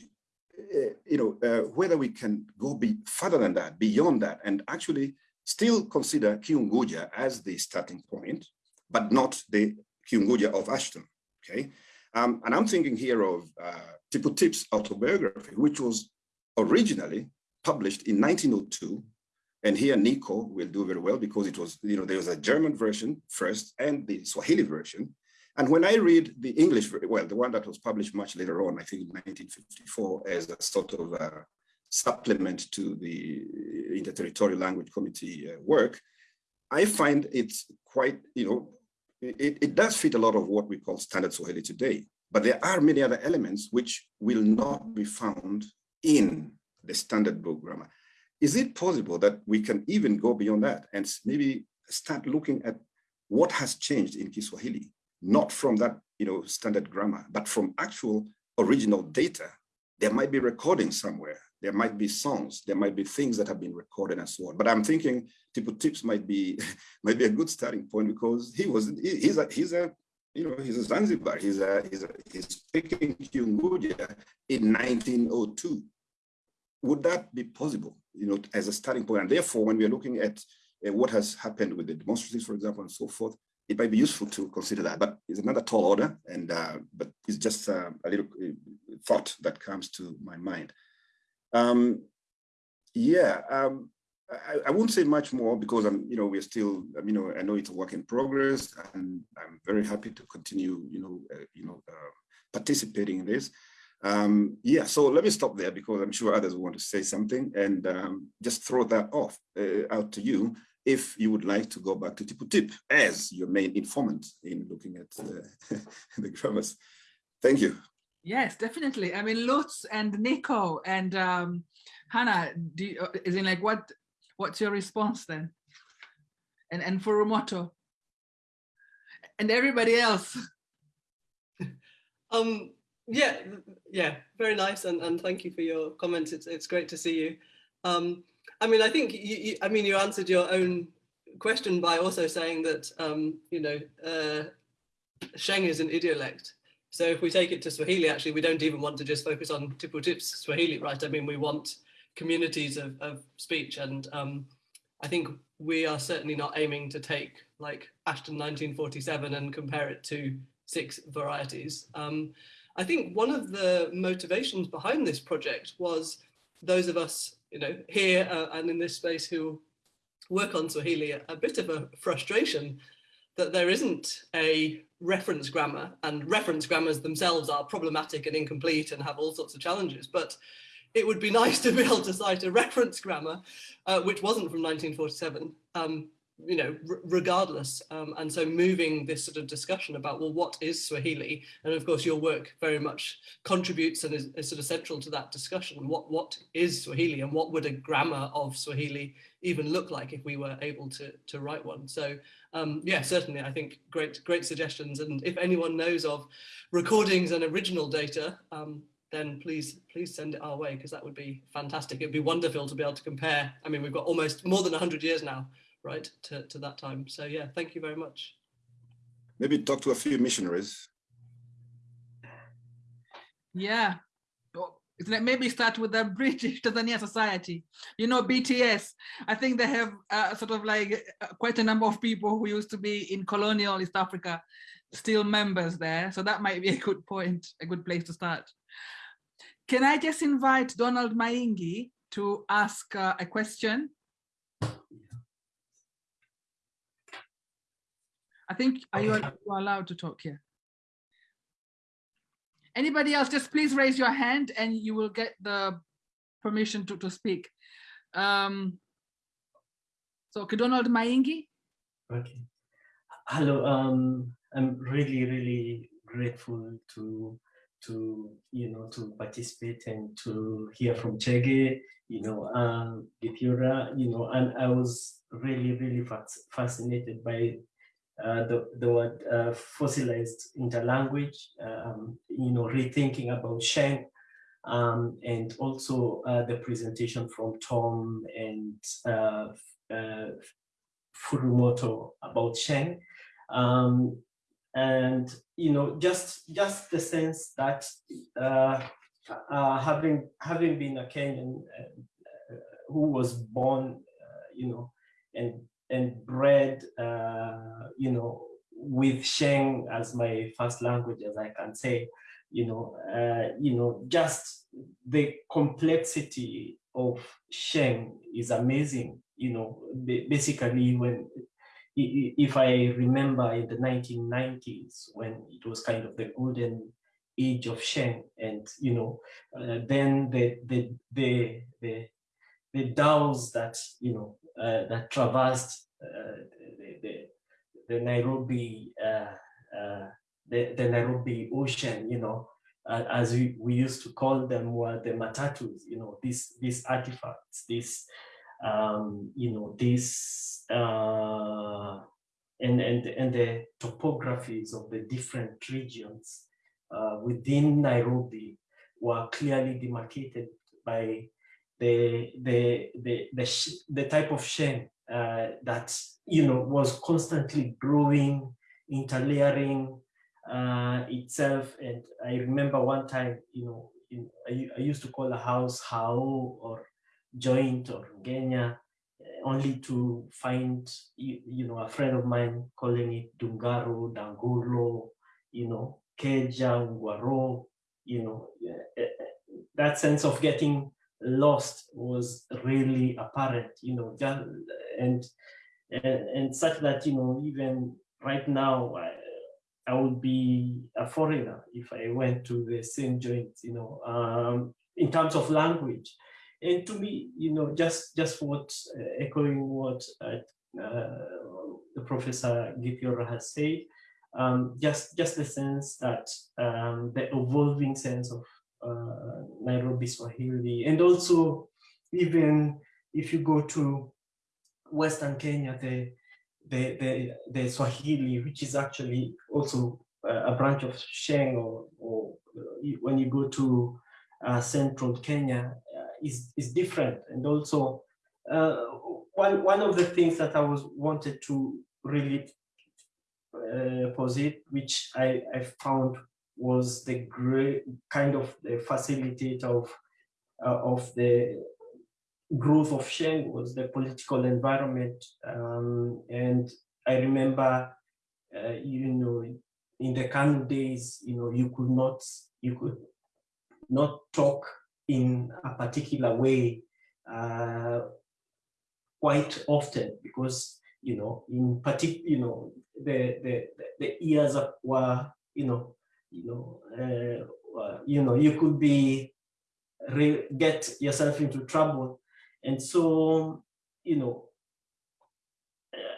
you know, uh, whether we can go be further than that, beyond that, and actually still consider Kiunguja as the starting point, but not the Kiunguja of Ashton, okay? Um, and I'm thinking here of uh, Tipu Tip's autobiography, which was originally published in 1902. And here Nico will do very well because it was, you know, there was a German version first and the Swahili version. And when I read the English, well, the one that was published much later on, I think in 1954, as a sort of a supplement to the Interterritorial Language Committee uh, work, I find it's quite, you know, it, it does fit a lot of what we call standard Swahili today, but there are many other elements which will not be found in the standard book grammar. Is it possible that we can even go beyond that and maybe start looking at what has changed in Kiswahili, not from that you know standard grammar, but from actual original data? There might be recordings somewhere there might be songs, there might be things that have been recorded and so on. But I'm thinking Tipu Tips might be might be a good starting point because he was he, he's a he's a you know he's a Zanzibar he's a he's a, he's speaking Kiunguja in 1902. Would that be possible? You know, as a starting point, and therefore, when we are looking at uh, what has happened with the demonstrations, for example, and so forth, it might be useful to consider that. But it's another tall order, and uh, but it's just uh, a little uh, thought that comes to my mind. Um, yeah, um, I, I, won't say much more because I'm, you know, we're still, you know, I know it's a work in progress, and I'm very happy to continue, you know, uh, you know, uh, participating in this. Um, yeah, so let me stop there because I'm sure others want to say something, and um, just throw that off uh, out to you if you would like to go back to Tipu Tip as your main informant in looking at the grammars. Thank you. Yes, definitely. I mean, Lutz and Nico and um, Hannah, do you, uh, is in like what? What's your response then? And and for Rumoto and everybody else. um. Yeah. Yeah. Very nice, and and thank you for your comments. It's it's great to see you. Um. I mean, I think you, you I mean, you answered your own question by also saying that um, you know, uh, Sheng is an idiolect. So if we take it to Swahili, actually, we don't even want to just focus on Tipu Tips Swahili, right? I mean, we want communities of, of speech. And um, I think we are certainly not aiming to take like Ashton 1947 and compare it to six varieties. Um, I think one of the motivations behind this project was those of us, you know, here uh, and in this space who work on Swahili, a bit of a frustration that there isn't a reference grammar and reference grammars themselves are problematic and incomplete and have all sorts of challenges. But it would be nice to be able to cite a reference grammar, uh, which wasn't from 1947. Um, you know, regardless. Um, and so moving this sort of discussion about, well, what is Swahili? And of course, your work very much contributes and is, is, sort of central to that discussion. What, what is Swahili and what would a grammar of Swahili even look like if we were able to, to write one? So um, yeah, certainly, I think great, great suggestions. And if anyone knows of recordings and original data, um, then please please send it our way because that would be fantastic. It'd be wonderful to be able to compare. I mean, we've got almost more than 100 years now right, to, to that time. So yeah, thank you very much. Maybe talk to a few missionaries. Yeah, maybe start with the British Tanzania Society. You know, BTS, I think they have uh, sort of like uh, quite a number of people who used to be in colonial East Africa, still members there. So that might be a good point, a good place to start. Can I just invite Donald Maingi to ask uh, a question? I think, are you, are you allowed to talk here? Anybody else, just please raise your hand and you will get the permission to, to speak. Um, so, Donald Maingi. Okay. Hello, um, I'm really, really grateful to to you know to participate and to hear from Chege, you know, um, you know, and I was really, really fascinated by the, the word uh, fossilized interlanguage, um, you know, rethinking about Sheng, um, and also uh, the presentation from Tom and uh, uh, Furumoto about Sheng. Um, and, you know, just, just the sense that uh, having, having been a Kenyan who was born, you know, and and bred, uh, you know, with Sheng as my first language, as I can say, you know, uh, you know, just the complexity of Sheng is amazing. You know, basically when, if I remember in the 1990s when it was kind of the golden age of Sheng, and you know, uh, then the the the the the DAOs that you know that traversed uh, the, the, the, Nairobi uh, uh, the, the Nairobi Ocean, you know, as we, we used to call them were the matatus, you know, these these artifacts, this um, you know, this uh, and and and the topographies of the different regions uh, within Nairobi were clearly demarcated by the the the the, the type of Sheng uh, that you know was constantly growing, interlayering uh, itself. And I remember one time, you know, in, I, I, used to call a house Hao or joint or Genya, uh, only to find you, you, know a friend of mine calling it Dungaro, Dangulo, you know, Keja, Ungwaro, you know, uh, uh, that sense of getting lost was really apparent, you know, and, and, and such that, you know, even right now, I, I would be a foreigner if I went to the same joint, you know, um, in terms of language. And to me, you know, just just what uh, echoing what uh, uh, the professor Githiora has said, um, just just the sense that um, the evolving sense of uh, Nairobi Swahili. And also, even if you go to Western Kenya, the, the, the, the Swahili, which is actually also a branch of Sheng, or, or when you go to uh, central Kenya, uh, is, is different. And also, uh, one, one of the things that I was wanted to really uh, posit, which I, I found was the great kind of the facilitator of uh, of the growth of Sheng was the political environment. Um, and I remember, uh, you know, in the KANU days, you know, you could not, you could not talk in a particular way uh, quite often because, you know, in particular, you know, the, the, the ears were, you know, you know, uh, you know, you could be get yourself into trouble, and so you know,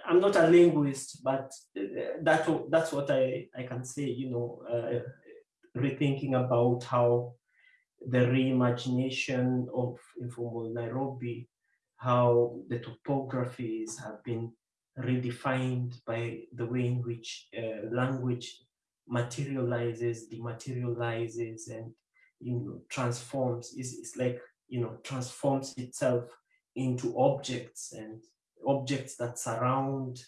I'm not a linguist, but that that's what I I can say. You know, uh, rethinking about how the reimagination of informal Nairobi, how the topographies have been redefined by the way in which uh, language materializes, dematerializes, and you know transforms. Is is like you know transforms itself into objects and objects that surround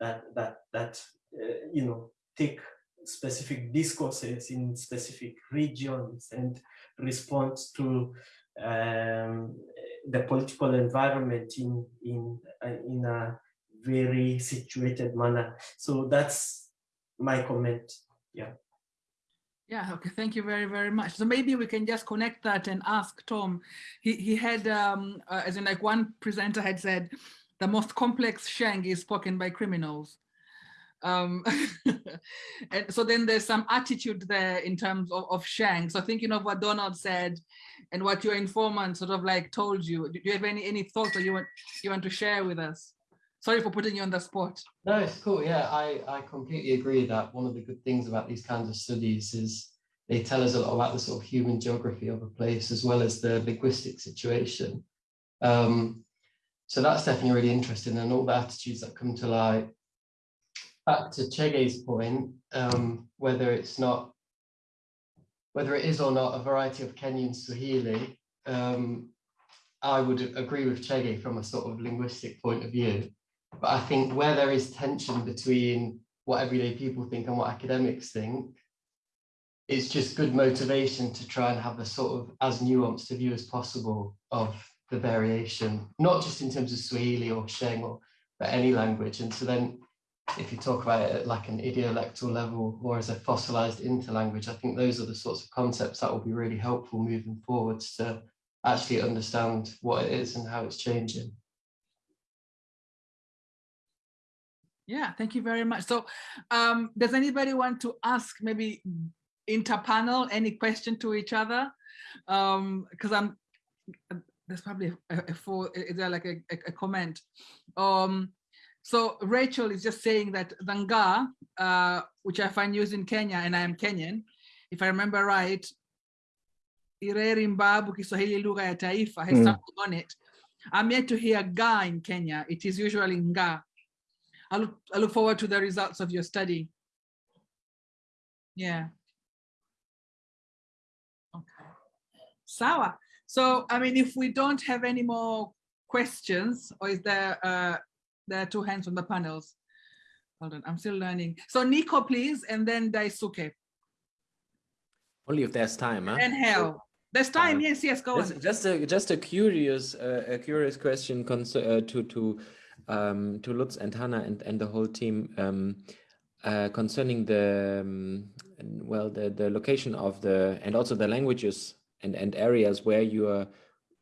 that that that uh, you know take specific discourses in specific regions and response to um, the political environment in in uh, in a very situated manner. So that's my comment. Yeah. Yeah, okay, thank you very, very much. So maybe we can just connect that and ask Tom. He, he had, um, uh, as in like one presenter had said, the most complex Sheng is spoken by criminals. Um, and so then there's some attitude there in terms of, of Sheng. So thinking of what Donald said and what your informant sort of like told you, do you have any, any thoughts that you want, you want to share with us? Sorry for putting you on the spot. No, it's cool. Yeah, I, I completely agree that one of the good things about these kinds of studies is they tell us a lot about the sort of human geography of a place as well as the linguistic situation. Um, so that's definitely really interesting and all the attitudes that come to light. Back to Chege's point, um, whether it's not, whether it is or not a variety of Kenyan Swahili, um, I would agree with Chege from a sort of linguistic point of view. But I think where there is tension between what everyday people think and what academics think, it's just good motivation to try and have a sort of as nuanced a view as possible of the variation, not just in terms of Swahili or Sheng or but any language. And so then if you talk about it at like an idiolectal level or as a fossilized interlanguage, I think those are the sorts of concepts that will be really helpful moving forwards to actually understand what it is and how it's changing. Yeah, thank you very much. So um, does anybody want to ask maybe interpanel any question to each other? Because um, I'm, there's probably a, a full, is there like a, a, comment? Um, so Rachel is just saying that Danga, uh, which I find used in Kenya, and I am Kenyan, if I remember right, Ireri Mbaabu Kiswahili lugha ya taifa has Mm. something on it. I'm yet to hear ga in Kenya. It is usually nga. I look, I look forward to the results of your study. Yeah. Okay. Sawa. So, I mean, if we don't have any more questions, or is there, uh, there are two hands on the panels? Hold on, I'm still learning. So Nico, please, and then Daisuke. Only if there's time, huh? And Helle. There's time, yes, yes, go Just, on. just a just a curious uh, a curious question uh, to to um, to Lutz and Hannah and, and the whole team um, uh, concerning the um, well the the location of the and also the languages and and areas where you are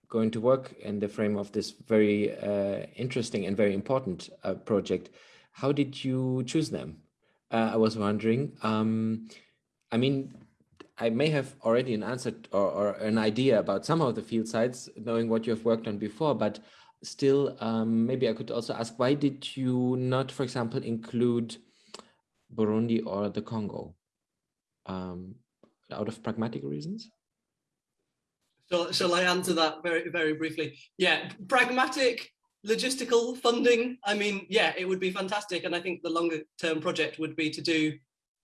going to work in the frame of this very uh, interesting and very important uh, project. How did you choose them? Uh, I was wondering. Um, I mean, I may have already an answer or, or an idea about some of the field sites, knowing what you've worked on before, but still, um, maybe I could also ask, why did you not, for example, include Burundi or the Congo? Um, out of pragmatic reasons? Shall, shall I answer that very, very briefly? Yeah, pragmatic, logistical funding. I mean, yeah, it would be fantastic. And I think the longer term project would be to do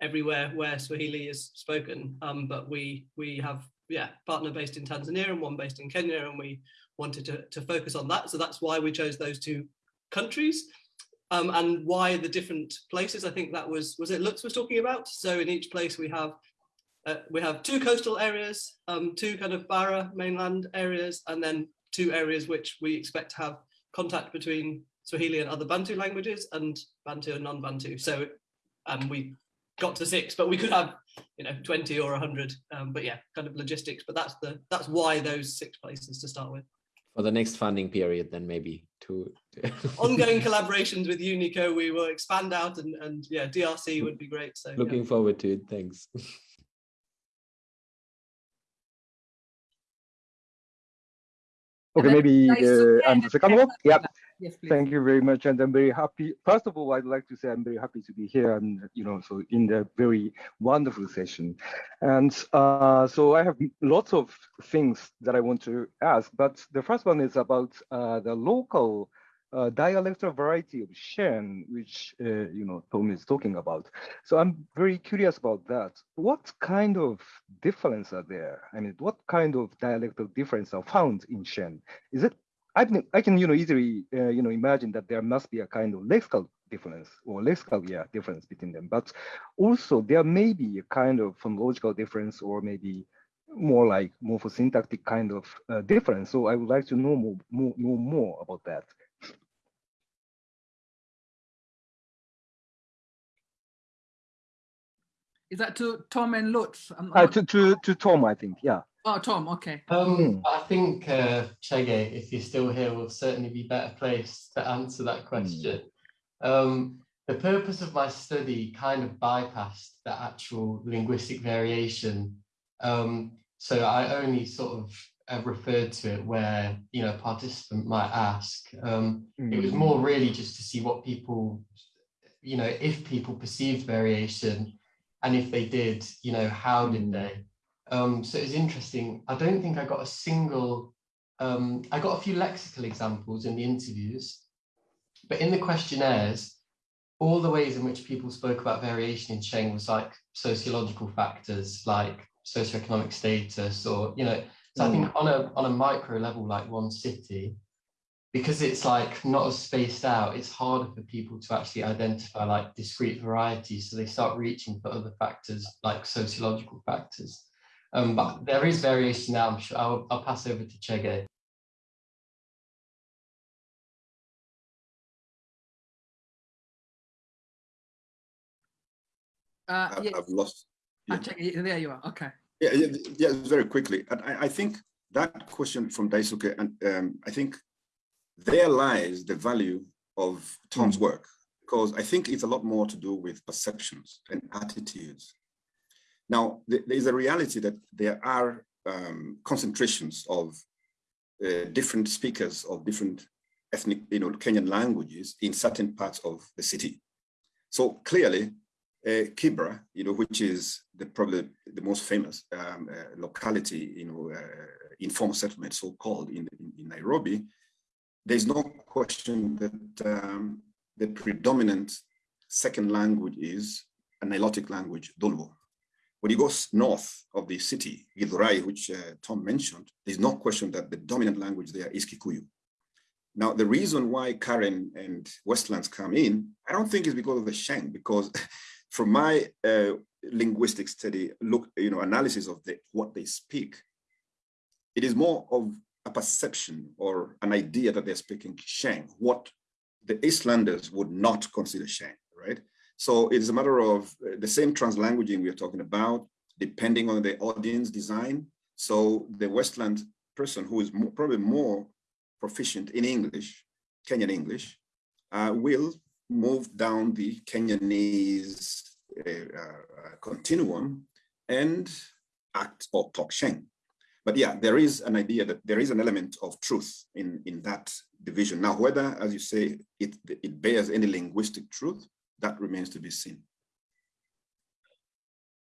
everywhere where Swahili is spoken. Um, but we we have, yeah, partner based in Tanzania and one based in Kenya, and we wanted to, to focus on that. So that's why we chose those two countries. Um, and why the different places, I think that was, was it Lutz was talking about? So in each place we have uh, we have two coastal areas, um, two kind of Bara mainland areas, and then two areas which we expect to have contact between Swahili and other Bantu languages and Bantu and non-Bantu. So um, we got to six, but we could have, you know, 20 or 100. Um, but yeah, kind of logistics. But that's the that's why those six places to start with. For the next funding period, then maybe to. Ongoing collaborations with Unico, we will expand out, and and yeah, DRC would be great. So yeah. Looking forward to it. Thanks. Okay, maybe uh, I'm the second one. Yeah. Yes, please. Thank you very much, and I'm very happy. First of all, I'd like to say I'm very happy to be here, and you know, so in the very wonderful session, and uh, so I have lots of things that I want to ask. But the first one is about uh, the local uh, dialectal variety of Sheng, which uh, you know Tom is talking about. So I'm very curious about that. What kind of difference are there? I mean, what kind of dialectal difference are found in Sheng? Is it I can, I can, you know, easily, uh, you know, imagine that there must be a kind of lexical difference or lexical, yeah, difference between them. But also there may be a kind of phonological difference or maybe more like morphosyntactic kind of uh, difference. So I would like to know more, more, know more about that. Is that to Tom and Lutz? I'm Uh, to, to, to Tom, I think, yeah. Oh, Tom, okay. Um, I think uh, Chege, if you're still here, will certainly be better placed to answer that question. Um, the purpose of my study kind of bypassed the actual linguistic variation. Um, so I only sort of uh, referred to it where, you know, a participant might ask. Um, It was more really just to see what people, you know, if people perceived variation and if they did, you know, how did they? Um, so it's interesting. I don't think I got a single, um, I got a few lexical examples in the interviews, but in the questionnaires, all the ways in which people spoke about variation in Sheng was like sociological factors, like socioeconomic status, or, you know, so I think on a, on a micro level, like one city, because it's like not as spaced out, it's harder for people to actually identify like discrete varieties. So they start reaching for other factors like sociological factors. Um, but there is variation now. I'm sure I'll, I'll pass over to Chege. Uh, I've, yes. I've lost. Ah, check. There you are. Okay. Yeah, yeah, yeah, very quickly. And I, I think that question from Daisuke, and um, I think there lies the value of Tom's work, because I think it's a lot more to do with perceptions and attitudes. Now, th- there is a reality that there are um, concentrations of uh, different speakers of different ethnic, you know, Kenyan languages in certain parts of the city. So clearly, uh, Kibra, you know, which is the probably the most famous um, uh, locality, you know, uh, informal settlement, so called in, in, in Nairobi, there's no question that um, the predominant second language is a Nilotic language, Dholuo. When you go north of the city, Githurai, which uh, Tom mentioned, there's no question that the dominant language there is Kikuyu. Now, the reason why Karen and Westlands come in, I don't think is because of the Sheng, because from my uh, linguistic study, look, you know, analysis of the, what they speak, it is more of a perception or an idea that they're speaking Sheng, what the Eastlanders would not consider Sheng, right? So it's a matter of uh, the same translanguaging we're talking about, depending on the audience design. So the Westland person who is more, probably more proficient in English, Kenyan English, uh, will move down the Kenyanese uh, uh, continuum and act or talk Sheng. But yeah, there is an idea that there is an element of truth in, in that division. Now, whether, as you say, it, it bears any linguistic truth, that remains to be seen.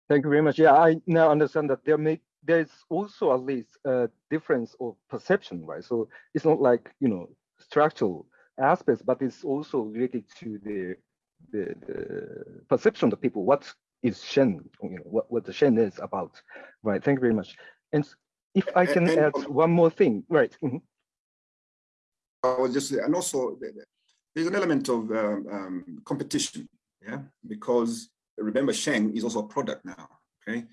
Thank you very much. Yeah, I now understand that there may there's also at least a difference of perception, right? So it's not like you know structural aspects, but it's also related to the the, the perception of people. What is Sheng? You know what what the Sheng is about, right? Thank you very much. And if I can And- add one more thing, right? mhm. I was just, and also th- th- there's an element of um, um, competition, yeah, because remember Sheng is also a product now, okay?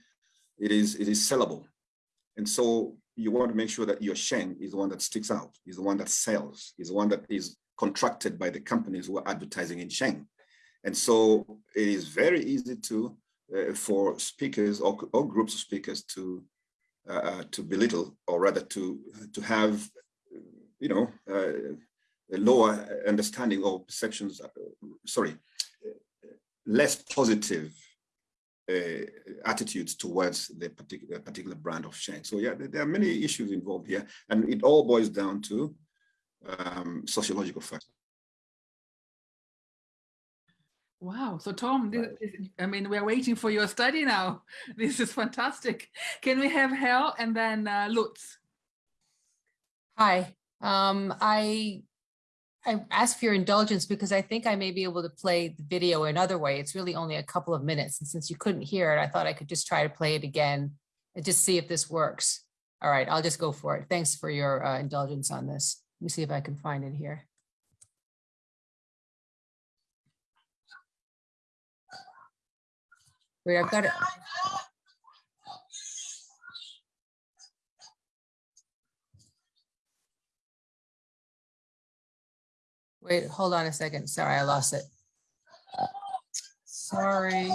It is it is sellable, and so you want to make sure that your Sheng is the one that sticks out, is the one that sells, is the one that is contracted by the companies who are advertising in Sheng, and so it is very easy to uh, for speakers or, or groups of speakers to uh, uh, to belittle or rather to to have you know, uh, a lower understanding or perceptions, uh, sorry, less positive uh, attitudes towards the particular particular brand of Sheng. So yeah, there, there, are many issues involved here, and it all boils down to um, sociological factors. Wow. So Tom, this, I mean, we're waiting for your study now. This is fantastic. Can we have Helle and then uh, Lutz? Hi. Um, I I ask for your indulgence because I think I may be able to play the video another way. It's really only a couple of minutes. And since you couldn't hear it, I thought I could just try to play it again and just see if this works. All right, I'll just go for it. Thanks for your uh, indulgence on this. Let me see if I can find it here. Wait, I've got it. Wait, hold on a second. Sorry, I lost it. Sorry.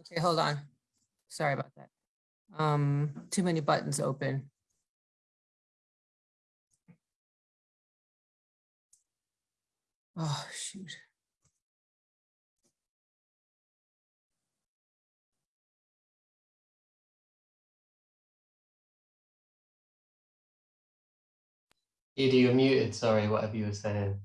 Okay, hold on. Sorry about that. Um, too many buttons open. Oh, shoot. Edie, you're muted. Sorry, whatever you were saying.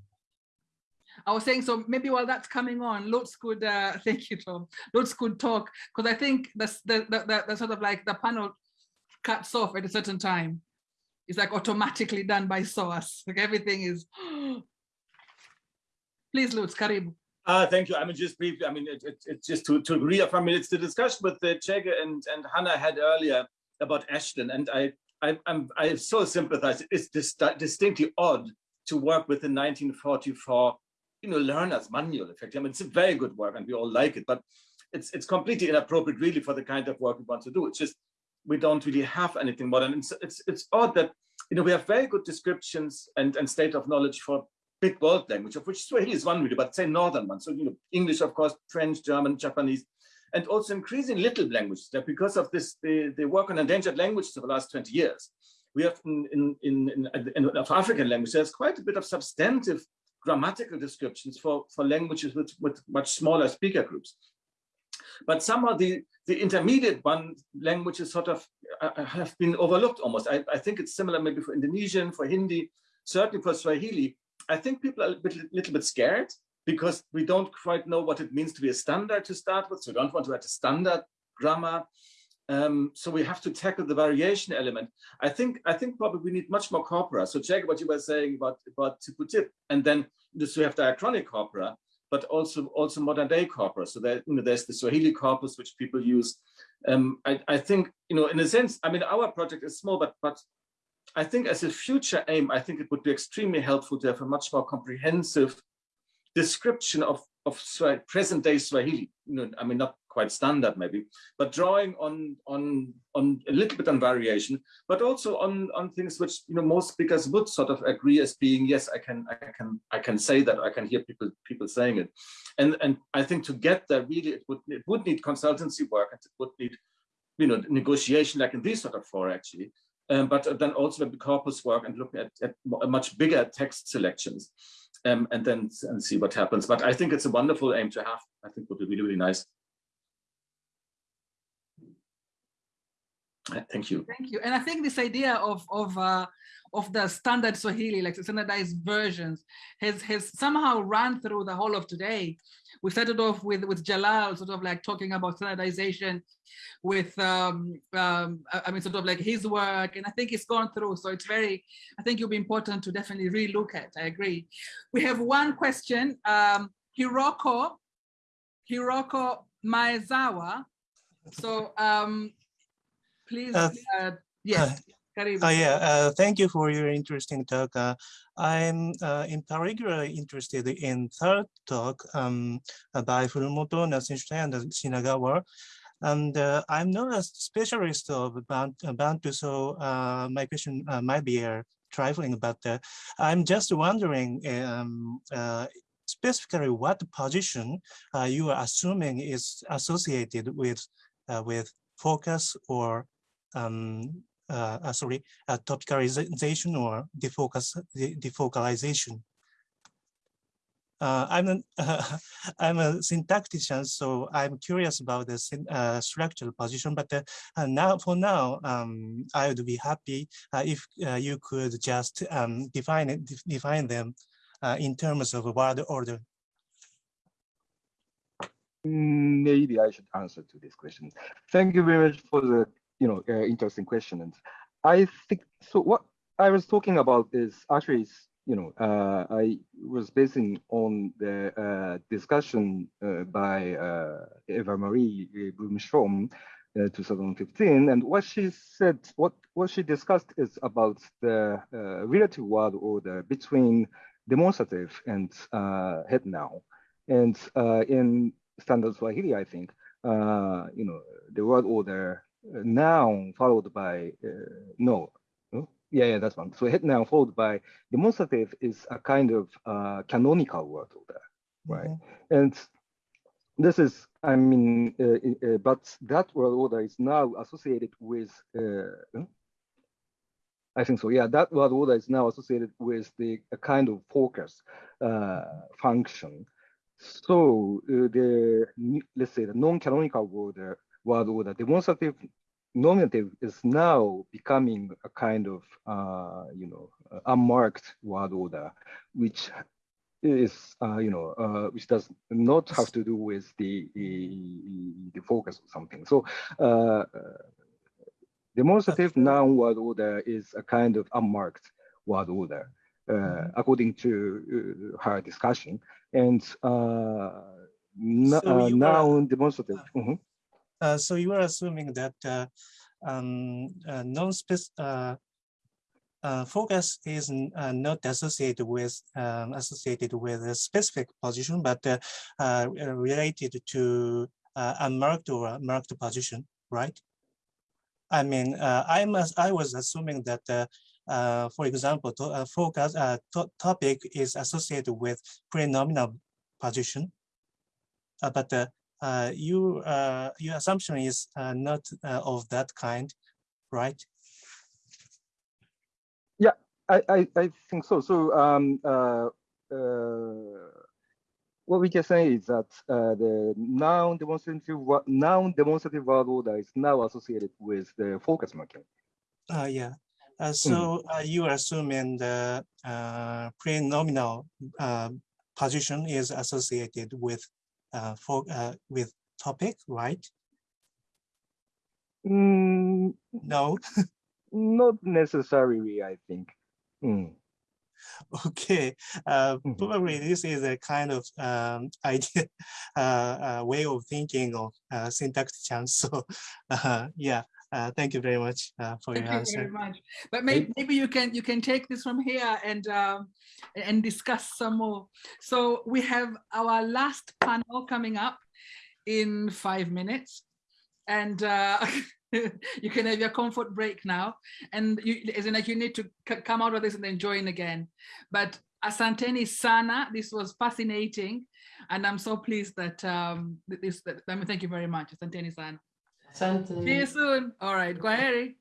I was saying, so maybe while that's coming on, Lutz could, uh, thank you, Tom, Lutz could talk, because I think that's the, the, the, the, sort of like the panel cuts off at a certain time. It's like automatically done by source. Like everything is, please, Lutz, Karibu. Uh, thank you. I mean, just briefly, I mean, it's it, it, just to, to reaffirm, it's the discussion with the Chege and, and Hannah had earlier about Ashton. And I, I, I'm, I so sympathize. It's dis distinctly odd to work with the 1944 you know, learner's manual effectively. I mean, it's a very good work and we all like it, but it's it's completely inappropriate really for the kind of work we want to do. It's just we don't really have anything modern. It's it's, it's odd that you know we have very good descriptions and, and state of knowledge for big world language, of which Swahili is one really, but say northern one. So you know, English, of course, French, German, Japanese, and also increasing little languages that because of this, they, they work on endangered languages for the last 20 years. We have in, in, in, in, in of African language, there's quite a bit of substantive grammatical descriptions for, for languages with, with much smaller speaker groups. But somehow the, the intermediate one languages sort of uh, have been overlooked almost. I, I think it's similar maybe for Indonesian, for Hindi, certainly for Swahili. I think people are a bit, little bit scared because we don't quite know what it means to be a standard to start with. So we don't want to write a standard grammar. Um, so we have to tackle the variation element. I think I think probably we need much more corpora. So check what you were saying about about Tippu Tip, and then this we have diachronic corpora, but also also modern day corpora. So there, you know, there's the Swahili corpus which people use. Um, I, I think you know, in a sense, I mean, our project is small, but but I think as a future aim, I think it would be extremely helpful to have a much more comprehensive description of of present day Swahili. I mean, not quite standard maybe, but drawing on on on a little bit on variation, but also on on things which you know most speakers would sort of agree as being yes, I can I can I can say that I can hear people people saying it, and and I think to get there really it would it would need consultancy work and it would need you know negotiation like in these sort of four actually. Um, but then also the corpus work and looking at, at much bigger text selections um, and then and see what happens. But I think it's a wonderful aim to have. I think would be really, really nice. Thank you. Thank you. And I think this idea of of uh, of the standard Swahili, like the standardized versions, has has somehow run through the whole of today. We started off with with Jalal, sort of like talking about standardization, with um, um, I mean, sort of like his work, and I think it's gone through. So it's very, I think it'll be important to definitely relook at. I agree. We have one question. Um, Hiroko, Hiroko Maezawa. So um, please, uh, uh, yes. Uh, uh, yeah, uh, thank you for your interesting talk. Uh, I'm uh, in particular interested in third talk um, by Furumoto, Natsushita, and Shinagawa. And uh, I'm not a specialist of Bantu, so my question might be a trifling, but I'm just wondering um, specifically what position you are assuming is associated with with focus or um, uh, uh, sorry, uh, topicalization or defocus, defocalization. uh, I'm a, uh, I'm a syntactician, so I'm curious about the structural position. But now, for now, um, I would be happy if you could just um, define it, define them in terms of word order. Maybe I should answer to this question. Thank you very much for the you know interesting question. And I think so. What I was talking about is actually you know, uh, I was basing on the uh, discussion uh, by uh, Eva Marie Bloom Ström, uh, 2015, and what she said, what what she discussed is about the uh, relative word order between demonstrative and head now, and in standard Swahili, I think, you know, the word order noun followed by no yeah, yeah, that's one. So head noun followed by demonstrative is a kind of uh, canonical word order, right? Mm -hmm. And this is, I mean, uh, uh, but that word order is now associated with, uh, I think so, yeah, that word order is now associated with the a kind of focus uh, function. So uh, the, let's say the non-canonical word, word order, demonstrative nominative is now becoming a kind of, uh, you know, unmarked word order, which is, uh, you know, uh, which does not have to do with the, the, focus or something. So uh, demonstrative noun word order is a kind of unmarked word order, uh, mm-hmm. according to uh, her discussion. And uh, so noun demonstrative. Mm -hmm. Uh, so you are assuming that uh, um, uh, non-specific focus is not associated with um, associated with a specific position, but related to unmarked or marked position, right? I mean, I must. I was assuming that uh, for example, to, uh, focus uh, to topic is associated with pre-nominal position, but uh, you, uh, your assumption is uh, not uh, of that kind, right? Yeah, I, I, I think so. So um, uh, uh, what we can say is that the noun demonstrative noun demonstrative word order is now associated with the focus marking. Uh, yeah. Uh, so mm. uh, you are assuming the uh, pre-nominal position is associated with for uh, with topic, right? Mm, no, not necessarily. I think. Mm. Okay, uh, mm-hmm. probably this is a kind of um, idea, uh, uh, way of thinking of uh, syntax chance. So, uh, yeah, uh, thank you very much uh, for thank your you answer. very much. But maybe, maybe you can you can take this from here and um, and discuss some more. So we have our last panel coming up in five minutes, and uh, you can have your comfort break now. And you, as in like you need to come out of this and then join again. But asanteni sana. This was fascinating, and I'm so pleased that um, this. That, I mean, thank you very much, asanteni sana. See you soon. All right, Kwaheri.